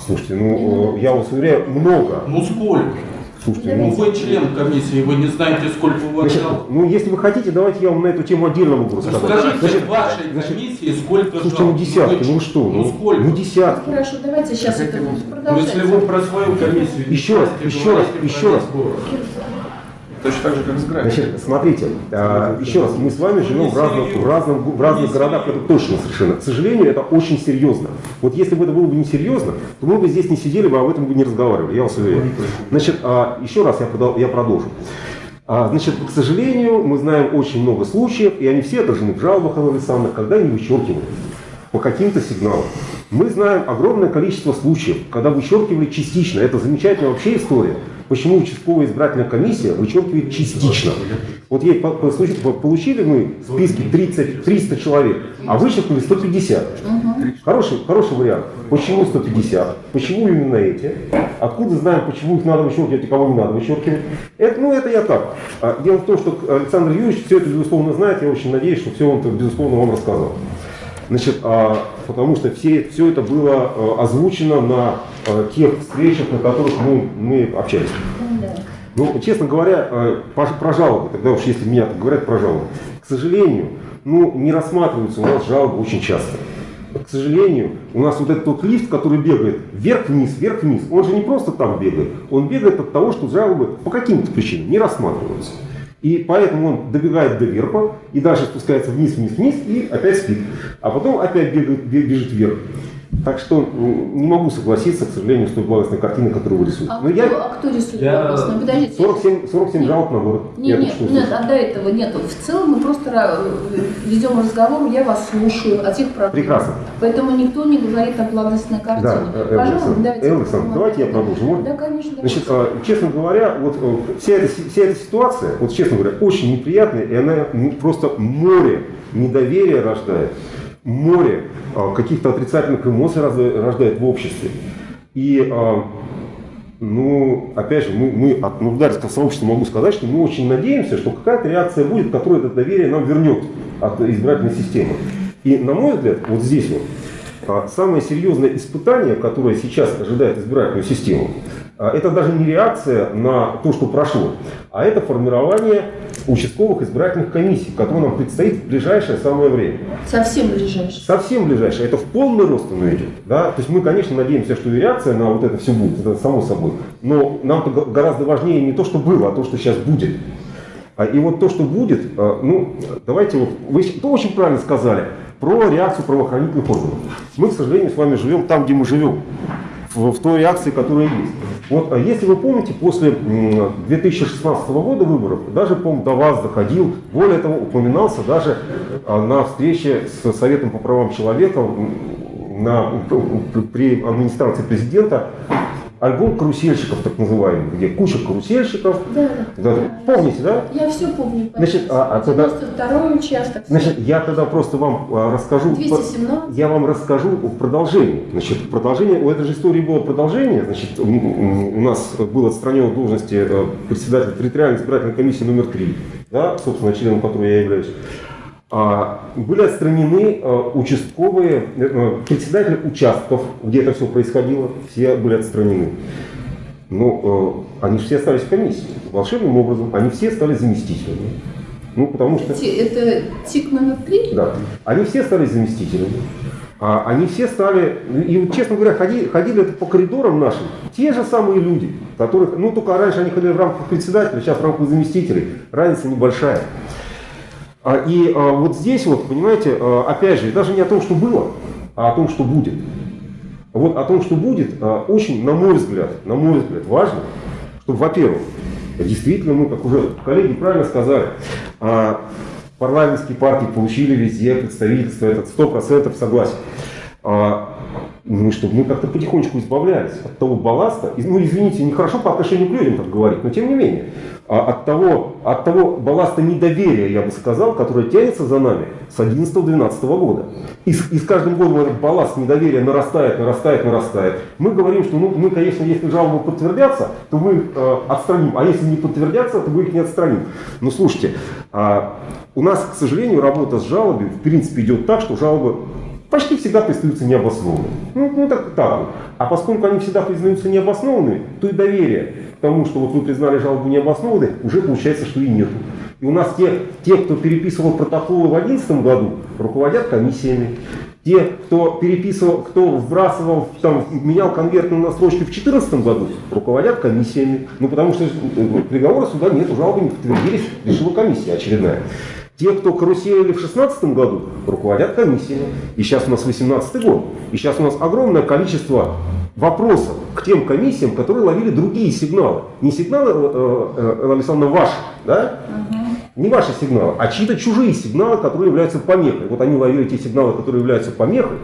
Слушайте, ну, э, я вас уверяю, много. Ну сколько? Слушайте, Ну ну, вы член комиссии, вы не знаете, сколько у вас значит, жалоб. ну, если вы хотите, давайте я вам на эту тему отдельно могу Ну рассказать. скажите, Значит, в вашей значит, комиссии сколько Слушайте, ну жалоб? десятки, ну вы- что? Ну сколько? Ну десятки. Хорошо, давайте сейчас это Ну, продолжать. если вы про свою комиссию Еще раз, еще раз, еще раз. Точно так же, как с графиком. Значит, смотрите, а, еще раз, мы с вами живем в разных, в разных, в разных городах, это точно совершенно. К сожалению, это очень серьезно. Вот если бы это было бы не серьезно, то мы бы здесь не сидели бы, об этом бы не разговаривали, я вас уверяю. Значит, а, еще раз я, продол- я продолжу. А, Значит, к сожалению, мы знаем очень много случаев, и они все отражены в жалобах Анны Александровны, когда не вычеркивали по каким-то сигналам. Мы знаем огромное количество случаев, когда вычеркивали частично. Это замечательная вообще история. Почему участковая избирательная комиссия вычеркивает частично. Вот ей получили мы списки 30, 300 человек, а вычеркнули 150. Хороший, хороший вариант. Почему 150? Почему именно эти? Откуда знаем, почему их надо вычеркивать и кого не надо вычеркивать? Это, ну, это я так. А Дело в том, что Александр Юрьевич все это, безусловно, знает. Я очень надеюсь, что все он, безусловно, вам рассказал. Значит, а, потому что все, все это было а, озвучено на а, тех встречах, на которых мы, мы общались. Ну, честно говоря, э, про жалобы, тогда уж если меня так говорят про жалобы, к сожалению, ну, не рассматриваются у нас жалобы очень часто. К сожалению, у нас вот этот вот лифт, который бегает вверх-вниз, вверх-вниз, он же не просто там бегает, он бегает от того, что жалобы по каким-то причинам не рассматриваются. И поэтому он добегает до верха, и дальше спускается вниз, вниз, вниз, и опять спит. А потом опять бегает, бе- бежит вверх. Так что не могу согласиться, к сожалению, с той благостной картиной, которую вы рисуете. А, Но кто, я а кто рисует Я- благостно? Подождите. 47, 47 жалоб на город. Не, нет, нет, слышу. а до этого нет. В целом мы просто ведем разговор, я вас слушаю о тех проблемах. Прекрасно. Поэтому никто не говорит о благостной картине. Да, э, Пожалуйста, давайте. Элвисон, давайте я продолжу. Можно? Да, конечно. да. Значит, а, честно говоря, вот э, вся эта, вся эта ситуация, вот честно говоря, очень неприятная, и она просто море недоверия рождает, море а, каких-то отрицательных эмоций рождает в обществе. И, а, ну, опять же, мы, мы от наблюдательского сообщества могу сказать, что мы очень надеемся, что какая-то реакция будет, которая это доверие нам вернет от избирательной системы. И, на мой взгляд, вот здесь вот, а, Самое серьезное испытание, которое сейчас ожидает избирательную систему, это даже не реакция на то, что прошло, а это формирование участковых избирательных комиссий, которые нам предстоит в ближайшее самое время. Совсем ближайший. Совсем ближайшее. Это в полный рост оно идет. Да? То есть мы, конечно, надеемся, что и реакция на вот это все будет, это само собой. Но го- гораздо важнее не то, что было, а то, что сейчас будет. А, И вот то, что будет, а, ну, давайте вот, вы то очень правильно сказали про реакцию правоохранительных органов. Мы, к сожалению, с вами живем там, где мы живем, в, в той реакции, которая есть. Вот, а если вы помните, после м, 2016 года выборов, даже, по до вас доходил, более того, упоминался даже а, на встрече с Советом по правам человека на, при администрации президента альбом карусельщиков, так называемый, где куча карусельщиков. Да, Да, помните, да? Я все помню. Значит, а- а тогда- 92 участок. Значит, я тогда просто вам а, расскажу. 217. Я вам расскажу в продолжении. Значит, продолжение, у этой же истории было продолжение. Значит, у нас был отстранен от должности э, председателя территориальной избирательной комиссии номер 3, да, собственно, членом которой я являюсь. А, были отстранены э, участковые, э, э, председатели участков, где это все происходило, все были отстранены. Ну, э, они все остались в комиссии. Волшебным образом они все стали заместителями. Ну, потому что... Это тик номер три? Да. Они все стали заместителями. А они все стали, и вот, честно говоря, ходили, ходили это по коридорам нашим, те же самые люди, которых, ну только раньше они ходили в рамках председателя, сейчас в рамках заместителей, разница небольшая. А, и а, вот здесь вот, понимаете, а, опять же, даже не о том, что было, а о том, что будет. Вот о том, что будет, очень, на мой взгляд, на мой взгляд, важно, чтобы, во-первых, действительно мы, как уже коллеги правильно сказали, парламентские партии получили везде представительство, этот 100% согласен. А, ну, чтобы мы как-то потихонечку избавлялись от того балласта, ну, извините, нехорошо по отношению к людям так говорить, но тем не менее, а, от, того, от того балласта недоверия, я бы сказал, который тянется за нами с 11-12 года. И и с каждым годом этот балласт недоверия нарастает, нарастает, нарастает. Мы говорим, что ну, мы, конечно, если жалобы подтвердятся, то мы э, отстраним, а если не подтвердятся, то мы их не отстраним. Но слушайте, а, у нас, к сожалению, работа с жалобой в принципе идет так, что жалобы почти всегда признаются необоснованными. Ну, ну так, так вот. А поскольку они всегда признаются необоснованными, то и доверие к тому, что вот вы признали жалобу необоснованной, уже получается, что и нету. И у нас те, те кто переписывал протоколы в 2011 году, руководят комиссиями. Те, кто переписывал, кто вбрасывал, там, менял конвертные настройки в 2014 году, руководят комиссиями. Ну, потому что э, приговора суда нет, жалобы не подтвердились, решила комиссия очередная. Те, кто каруселили в 2016 году, руководят комиссиями. И сейчас у нас 2018 год. И сейчас у нас огромное количество вопросов к тем комиссиям, которые ловили другие сигналы. Не сигналы, э, э, Элла Александровна, ваши, да? Не ваши сигналы, а чьи-то чужие сигналы, которые являются помехой. Вот они ловили те сигналы, которые являются помехой,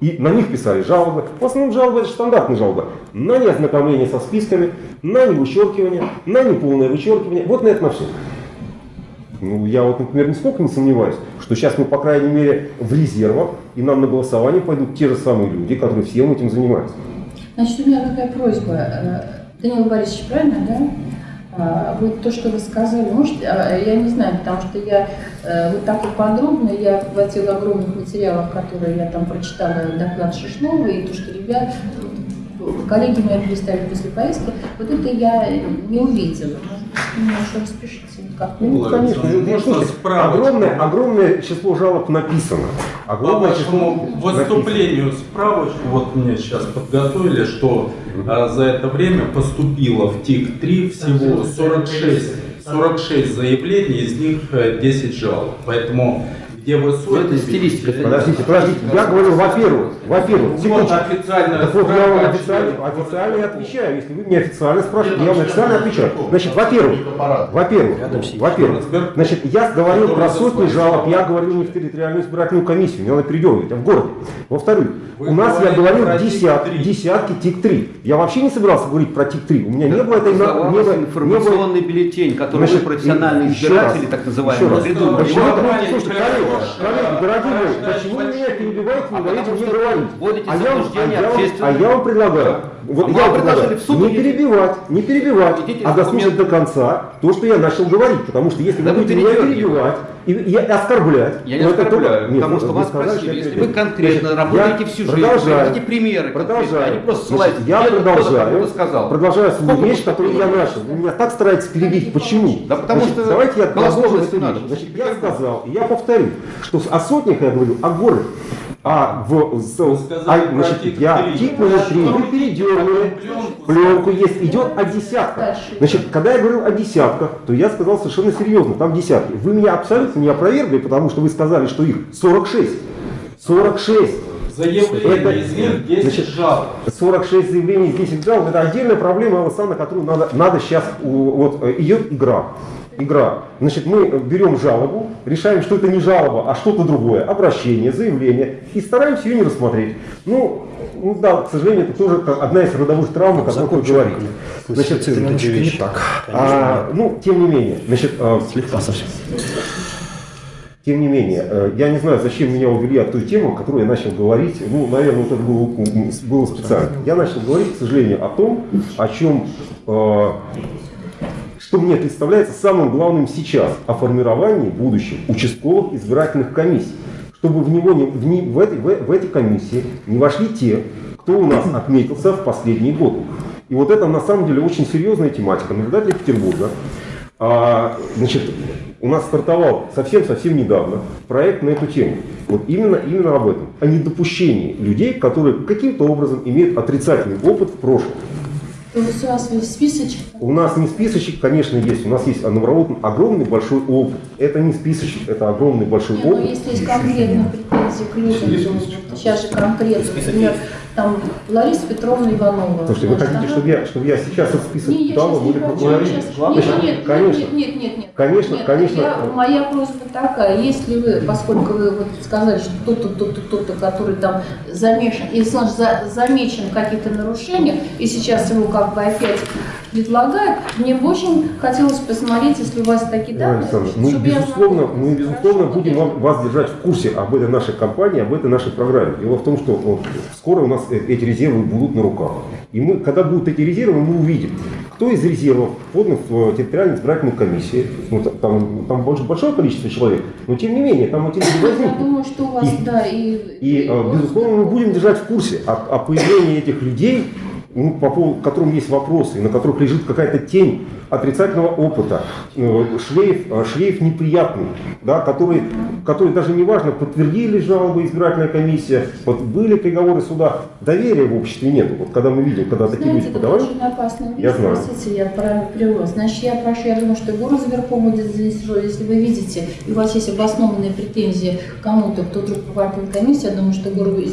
и на них писали жалобы. В основном жалобы это стандартные жалобы. На неознакомление со списками, на невычеркивание, на неполное вычеркивание. Вот на это на все. Ну, я вот, например, нисколько не сомневаюсь, что сейчас мы, по крайней мере, в резервах, и нам на голосование пойдут те же самые люди, которые всем этим занимаются. Значит, у меня такая просьба. Э, Данил Борисович, правильно, да? А, Вот то, что вы сказали, может, а, я не знаю, потому что я э, вот так вот подробно, я в этих огромных материалах, которые я там прочитала, доклад Шишнова, и то, что ребят, коллеги мои представили после поездки, вот это я не увидела. Немножко распишите. Как Ну, конечно, ну, можно слушайте, огромное, огромное число жалоб написано. По Огромное число вашему написано. выступлению справочку, вот мне сейчас подготовили, что а, за это время поступило в ТИК-3 всего 46, 46 заявлений, из них э, 10 жалоб. Поэтому где высокий. Подождите, подождите. Я говорю, во-первых, во-первых, Вот секундочку. официальная Так вот, я вам официально, официально и отвечаю. Если вы меня официально спрашиваете, я вам официально отвечаю. Значит, во-первых, во-первых, во-первых, значит, я говорил про сотни жалоб, я говорил не в территориальную избирательную комиссию, не надо передергивать, а в городе. Во-вторых, у нас, я говорил, про десятки, ТИК-3. десятки ТИК-3. Я вообще не собирался говорить про ТИК-3. У меня не было этой... Информационный бюллетень, который Значит, вы профессиональные избиратели, так называемые, придумали. Слушайте, коллеги, дорогие мои, почему вы меня перебиваете, не А даете мне говорить? А я, вам- а, я, а я вам предлагаю, вот А я вам предлагаю, не перебивать, не перебивать, а дослушать до конца то, что я начал говорить, потому что если вы будете меня перебивать и, и оскорблять, Я не это оскорбляю, нет, потому что вас сказали, спросили, я если вы конкретно работаете я всю жизнь, продолжаю, приводите примеры продолжаю. а не просто Значит, я Кто-то продолжаю, сказал. продолжаю свою Сколько речь, которую я начал. Вы меня так стараетесь перебить. Почему? Да потому Значит, что давайте я продолжу эту надо. речь. Значит, я сказал, и я повторю, что о сотнях я говорю, о городе. А в с- а, значит, я тик номер три, вы передернули, пленку есть, идет о десятках. Значит, когда я говорил о десятках, то я сказал совершенно серьезно, там десятки. Вы меня абсолютно не опровергли, потому что вы сказали, что их 46. 46. Заявление Это- из них 10 значит, жалоб. 46 заявлений, 10 жалоб, это отдельная проблема, Александр, на которую надо, надо сейчас, вот э, идет игра. Игра. Значит, мы берем жалобу, решаем, что это не жалоба, а что-то другое, обращение, заявление, и стараемся ее не рассмотреть. Ну, ну да, к сожалению, это тоже одна из родовых травм, о которых вы говорите. Значит, эти вещи. Так, а, ну, тем не менее, значит, а, Слегка совсем. тем не менее, э, я не знаю, зачем меня увели от той темы, которую я начал говорить. Ну, наверное, вот это было, было специально. Я начал говорить, к сожалению, о том, о чем, э, что мне представляется самым главным сейчас, о формировании будущих участковых избирательных комиссий. Чтобы в, него не, в, не- в, эти, в, в эти комиссии не вошли те, кто у нас отметился в последние годы. И вот это на самом деле очень серьезная тематика. Наблюдатели Петербурга а, значит, у нас стартовал совсем-совсем недавно проект на эту тему. Вот именно, именно об этом. О недопущении людей, которые каким-то образом имеют отрицательный опыт в прошлом. У вас есть списочек? У нас не списочек, конечно, есть. У нас есть наработан огромный большой опыт. Это не списочек, это огромный большой ну опыт. если есть конкретные претензии к людям, сейчас же конкретно, например, там Лариса Петровна Иванова. Слушайте, вы хотите, она- чтобы я, чтобы я сейчас этот список Не, я дал сейчас вам не или хочу, поговорил? я сейчас- Значит, Нет, нет, конечно, нет, нет, нет, нет. Конечно, Нет, конечно. я- моя просьба такая, если вы, поскольку вы вот сказали, что кто-то, кто-то, кто-то, который там замешан, и значит, за- замечен в каких-то нарушениях, и сейчас его как бы опять предлагают, мне бы очень хотелось посмотреть, если у вас такие данные, мы, я безусловно, мы, безусловно, будем вам- вас держать в курсе об этой нашей компании, об этой нашей программе. Дело в том, что вот, скоро у нас э- эти резервы будут на руках. И мы, когда будут эти резервы, мы увидим, кто из резервов подан в территориальную избирательную комиссию. Ну, та- там, там больше, большое количество человек, но тем не менее, там эти люди Я возникнут. думаю, что у вас, И- да, и... И, э, безусловно, мы будем держать в курсе о, о появлении этих людей, ну, по поводу которым есть вопросы, и на которых лежит какая-то тень отрицательного опыта, э, шлейф, э, шлейф неприятный, да, который, который даже не важно, подтвердили жалобы избирательная комиссия, вот были приговоры суда, доверия в обществе нет. Вот когда мы видим, когда такие Знаете, люди это подавали, очень вещь, Я знаю. простите, я правильно перевела. Значит, я прошу, я думаю, что горосберком будет здесь роль. Если вы видите, и у вас есть обоснованные претензии кому-то, кто вдруг попадает в комиссию, я думаю, что город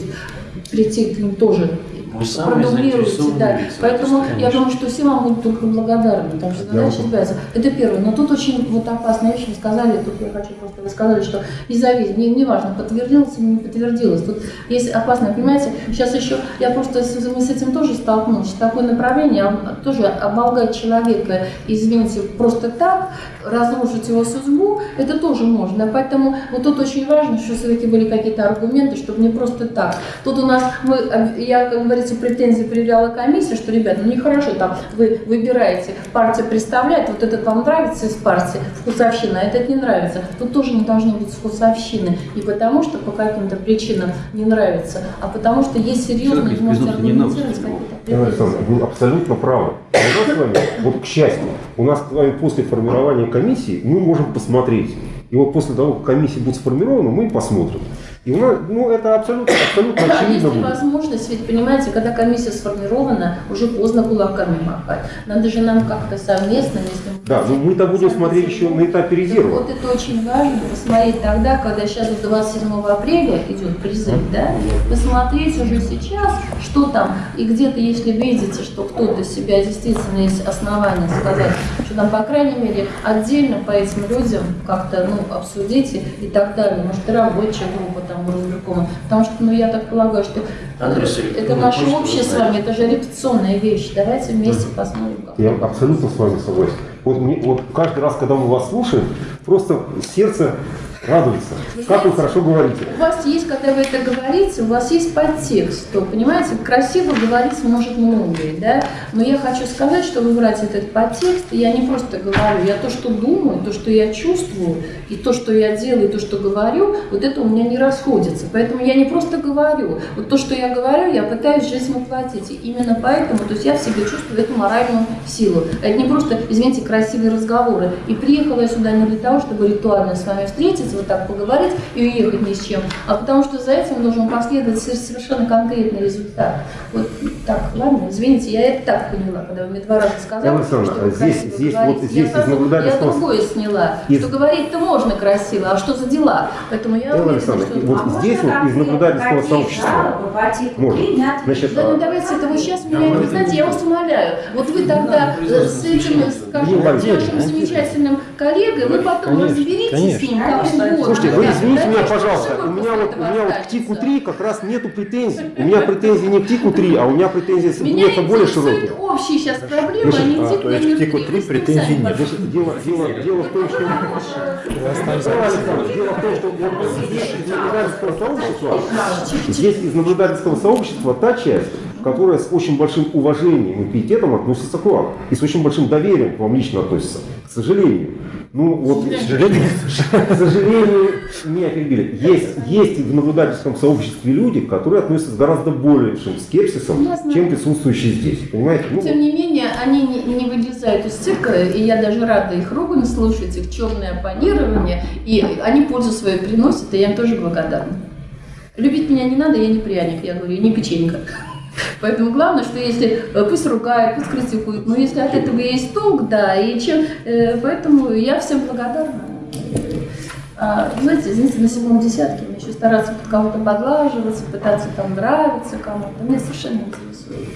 прийти к ним тоже Вы самые продублируете, заинтересованные да. Поэтому конечно. я думаю, что все вам будут только благодарны, потому что задача избавиться. Это первое. Но тут очень вот опасная вещь, вы сказали, тут я хочу просто, вы сказали, что независимо, не, не важно, подтвердилось или не подтвердилось. Тут есть опасное, понимаете, сейчас еще, я просто, с- мы с этим тоже столкнулась, такое направление, а, тоже оболгать человека, извините, просто так, разрушить его судьбу, это тоже можно. Поэтому вот тут очень важно, что все-таки были какие-то аргументы, чтобы не просто так. Тут у нас, мы, я, как говорится, претензии предъявляла комиссия, что, ребята, ну нехорошо, там вы выбираете, партия представляет, вот этот вам нравится из партии, вкусовщина, а этот не нравится. Тут тоже не должно быть вкусовщины. Не потому, что по каким-то причинам не нравится, а потому что есть серьезные, можете аргументировать какие-то Александрович, вы абсолютно правы. У нас с вами, вот к счастью, у нас с вами после формирования комиссии мы можем посмотреть. И вот после того, как комиссия будет сформирована, мы посмотрим. И нас, ну, это абсолютно, абсолютно очевидно есть будет. возможность, ведь понимаете, когда комиссия сформирована, уже поздно кулаками махать. Надо же нам как-то совместно, если мы Да, но мы-то будем смотреть еще на этапе резерва. Вот это очень важно, посмотреть тогда, когда сейчас вот 27 апреля идет призыв, да, посмотреть уже сейчас, что там, и где-то, если видите, что кто-то себя действительно есть основания сказать, что там, по крайней мере, отдельно по этим людям как-то, ну, обсудите и так далее, может, рабочая группа там разбиркома, потому что, ну, я так полагаю, что Андрей Сергеевич, это наше общее с вами, это же репетиционная вещь, давайте вместе посмотрим, как Я абсолютно с вами согласен. Вот, мне, вот каждый раз, когда мы вас слушаем, просто сердце радуется. Как вы хорошо говорите. У вас есть, когда вы это говорите, у вас есть подтекст, то, понимаете, красиво говорить может многое, да, но я хочу сказать, что выбрать этот подтекст, я не просто говорю, я то, что думаю, то, что я чувствую, и то, что я делаю, то, что говорю, вот это у меня не расходится, поэтому я не просто говорю, вот то, что я говорю, я пытаюсь жизнь воплотить, и именно поэтому, то есть я в себе чувствую эту моральную силу, это не просто, извините, красивые разговоры, и приехала я сюда не для того, чтобы ритуально с вами встретиться, вот так поговорить и уехать ни с чем, а потому что за этим должен последовать со- совершенно конкретный результат. Вот так, ладно, извините, я это так поняла, когда вы мне два раза сказали, что вы здесь- красиво здесь говорите. вот здесь я, сразу- я другое сняла, Из- что говорить-то можно красиво, а что за дела? Поэтому я Элла уверена, что... вот здесь вот из наблюдательского сообщества можно. Значит, Да, ну давайте это вы сейчас меня, вы знаете, я вас умоляю. Вот вы тогда с этим, скажем, нашим замечательным коллегой, вы потом разберитесь с ним, как угодно. Слушайте, вы извините да, меня, да, пожалуйста, у меня вот, у меня вот к останется. ТИКу 3 как раз нету претензий. У меня претензии не к ТИКу 3, а у меня претензии Меня несколько более широкие. общие сейчас проблемы, а не а, тик то есть номер к ТИКу три. 3 Вы с ним претензий сами нет. Дело, дело, дело в том, что... Дело в том, что вот здесь из наблюдательского сообщества, здесь из наблюдательского сообщества та часть, которая с очень большим уважением и пиететом относится к вам. И с очень большим доверием к вам лично относится. К сожалению. Ну вот, к сожалению, к сожалению, меня перебили. Есть, есть в наблюдательском сообществе люди, которые относятся с гораздо большим скепсисом, чем присутствующие здесь. Понимаете? Ну, Тем не менее, они не, не вылезают из цирка, и я даже рада их ругань слушать, их черное оппонирование, и они пользу свою приносят, и я им тоже благодарна. Любить меня не надо, я не пряник, я говорю, не печенька. Поэтому главное, что если э, пусть ругают, пусть критикуют, но если от этого есть толк, да, и чем, э, поэтому я всем благодарна. А, знаете, извините, на седьмом десятке мне еще стараться под кого-то подлаживаться, пытаться там нравиться кому-то, меня совершенно интересует.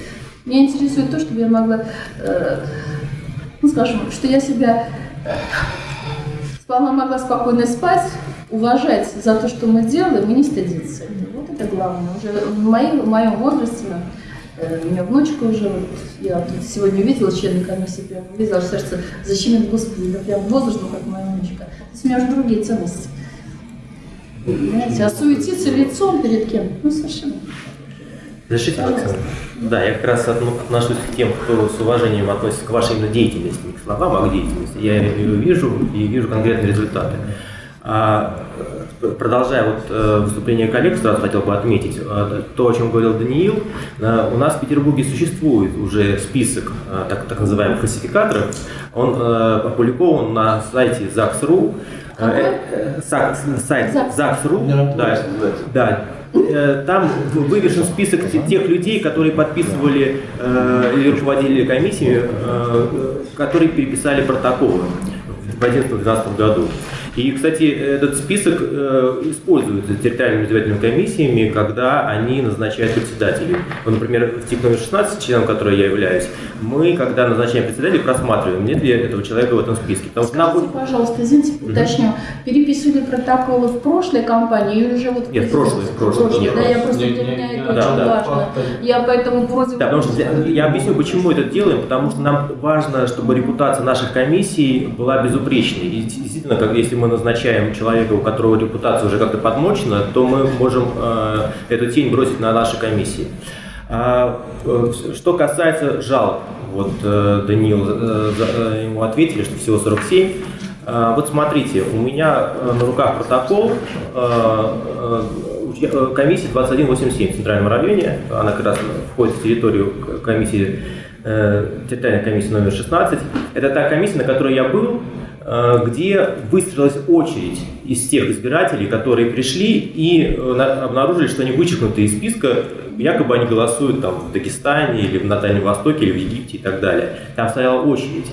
Меня интересует то, чтобы я могла, э, ну скажем, что я себя спала, могла спокойно спать, уважать за то, что мы делаем, и не стыдиться. Вот это главное. Уже в, моей- в моем возрасте, э, у меня внучка уже, вот, я тут сегодня увидела члены комиссии, прям увидела, аж сердце защемит, господи, да прям возраст, ну, как моя внучка. То есть у меня уже другие ценности. Понимаете, а суетиться лицом перед кем? Ну, совершенно. Разрешите, Александр? Да, я как раз отно- отношусь к тем, кто с уважением относится к вашей именно деятельности, не к словам, а к деятельности. Я ее вижу и вижу конкретные результаты. А, продолжая вот э, выступление коллег, сразу хотел бы отметить э, то, о чем говорил Даниил. Э, У нас в Петербурге существует уже список так, так называемых классификаторов. Он опубликован на сайте ЗАГС.ру. Сайт ЗАГС.ру. Да, да. Э, Там вывешен список те- тех людей, которые подписывали э, или руководили комиссиями, э, которые переписали протоколы в 2011-2012 году. И, кстати, этот список э, используется территориальными избирательными комиссиями, когда они назначают председателей. Вот, например, в ТИК номер 16, членом которой я являюсь, мы, когда назначаем председателей, просматриваем, нет ли этого человека в этом списке. Потому что нам Скажите, пожалуйста, извините, уточню, переписывали протоколы в прошлой кампании или уже вот... Нет, в прошлой, в прошлой. Нет, да, я прошлой. просто Не- для меня не- это да, очень да. важно. Я поэтому вроде... Да, потому что я, я объясню, почему это делаем, потому что нам важно, чтобы репутация наших комиссий была безупречной. И действительно, как, если мы назначаем человека, у которого репутация уже как-то подмочена, то мы можем э, эту тень бросить на наши комиссии. А, э, что касается жалоб, вот э, Даниил, ему ответили, что всего 47. А, Вот смотрите, у меня на руках протокол э, комиссии 2187 в Центральном районе. Она как раз входит в территорию комиссии, территориальной комиссии номер 16. Это та комиссия, на которой я был где выстроилась очередь из тех избирателей, которые пришли и э, на- обнаружили, что они вычеркнуты из списка, якобы они голосуют там в Дагестане или на Дальнем Востоке или в Египте и так далее. Там стояла очередь.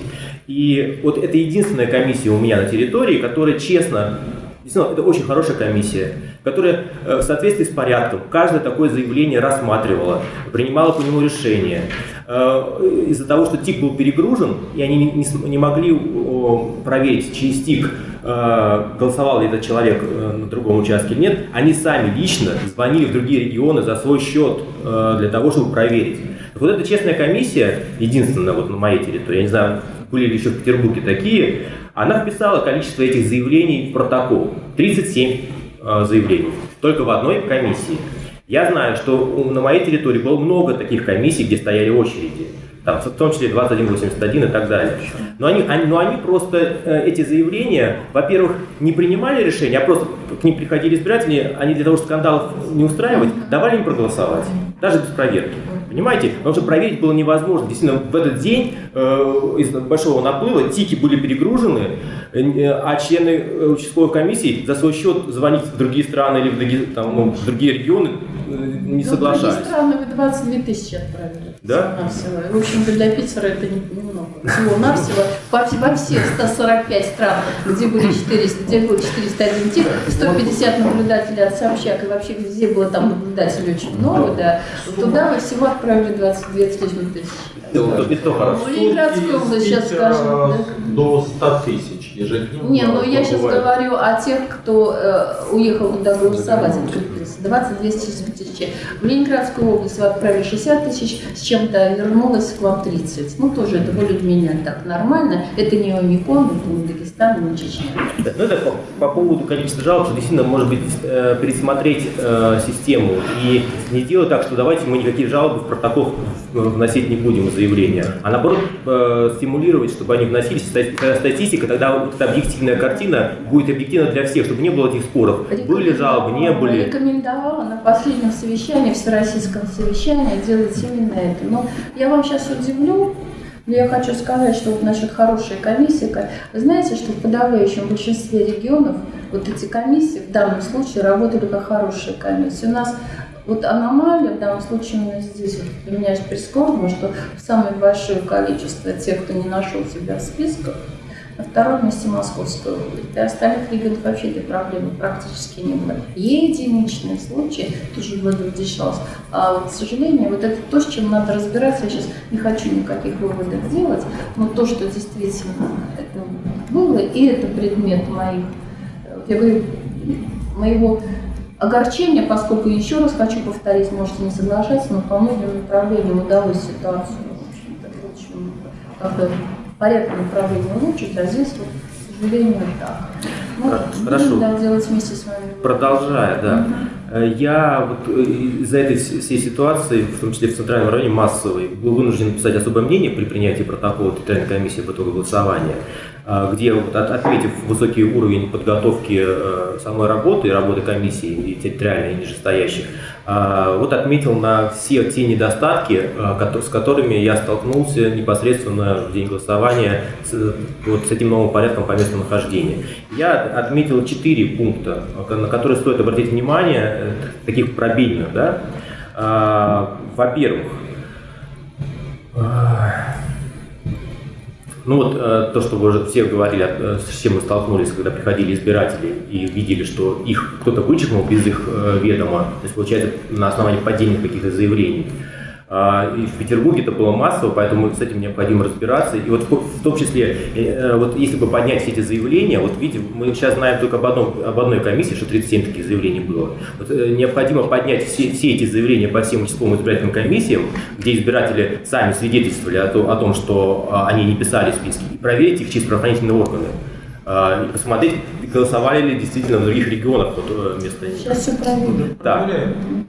И вот это единственная комиссия у меня на территории, которая честно, действительно, это очень хорошая комиссия, которая э, в соответствии с порядком каждое такое заявление рассматривала, принимала по нему решение. Э, Из-за того, что тик был перегружен, и они не, могли проверить через тик, э, голосовал ли этот человек э, на другом участке или нет, они сами лично звонили в другие регионы за свой счет для того, чтобы проверить. Так Вот эта честная комиссия, единственная вот на моей территории, я не знаю, были ли еще в Петербурге такие, она вписала количество этих заявлений в протокол. 37 э, заявлений, только в одной комиссии. Я знаю, что на моей территории было много таких комиссий, где стояли очереди. Там, в том числе 2181 и так далее. Но они, они- но они просто, э, эти заявления, во-первых, не принимали решения, а просто к ним приходили избиратели, они для того, чтобы скандалов не устраивать, давали им проголосовать, даже без проверки. Понимаете? Потому что проверить было невозможно. Действительно, в этот день э, из большого наплыва тики были перегружены, а члены э, участковой комиссии за свой счет звонить в другие страны или в другие, там, в другие регионы э, не Ну, соглашались. другие страны вы 22 тысячи отправили. Да? Всего-навсего. В общем-то, для Питера это не- немного. Всего-навсего во, во всех 145 стран, где были 400, где было 401 тип, 150 наблюдателей от Собчак, и вообще везде было там наблюдателей очень много, да. Туда вы всего отправили 22 с лишним тысяч. Это, это хорошо. Ну, Ленинградская область, сейчас скажем, да. До 100 тысяч ежедневно. Не, ну я сейчас говорю о тех, кто э, уехал туда голосовать. 22 тысячи. В Ленинградскую область вы отправили 60 тысяч, с чем-то вернулось к вам 30. Ну, тоже это более-менее так нормально. Это не Омикон, это не Дагестан, не Чечня. Да, Ну, это по, по поводу количества жалоб, что действительно, может быть, э, пересмотреть э, систему и не делать так, что давайте мы никакие жалобы в протокол вносить не будем, заявления, а наоборот э, стимулировать, чтобы они вносились. Когда статистика, тогда вот эта объективная картина будет объективна для всех, чтобы не было этих споров. Были жалобы, не были. Рекомендовала на последнем совещании, всероссийском совещании делать именно это. Но я вам сейчас удивлю, но я хочу сказать, что вот насчет хорошей комиссии, знаете, что в подавляющем большинстве регионов вот эти комиссии в данном случае работали как хорошие комиссии. У нас вот аномалия в данном случае именно здесь. Вот для меня прискорбно, что самое большое количество тех, кто не нашел себя в списках, на втором месте Московская область. Для остальных регионов вообще этой проблемы практически не было. Единичные случаи, тоже выводов решалось. А вот, к сожалению, вот это то, с чем надо разбираться. Я сейчас не хочу никаких выводов делать, но то, что действительно это было, и это предмет моих, э, я говорю, моего огорчения, поскольку, еще раз хочу повторить, можете не соглашаться, но по многим направлениям удалось ситуацию, в порядок направления улучшить, а здесь, вот, к сожалению, так. Ну, Хорошо. будем, делать вместе с вами. Продолжая, да. Э, Я вот э, из-за этой вс- всей ситуации, в том числе в Центральном районе массовой, был вынужден написать особое мнение при принятии протокола территориальной комиссии по итогу голосования, где, вот, от- отметив высокий уровень подготовки э, самой работы, работы комиссии и территориальной, и нижестоящих, а, вот отметил на все те недостатки, а, кото- с которыми я столкнулся непосредственно в день голосования с, вот, с этим новым порядком по месту нахождения. Я отметил четыре пункта, э, на которые стоит обратить внимание, э, таких пробельных. Да? А, Во-первых, а, ну вот э, то, что вы уже все говорили, э, с чем мы столкнулись, когда приходили избиратели и видели, что их кто-то вычеркнул без их э, ведома, то есть получается на основании поддельных каких-то заявлений. А, И в Петербурге это было массово, поэтому с этим необходимо разбираться. И вот в том числе, э, вот если бы поднять все эти заявления, вот видите, мы сейчас знаем только об, одном, об одной комиссии, что 37 таких заявлений было. Вот, э, необходимо поднять все, все эти заявления по всем участковым избирательным комиссиям, где избиратели сами свидетельствовали о, то- о том, что а, они не писали списки, и проверить их через правоохранительные органы. А, И посмотреть, голосовали ли действительно в других регионах вот, э, вместо них. Сейчас все проверим. Да,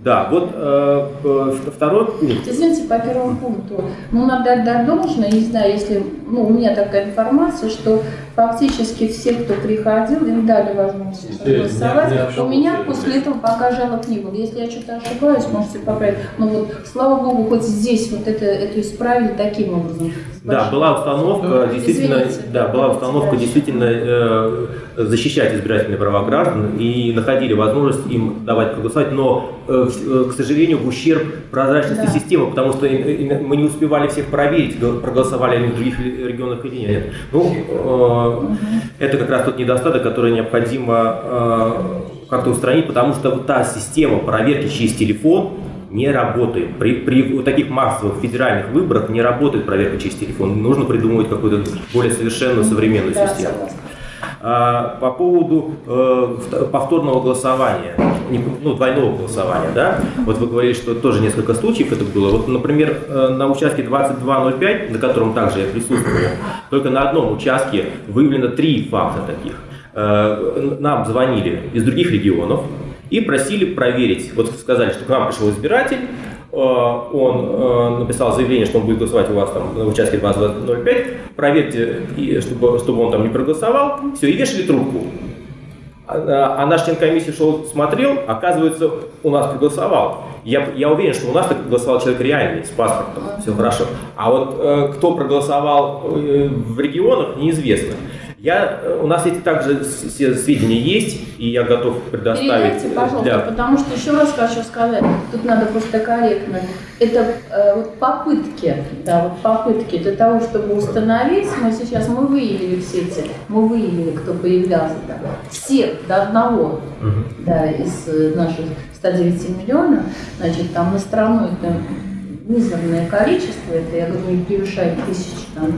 да, вот э, э, второй пункт. Извините, по первому пункту. Ну, надо отдать должное, не знаю, если, ну, у меня такая информация, что фактически все, кто приходил, им дали возможность голосовать. у меня после этого пока жалоб не было. Если я что-то ошибаюсь, можете поправить. Но вот, слава богу, хоть здесь вот это, это исправили таким образом. Да, была установка, действительно, Извините. да, была установка действительно э, защищать избирательные права граждан и находили возможность им давать проголосовать, но, э, э, к сожалению, в ущерб прозрачности Да. системы, потому что мы не успевали всех проверить, проголосовали они в других регионах или нет. Ну, э, это как раз тот недостаток, который необходимо как-то устранить, потому что вот та система проверки через телефон не работает. При, при таких массовых федеральных выборах не работает проверка через телефон. Нужно придумывать какую-то более совершенную современную Да, систему. согласна. А, по поводу э, вт- повторного голосования, ну, двойного голосования, да, вот вы говорили, что тоже несколько случаев это было. Вот, например, э, на участке 2205, на котором также я присутствовал, только на одном участке выявлено три факта таких. Э, Нам звонили из других регионов и просили проверить. Вот сказали, что к нам пришел избиратель, он э, написал заявление, что он будет голосовать у вас там на участке 2205, проверьте, чтобы, чтобы он там не проголосовал, все, и вешали трубку. А, а наш член комиссии шел, смотрел, оказывается, у нас проголосовал. Я, я уверен, что у нас так голосовал человек реальный, с паспортом, все хорошо. А вот э, кто проголосовал э, в регионах, неизвестно. Я, э, у нас эти также все сведения есть, и я готов предоставить. Передайте, пожалуйста, для- потому что еще раз хочу сказать, тут надо просто корректно. Это э, вот попытки, да, вот попытки для того, чтобы установить, мы сейчас мы выявили все эти, мы выявили, кто появлялся там, всех до одного, да, из э, наших 109 миллионов, значит, там на страну это мизерное количество, это, я говорю, не превышает тысячи там,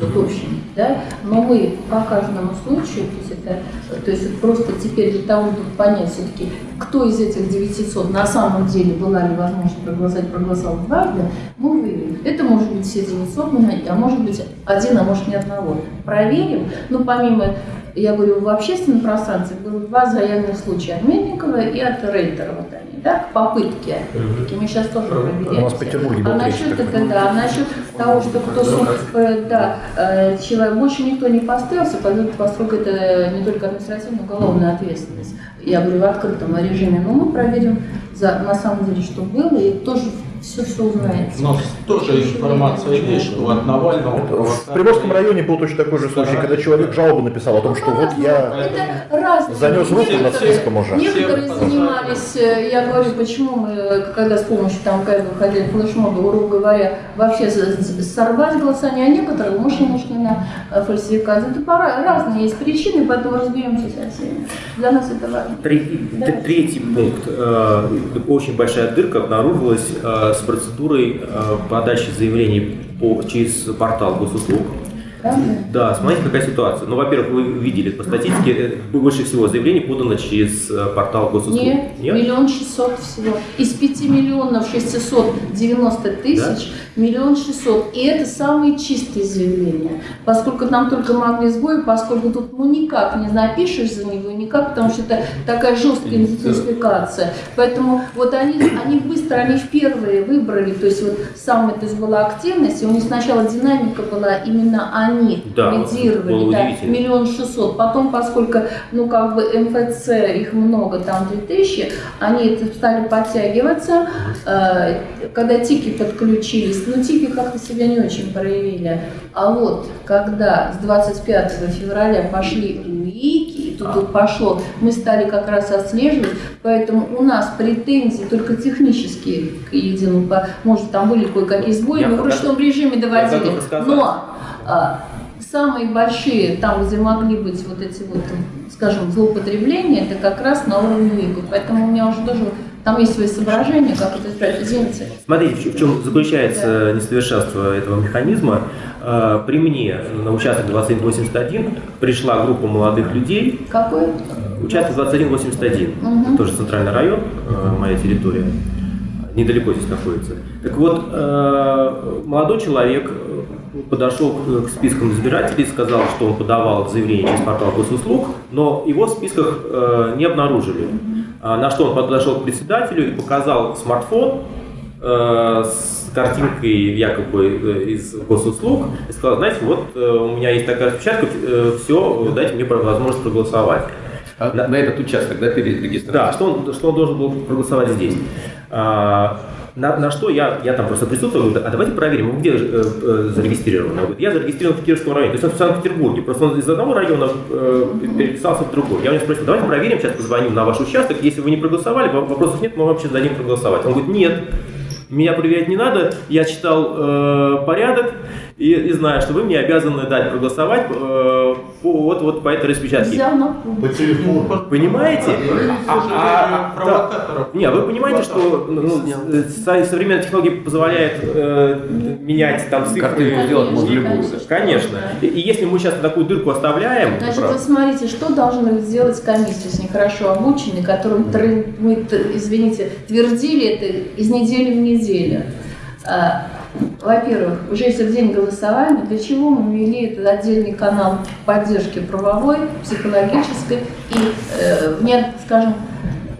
вот общем, да, но мы по каждому случаю, то есть это, то есть просто теперь для того, чтобы понять все-таки, кто из этих 900 на самом деле была ли возможность проголосовать, проголосовал дважды, мы выявим. Это может быть все 900, мы найдем, а может быть один, а может ни одного. Проверим, но помимо я говорю, в общественном пространстве было два заявленных случая от Мельникова и от Рейтера. Вот они, да, к попытке. опять-таки. Мы сейчас тоже проверяем. У нас в Петербурге был А насчет это, да, а насчет того, что кто э, да, э, человек, больше никто не поставился, поскольку- это не только административная, но уголовная ответственность. Я говорю в открытом режиме, но мы проверим за, на самом деле, что было, и тоже узнаете. У нас тоже информация есть, что от Навального... В Приморском районе был точно такой же случай, когда человек жалобу написал о том, что вот я занес руку над Некоторые- списком уже. Некоторые занимались, э, я говорю, почему мы, когда с помощью там КФ выходили флешмоба, грубо говоря, вообще сорвать голосование, а некоторые шли на э, фальсификацию. Это пора, разные есть причины, поэтому разберемся со всеми. Для нас это важно. Третий, Да. т- третий пункт. Э, Очень большая дырка обнаружилась э, с процедурой э, подачи заявлений по, через портал госуслуг. Да, смотрите, какая ситуация. Ну, во-первых, вы видели по статистике, э, больше всего заявлений подано через э, портал госуслуг. Нет, миллион шестьсот всего. Из пяти миллионов шестисот девяносто тысяч, миллион шестьсот. И это самые чистые заявления. Поскольку нам только могли сбои, поскольку тут ну никак не напишешь за него, никак, потому что это такая жесткая идентификация. Поэтому вот они, они быстро, они в первые выбрали, то есть вот самая то есть была активность, и у них сначала динамика была, именно они Да, лидировали, да, миллион шестьсот. Потом, поскольку, ну, как бы МФЦ, их много, там 2000, они стали подтягиваться. Э, Когда тики подключились, ну, тики как-то себя не очень проявили. А вот, когда с 25 февраля пошли улики, и тут вот пошло, мы стали как раз отслеживать, поэтому у нас претензии только технические к единому, может, там были кое-какие сбои, мы в ручном режиме доводили. Но а, самые большие, там, где могли быть вот эти вот, скажем, злоупотребления, это как раз на уровне ВИГу. Поэтому у меня уже тоже, там есть свои соображения, как это. Извините. Смотрите, в чем- заключается несовершенство этого механизма. Э, При мне на участок 2181 пришла группа молодых людей. Какой? Участок 2181, Мгм. тоже центральный район, э, моя территория, недалеко здесь находится. Так вот, э, молодой человек подошел к, спискам избирателей, сказал, что он подавал заявление через портал госуслуг, но его в списках не обнаружили. А На что он подошел к председателю и показал смартфон э, с картинкой якобы э, из госуслуг и сказал, знаете, вот э, у меня есть такая распечатка, все, дайте мне возможность проголосовать. на, этот участок, да, перед регистрацией? Да, что он, что он должен был проголосовать здесь. А, на, на что я, я там просто присутствовал, говорю, а давайте проверим, вы где э, э, зарегистрированы? Он говорит, я зарегистрирован в Кировском районе, то есть он в Санкт-Петербурге, просто он из одного района э, переписался в другой. Я у него спросил, давайте проверим, сейчас позвоним на ваш участок, если вы не проголосовали, вопросов нет, мы сейчас дадим проголосовать. Он говорит, нет, меня проверять не надо, я читал э, порядок и, и знаю, что вы мне обязаны дать проголосовать э, по, вот, вот по этой распечатке. Взял на По телефону. Понимаете? А, а, да. Не, вы понимаете, что ну, со- современная технология позволяет э, менять там цифры. Картинку сделать можно любую. Конечно. И, и если мы сейчас такую дырку оставляем, Значит, вы смотрите, что должны сделать комиссия, если хорошо обучены, которым мы, извините, твердили это из недели в неделю. Во-первых, уже если в день голосования, для чего мы ввели этот отдельный канал поддержки правовой, психологической и, э, не, скажем,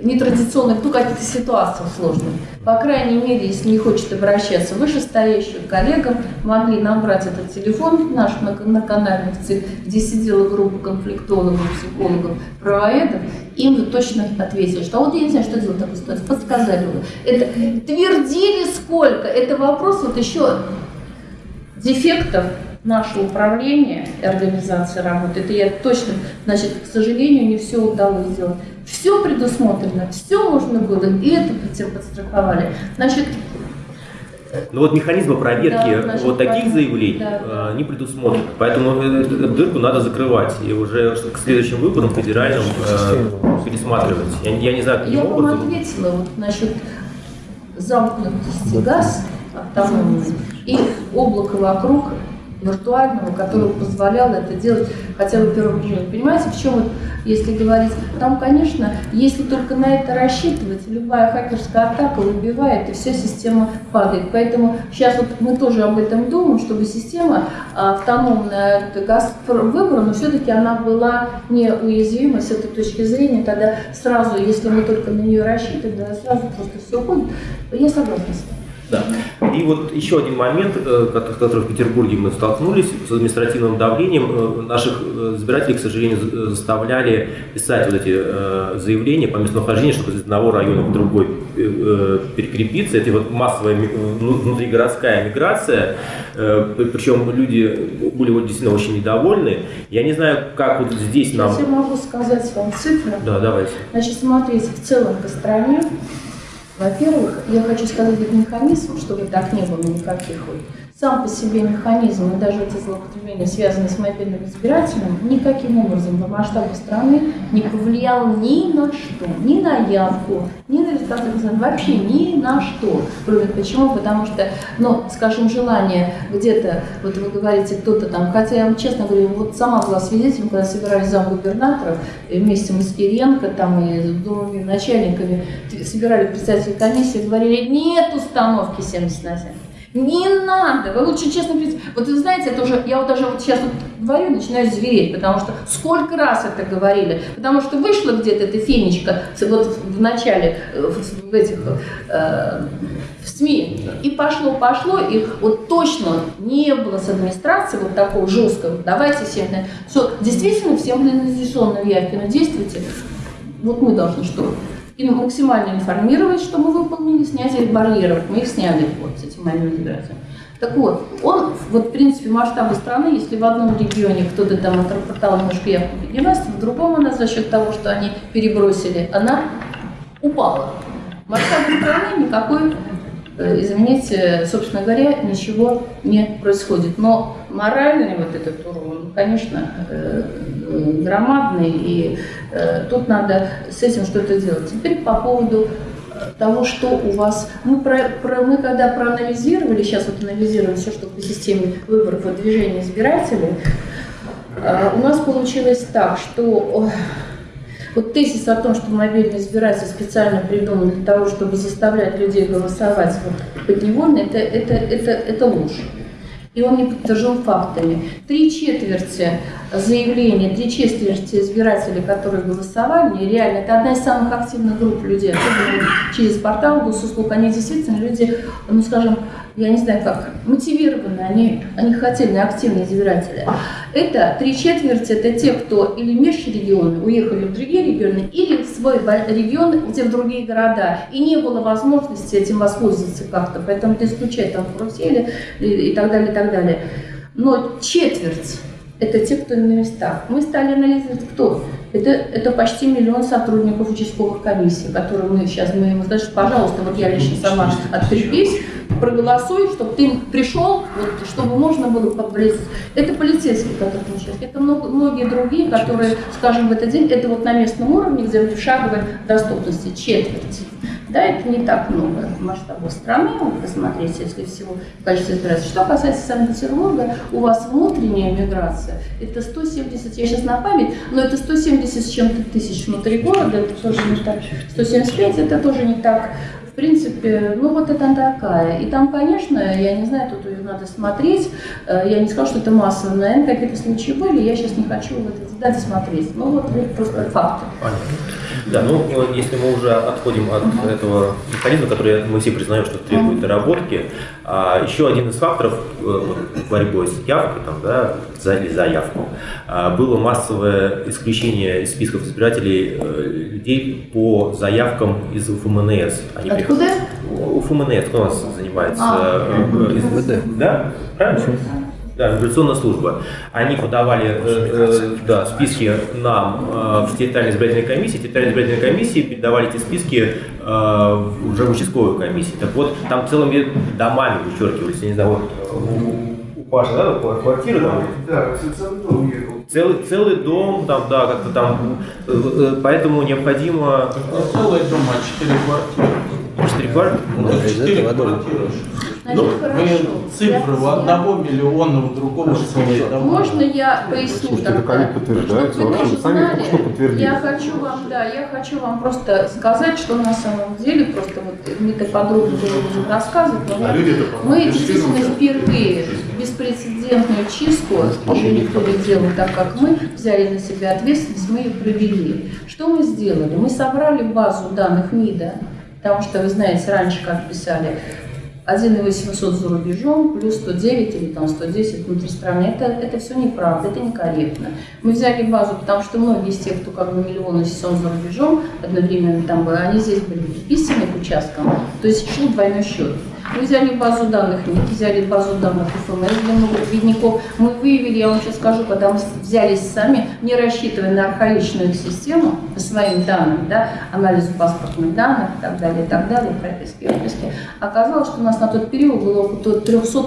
нетрадиционных, ну, каких-то ситуациях сложных. По крайней мере, если не хочет обращаться вышестоящим коллегам, могли набрать этот телефон наш многоканальный ЦИК, где сидела группа конфликтологов, психологов, правоедов, им вы точно ответили, что «А вот я не знаю, что делать в такой ситуации, подсказали вы. Это твердили сколько, это вопрос вот еще дефектов нашего управления и организации работы, это я точно, значит, к сожалению, не все удалось сделать. Все предусмотрено, все можно было, и это подстраховали. Значит, Ну вот механизма проверки Да, вот таких понятно. заявлений Да. э, не предусмотрено. Поэтому э, эту дырку надо закрывать и уже к следующим выборам федеральным э, пересматривать. Я, я не знаю, Я вам ответила вот насчет замкнутости газ автономный и облака вокруг виртуального, которое позволяло это делать хотя бы первым делом. Понимаете, в чем вот, если говорить, там, конечно, если только на это рассчитывать, любая хакерская атака выбивает, и вся система падает. Поэтому сейчас вот мы тоже об этом думаем, чтобы система а, автономная от газ выбора, но все-таки она была неуязвима с этой точки зрения, тогда сразу, если мы только на нее рассчитываем, сразу просто все уходит. Я согласна с вами. Да. И вот еще один момент, э, кот- который в Петербурге мы столкнулись с административным давлением. Э, Наших э, избирателей, к сожалению, за- заставляли писать вот эти заявления по местонахождению, чтобы из одного района в другой перекрепиться. Это вот массовая ну, внутригородская миграция. При- Причем люди были вот действительно очень недовольны. Я не знаю, как вот здесь нам... Я могу сказать вам цифры. Да, давайте. Значит, смотрите, в целом по стране, во-первых, я хочу сказать этот механизм, чтобы так не было никаких. Сам по себе механизм и даже эти злоупотребления, связанные с мобильным избирателем, никаким образом по масштабу страны не повлиял ни на что, ни на явку, ни на результаты вообще ни на что. Почему? Потому что, ну, скажем, желание где-то, вот вы говорите, кто-то там, хотя я вам честно говорю, вот сама была свидетелем, когда собирались зам губернаторов, вместе с Кириенко там и с думами начальниками собирали представители комиссии, говорили, нет установки 70 на 7. Не надо, вы лучше честно говорите. Вот вы знаете, это уже, я вот даже вот сейчас вот говорю, начинаю звереть, потому что сколько раз это говорили, потому что вышла где-то эта фенечка вот в начале э, в, в этих э, в СМИ, и пошло, пошло, и вот точно не было с администрацией вот такого жесткого, давайте всем, на- все, действительно всем организационные явки, но действуйте, вот мы должны что? И максимально информировать, что мы выполнили, снятие барьеров. Мы их сняли вот с этим мобильным избирателем. Так вот, он, вот в принципе, масштабы страны, если в одном регионе кто-то там отрапортовал немножко явку региональства, в другом она за счет того, что они перебросили, она упала. Масштабы страны никакой, извините, собственно говоря, ничего не происходит. Но моральный вот этот урон, конечно, э, э, громадный, и э, тут надо с этим что-то делать. Теперь по поводу э, того, что у вас... Мы, про, про- мы когда проанализировали, сейчас вот анализируем все, что по системе выборов и движения избирателей, э, у нас получилось так, что вот тезис о том, что мобильный избиратель специально придуман для того, чтобы заставлять людей голосовать вот, подневольно, это, это, это, это ложь. И он не подтвержден фактами. Три четверти заявление, три четверти избирателей, которые голосовали, реально, это одна из самых активных групп людей, особенно через портал госуслуг, они действительно люди, ну скажем, я не знаю как, мотивированы, они, они хотели, активные избиратели. Это три четверти, это те, кто или межрегионы, уехали в другие регионы, или в свой регион, где в другие города, и не было возможности этим воспользоваться как-то, поэтому это исключает там карусели и так далее, и так далее. Но четверть это те, кто на местах. Мы стали анализировать, кто. Это, это почти миллион сотрудников участковых комиссий, которые мы сейчас, мы ему сказали, пожалуйста, вот я лично сама открепись, проголосуй, чтобы ты пришел, вот, чтобы можно было поблизости. Это полицейские, которые участвуют. Это много, многие другие, которые, скажем, в этот день, это вот на местном уровне, где в шаговой доступности четверть. Да, это не так много в масштабах страны, вот посмотрите, если всего количество избирателей. Что касается Санкт-Петербурга, у вас внутренняя миграция, это 170, я сейчас на память, но это 170 с чем-то тысяч внутри города, это тоже не так, 175, это тоже не так в принципе, ну вот это такая. И там, конечно, я не знаю, тут ее надо смотреть. Э, я не скажу, что это массово, наверное, какие-то случаи были. Я сейчас не хочу в это дать смотреть. Ну вот просто факты. Понятно. Да, ну если мы уже отходим от этого механизма, который мы все признаем, что требует доработки, а, еще один из факторов э, борьбы с явкой, там, да, за или заявку, а, было массовое исключение из списков избирателей э, людей по заявкам из УФМНС. Они Откуда? УФМНС, кто у нас занимается? А, э, из ВД. Да, правильно? Да, миграционная служба. Они подавали э, э, да, списки нам э, в территориальной избирательной комиссии. Территориальные избирательные комиссии передавали эти списки э, уже в участковую комиссию. Так вот, там целыми домами вычеркивались. Я не знаю, вот у Паши, да, квартира там? Да, целый дом. Целый, целый дом, там, да, как-то там, э, э, поэтому необходимо... Целый дом, а четыре квартиры. Четыре квартиры? Ну, четыре квартиры. Ну, вы цифры у одного миллиона, у другого целый Можно я поясню? Слушайте, это ковид подтверждается, вообще вы сами что подтвердили. Я хочу вам, да, я хочу вам просто сказать, что на самом деле, просто вот мне так подробно было уже рассказывать, но а мы действительно впервые беспрецедентную чистку, ее никто не делал так, как мы, взяли на себя ответственность, мы ее провели. Что мы сделали? Мы собрали базу данных МИДа, потому что, вы знаете, раньше как писали, 1,800 за рубежом, плюс 109 или там 110 внутри страны. Это, это все неправда, это некорректно. Мы взяли базу, потому что многие из тех, кто как бы миллионы сезон за рубежом, одновременно там были, они здесь были приписаны к участкам, то есть шел двойной счет. Мы взяли базу данных, мы взяли базу данных ФМС для бедняков. Мы выявили, я вам сейчас скажу, когда мы взялись сами, не рассчитывая на архаичную систему по своим данным, да, анализу паспортных данных и так далее, и так далее, прописки, прописки, оказалось, что у нас на тот период было около 300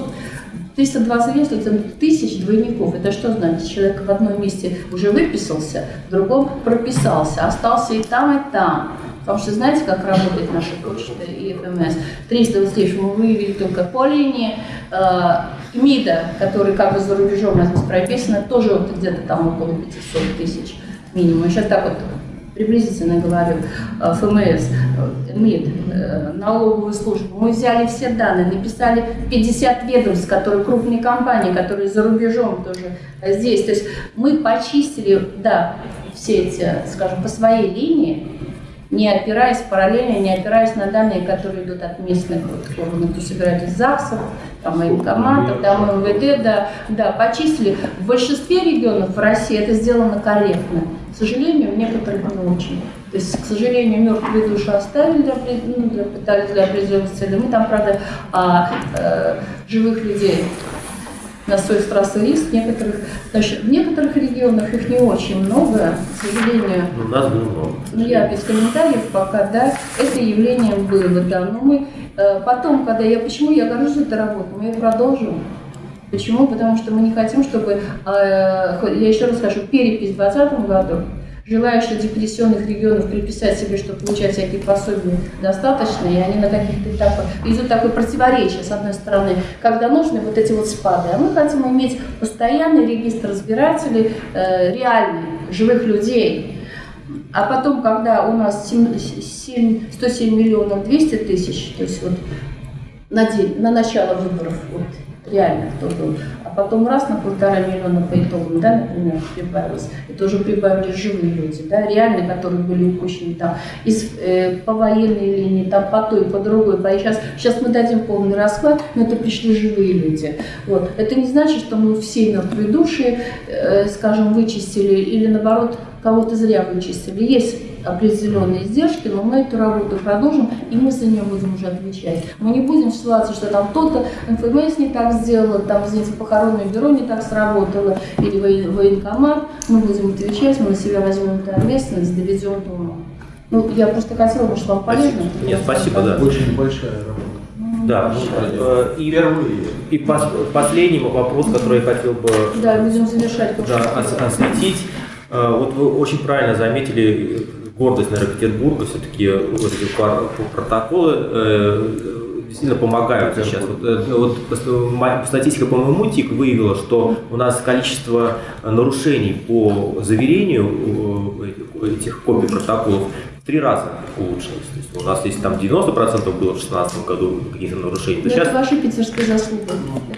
320 если тысяч двойников. Это что значит? Человек в одном месте уже выписался, в другом прописался, остался и там, и там. Потому что знаете, как работает наша почта и ФМС? 300 тысяч мы выявили только по линии. Э, МИДа, который как бы за рубежом у нас прописано, тоже вот где-то там около 500 тысяч минимум. Сейчас так вот приблизительно говорю, э, ФМС, э, МИД, налоговую службу. Мы взяли все данные, написали 50 ведомств, которые крупные компании, которые за рубежом тоже здесь. То есть мы почистили, да, все эти, скажем, по своей линии, не опираясь параллельно, не опираясь на данные, которые идут от местных вот, органов, кто собирает из ЗАГСов, там, военкоматов, там, МВД, да, да, почистили. В большинстве регионов в России это сделано корректно. К сожалению, в некоторых не очень. То есть, к сожалению, мертвые души оставили для, ну, для, для определенных целей. Мы там, правда, а, э, живых людей на и риск. Некоторых, значит, в некоторых регионах их не очень много, к сожалению. У нас было много. Ну, я без комментариев пока, да, это явление было, да. Но мы э, потом, когда я, почему я горжусь этой работой, мы ее продолжим. Почему? Потому что мы не хотим, чтобы, э, я еще раз скажу, перепись в 2020 году желающих депрессионных регионов приписать себе, что получать всякие пособия? Достаточно, и они на каких-то этапах идут такое противоречие, с одной стороны, когда нужны вот эти вот спады, а мы хотим иметь постоянный регистр разбирателей, э, реальный, живых людей, а потом, когда у нас 7, 7, 107 миллионов 200 тысяч, то есть вот на, день, на начало выборов, вот, реально кто был, потом раз на полтора миллиона по итогам, да, например, прибавилось. Это уже прибавились живые люди, да, реальные, которые были упущены там из, э, по военной линии, там по той, по другой. По... Сейчас, сейчас мы дадим полный расклад, но это пришли живые люди. Вот. Это не значит, что мы все мертвые души, э, скажем, вычистили или наоборот кого-то зря вычистили. Есть определенные издержки, но мы эту работу продолжим, и мы за нее будем уже отвечать. Мы не будем ситуации, что там кто-то МФМС не так сделал, там, извините, похоронное бюро не так сработало, или воен- военкомат. Мы будем отвечать, мы на себя возьмем эту ответственность, доведем до ума. Ну, я просто хотела бы, чтобы вам полезно. Нет, спасибо, да. Очень большая работа. Да, ну, э, и, и пос- последний вопрос, который я хотел бы Да, будем завершать. да, осветить. Э, Вот вы очень правильно заметили гордость, наверное, Петербурга, все-таки вот эти протоколы э, действительно помогают сейчас. Вот, э, вот пос- ма- статистика по моему ТИК выявила, что у нас количество нарушений по заверению э, этих- копий протоколов в три раза улучшилось. То есть у нас если там 90% было в 2016 году каких-то нарушений, то Ну, сейчас Это ваша питерская заслуга.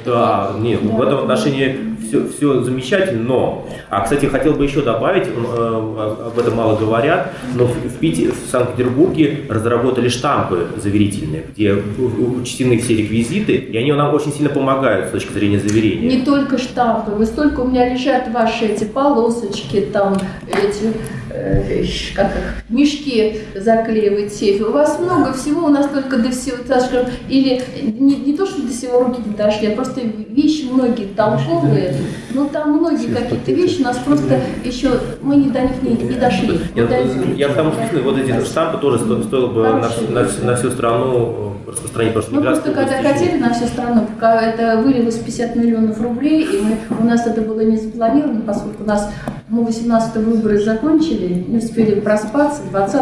да, нет, в этом отношении все, все замечательно, но, а, кстати, хотел бы еще добавить, э, об этом мало говорят, но в, в Пите- в Санкт-Петербурге разработали штампы заверительные, где учтены все реквизиты, и они нам очень сильно помогают с точки зрения заверения. Не только штампы, вы столько у меня лежат ваши эти полосочки, там эти э, как их, мешки заклеивать сейф. У вас много всего, у нас только до всего, скажем, или не, не то, что до всего руки не дошли, а просто вещи многие толковые, но там многие какие-то вещи у нас просто еще, мы не до них не, не дошли. Я, я потому что действительно, вот эти штампы тоже сто- стоило бы на, на на всю страну э, распространить, потому что Мы просто когда хотели на всю страну, пока это вылилось 50 миллионов рублей, и мы, у нас это было не запланировано, поскольку у нас мы 18 выборы закончили, не успели проспаться, 20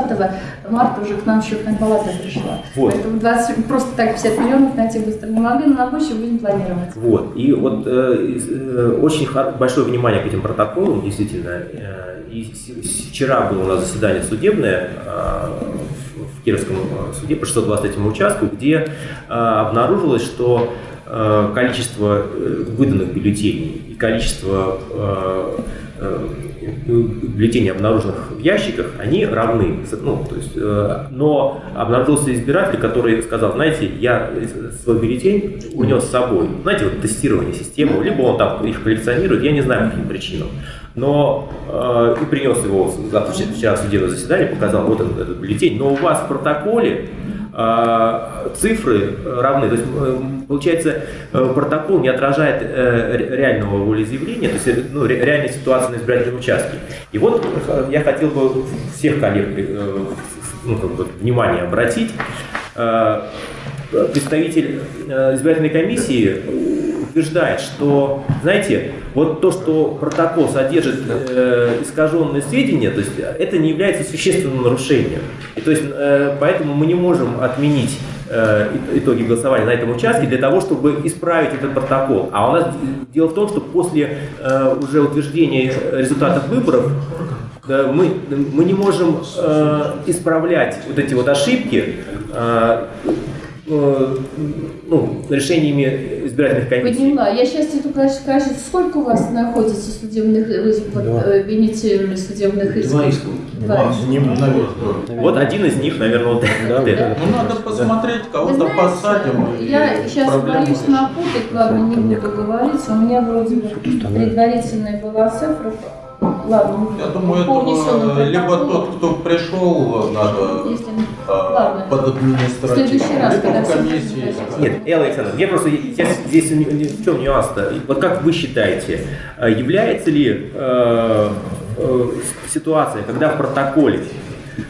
марта уже к нам счетная палата пришла. Вот. Поэтому 20, просто так 50 миллионов найти быстро не могли, но на будущее будем планировать. Вот. И вот э, э, очень большое внимание к этим протоколам, действительно. Э, и вчера было у нас заседание судебное э, в, в Кировском э, суде по 623 участку, где э, обнаружилось, что э, количество э, выданных бюллетеней и количество бюллетеней, обнаруженных в ящиках, они равны. Ну, то есть, э, но обнаружился избиратель, который сказал, знаете, я свой бюллетень унес с собой. Знаете, вот тестирование системы, либо он там их коллекционирует, я не знаю, по каким причинам. Но э, и принес его вчера в судебное заседание, показал, вот этот, этот бюллетень. Но у вас в протоколе э, цифры равны. То есть, э, получается, э, протокол не отражает э, ре- реального волеизъявления, то есть э, ну, ре- реальной ситуации на избирательном участке. И вот я хотел бы всех коллег э, ну, как бы, внимание обратить. Э, Представитель э, избирательной комиссии утверждает, что, знаете, вот то, что протокол содержит э, искаженные сведения, то есть это не является существенным нарушением. И то есть э, поэтому мы не можем отменить э, итоги голосования на этом участке для того, чтобы исправить этот протокол. А у нас дело в том, что после э, уже утверждения результатов выборов да, мы, мы не можем э, исправлять вот эти вот ошибки э, э, ну, решениями избирательных комиссий. Поняла. Я сейчас тебе только хочу сказать, сколько у вас находится судебных, вот, э, инициировали судебных исков? Два иска. Два. Вот один из них, наверное, вот этот. Ну, надо посмотреть, кого-то посадим. Я сейчас боюсь напутать, ладно, не буду говорить. У меня вроде бы предварительная была цифра. Ладно, Я думаю, это либо протоколам. тот, кто пришел, надо Если- а, Ладно. под раз, административным, когда либо в комиссии. Нет, Элла Александровна, мне просто я здесь в чем нюанс-то? Вот как вы считаете, э, является ли э, э, ситуация, когда в протоколе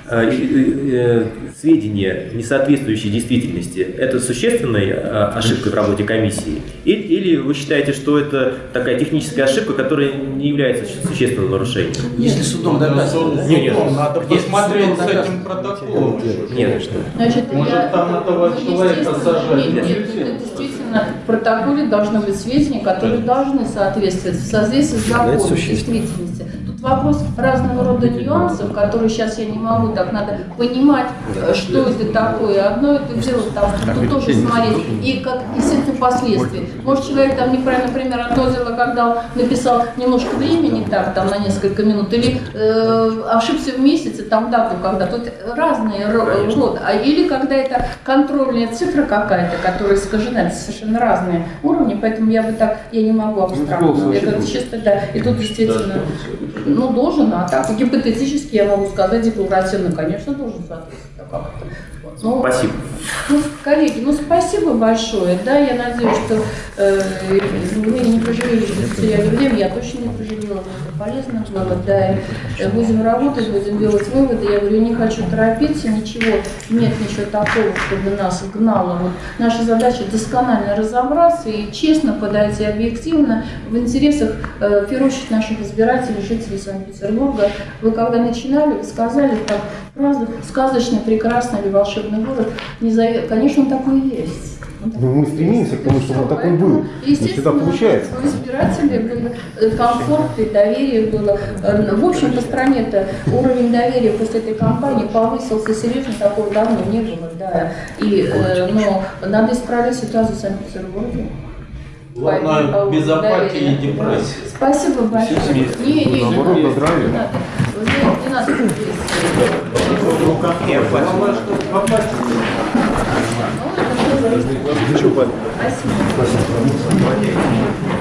э, э, э, сведения, не соответствующие действительности, это существенной э, ошибкой в работе комиссии? Или, или вы считаете, что это такая техническая ошибка, которая не является су- существенным нарушением? Если судом доказано. Не, нет. судом Надо Нет, посмотреть с этим протоколом. Нет, Значит, Может, я, там этого человека сажать Нет, нет, это действительно в протоколе должны быть сведения, которые должны соответствовать в соответствии с законом, действительности. Вопрос разного рода нюансов, которые сейчас я не могу, так надо понимать, э, что это такое. Одно это дело, там, тут тоже смотреть, и как, естественно, последствия. Может, человек там неправильно, например, одно дело, когда он написал немножко времени, так, там, на несколько минут, или э, ошибся в месяце, там, дату, когда. Тут разные ро- роды. А или когда это контрольная цифра какая-то, которая искажена, это совершенно разные уровни, поэтому я бы так, я не могу абстрактно. Я говорю, чисто, да, и тут действительно, ну, должен, а так, гипотетически я могу сказать декларативно, конечно, должен соответствовать. Ну, Спасибо. ну, коллеги, ну спасибо большое. Да, я надеюсь, что э, вы не пожалели, что потеряли время. Я точно не пожалела, это полезно было. Да, э, будем работать, будем делать выводы. Я говорю, не хочу торопиться, ничего, нет ничего такого, чтобы нас гнало. Вот наша задача досконально разобраться и честно подойти объективно в интересах, э, в первую очередь, наших избирателей, жителей Санкт-Петербурга. Вы когда начинали, вы сказали, как фразу «сказочный, прекрасный или волшебный город», не зовет. Конечно, он такой и есть. Ну, мы стремимся к тому, чтобы он такой был. Не всегда Естественно, получается. у избирателей был э, комфорт и доверие было. Э, В общем, по стране-то уровень доверия после этой кампании повысился серьезно, такого давно не было, да. И, э, но надо исправить ситуацию в Санкт-Петербурге. Главное, без апатии и депрессии. Спасибо большое. Не, не, не, Наоборот, не, поздравляю. не надо. Не, не надо депрессии. Как не Главное, что апатии. Это все зависит. Ничего, Спасибо. Спасибо.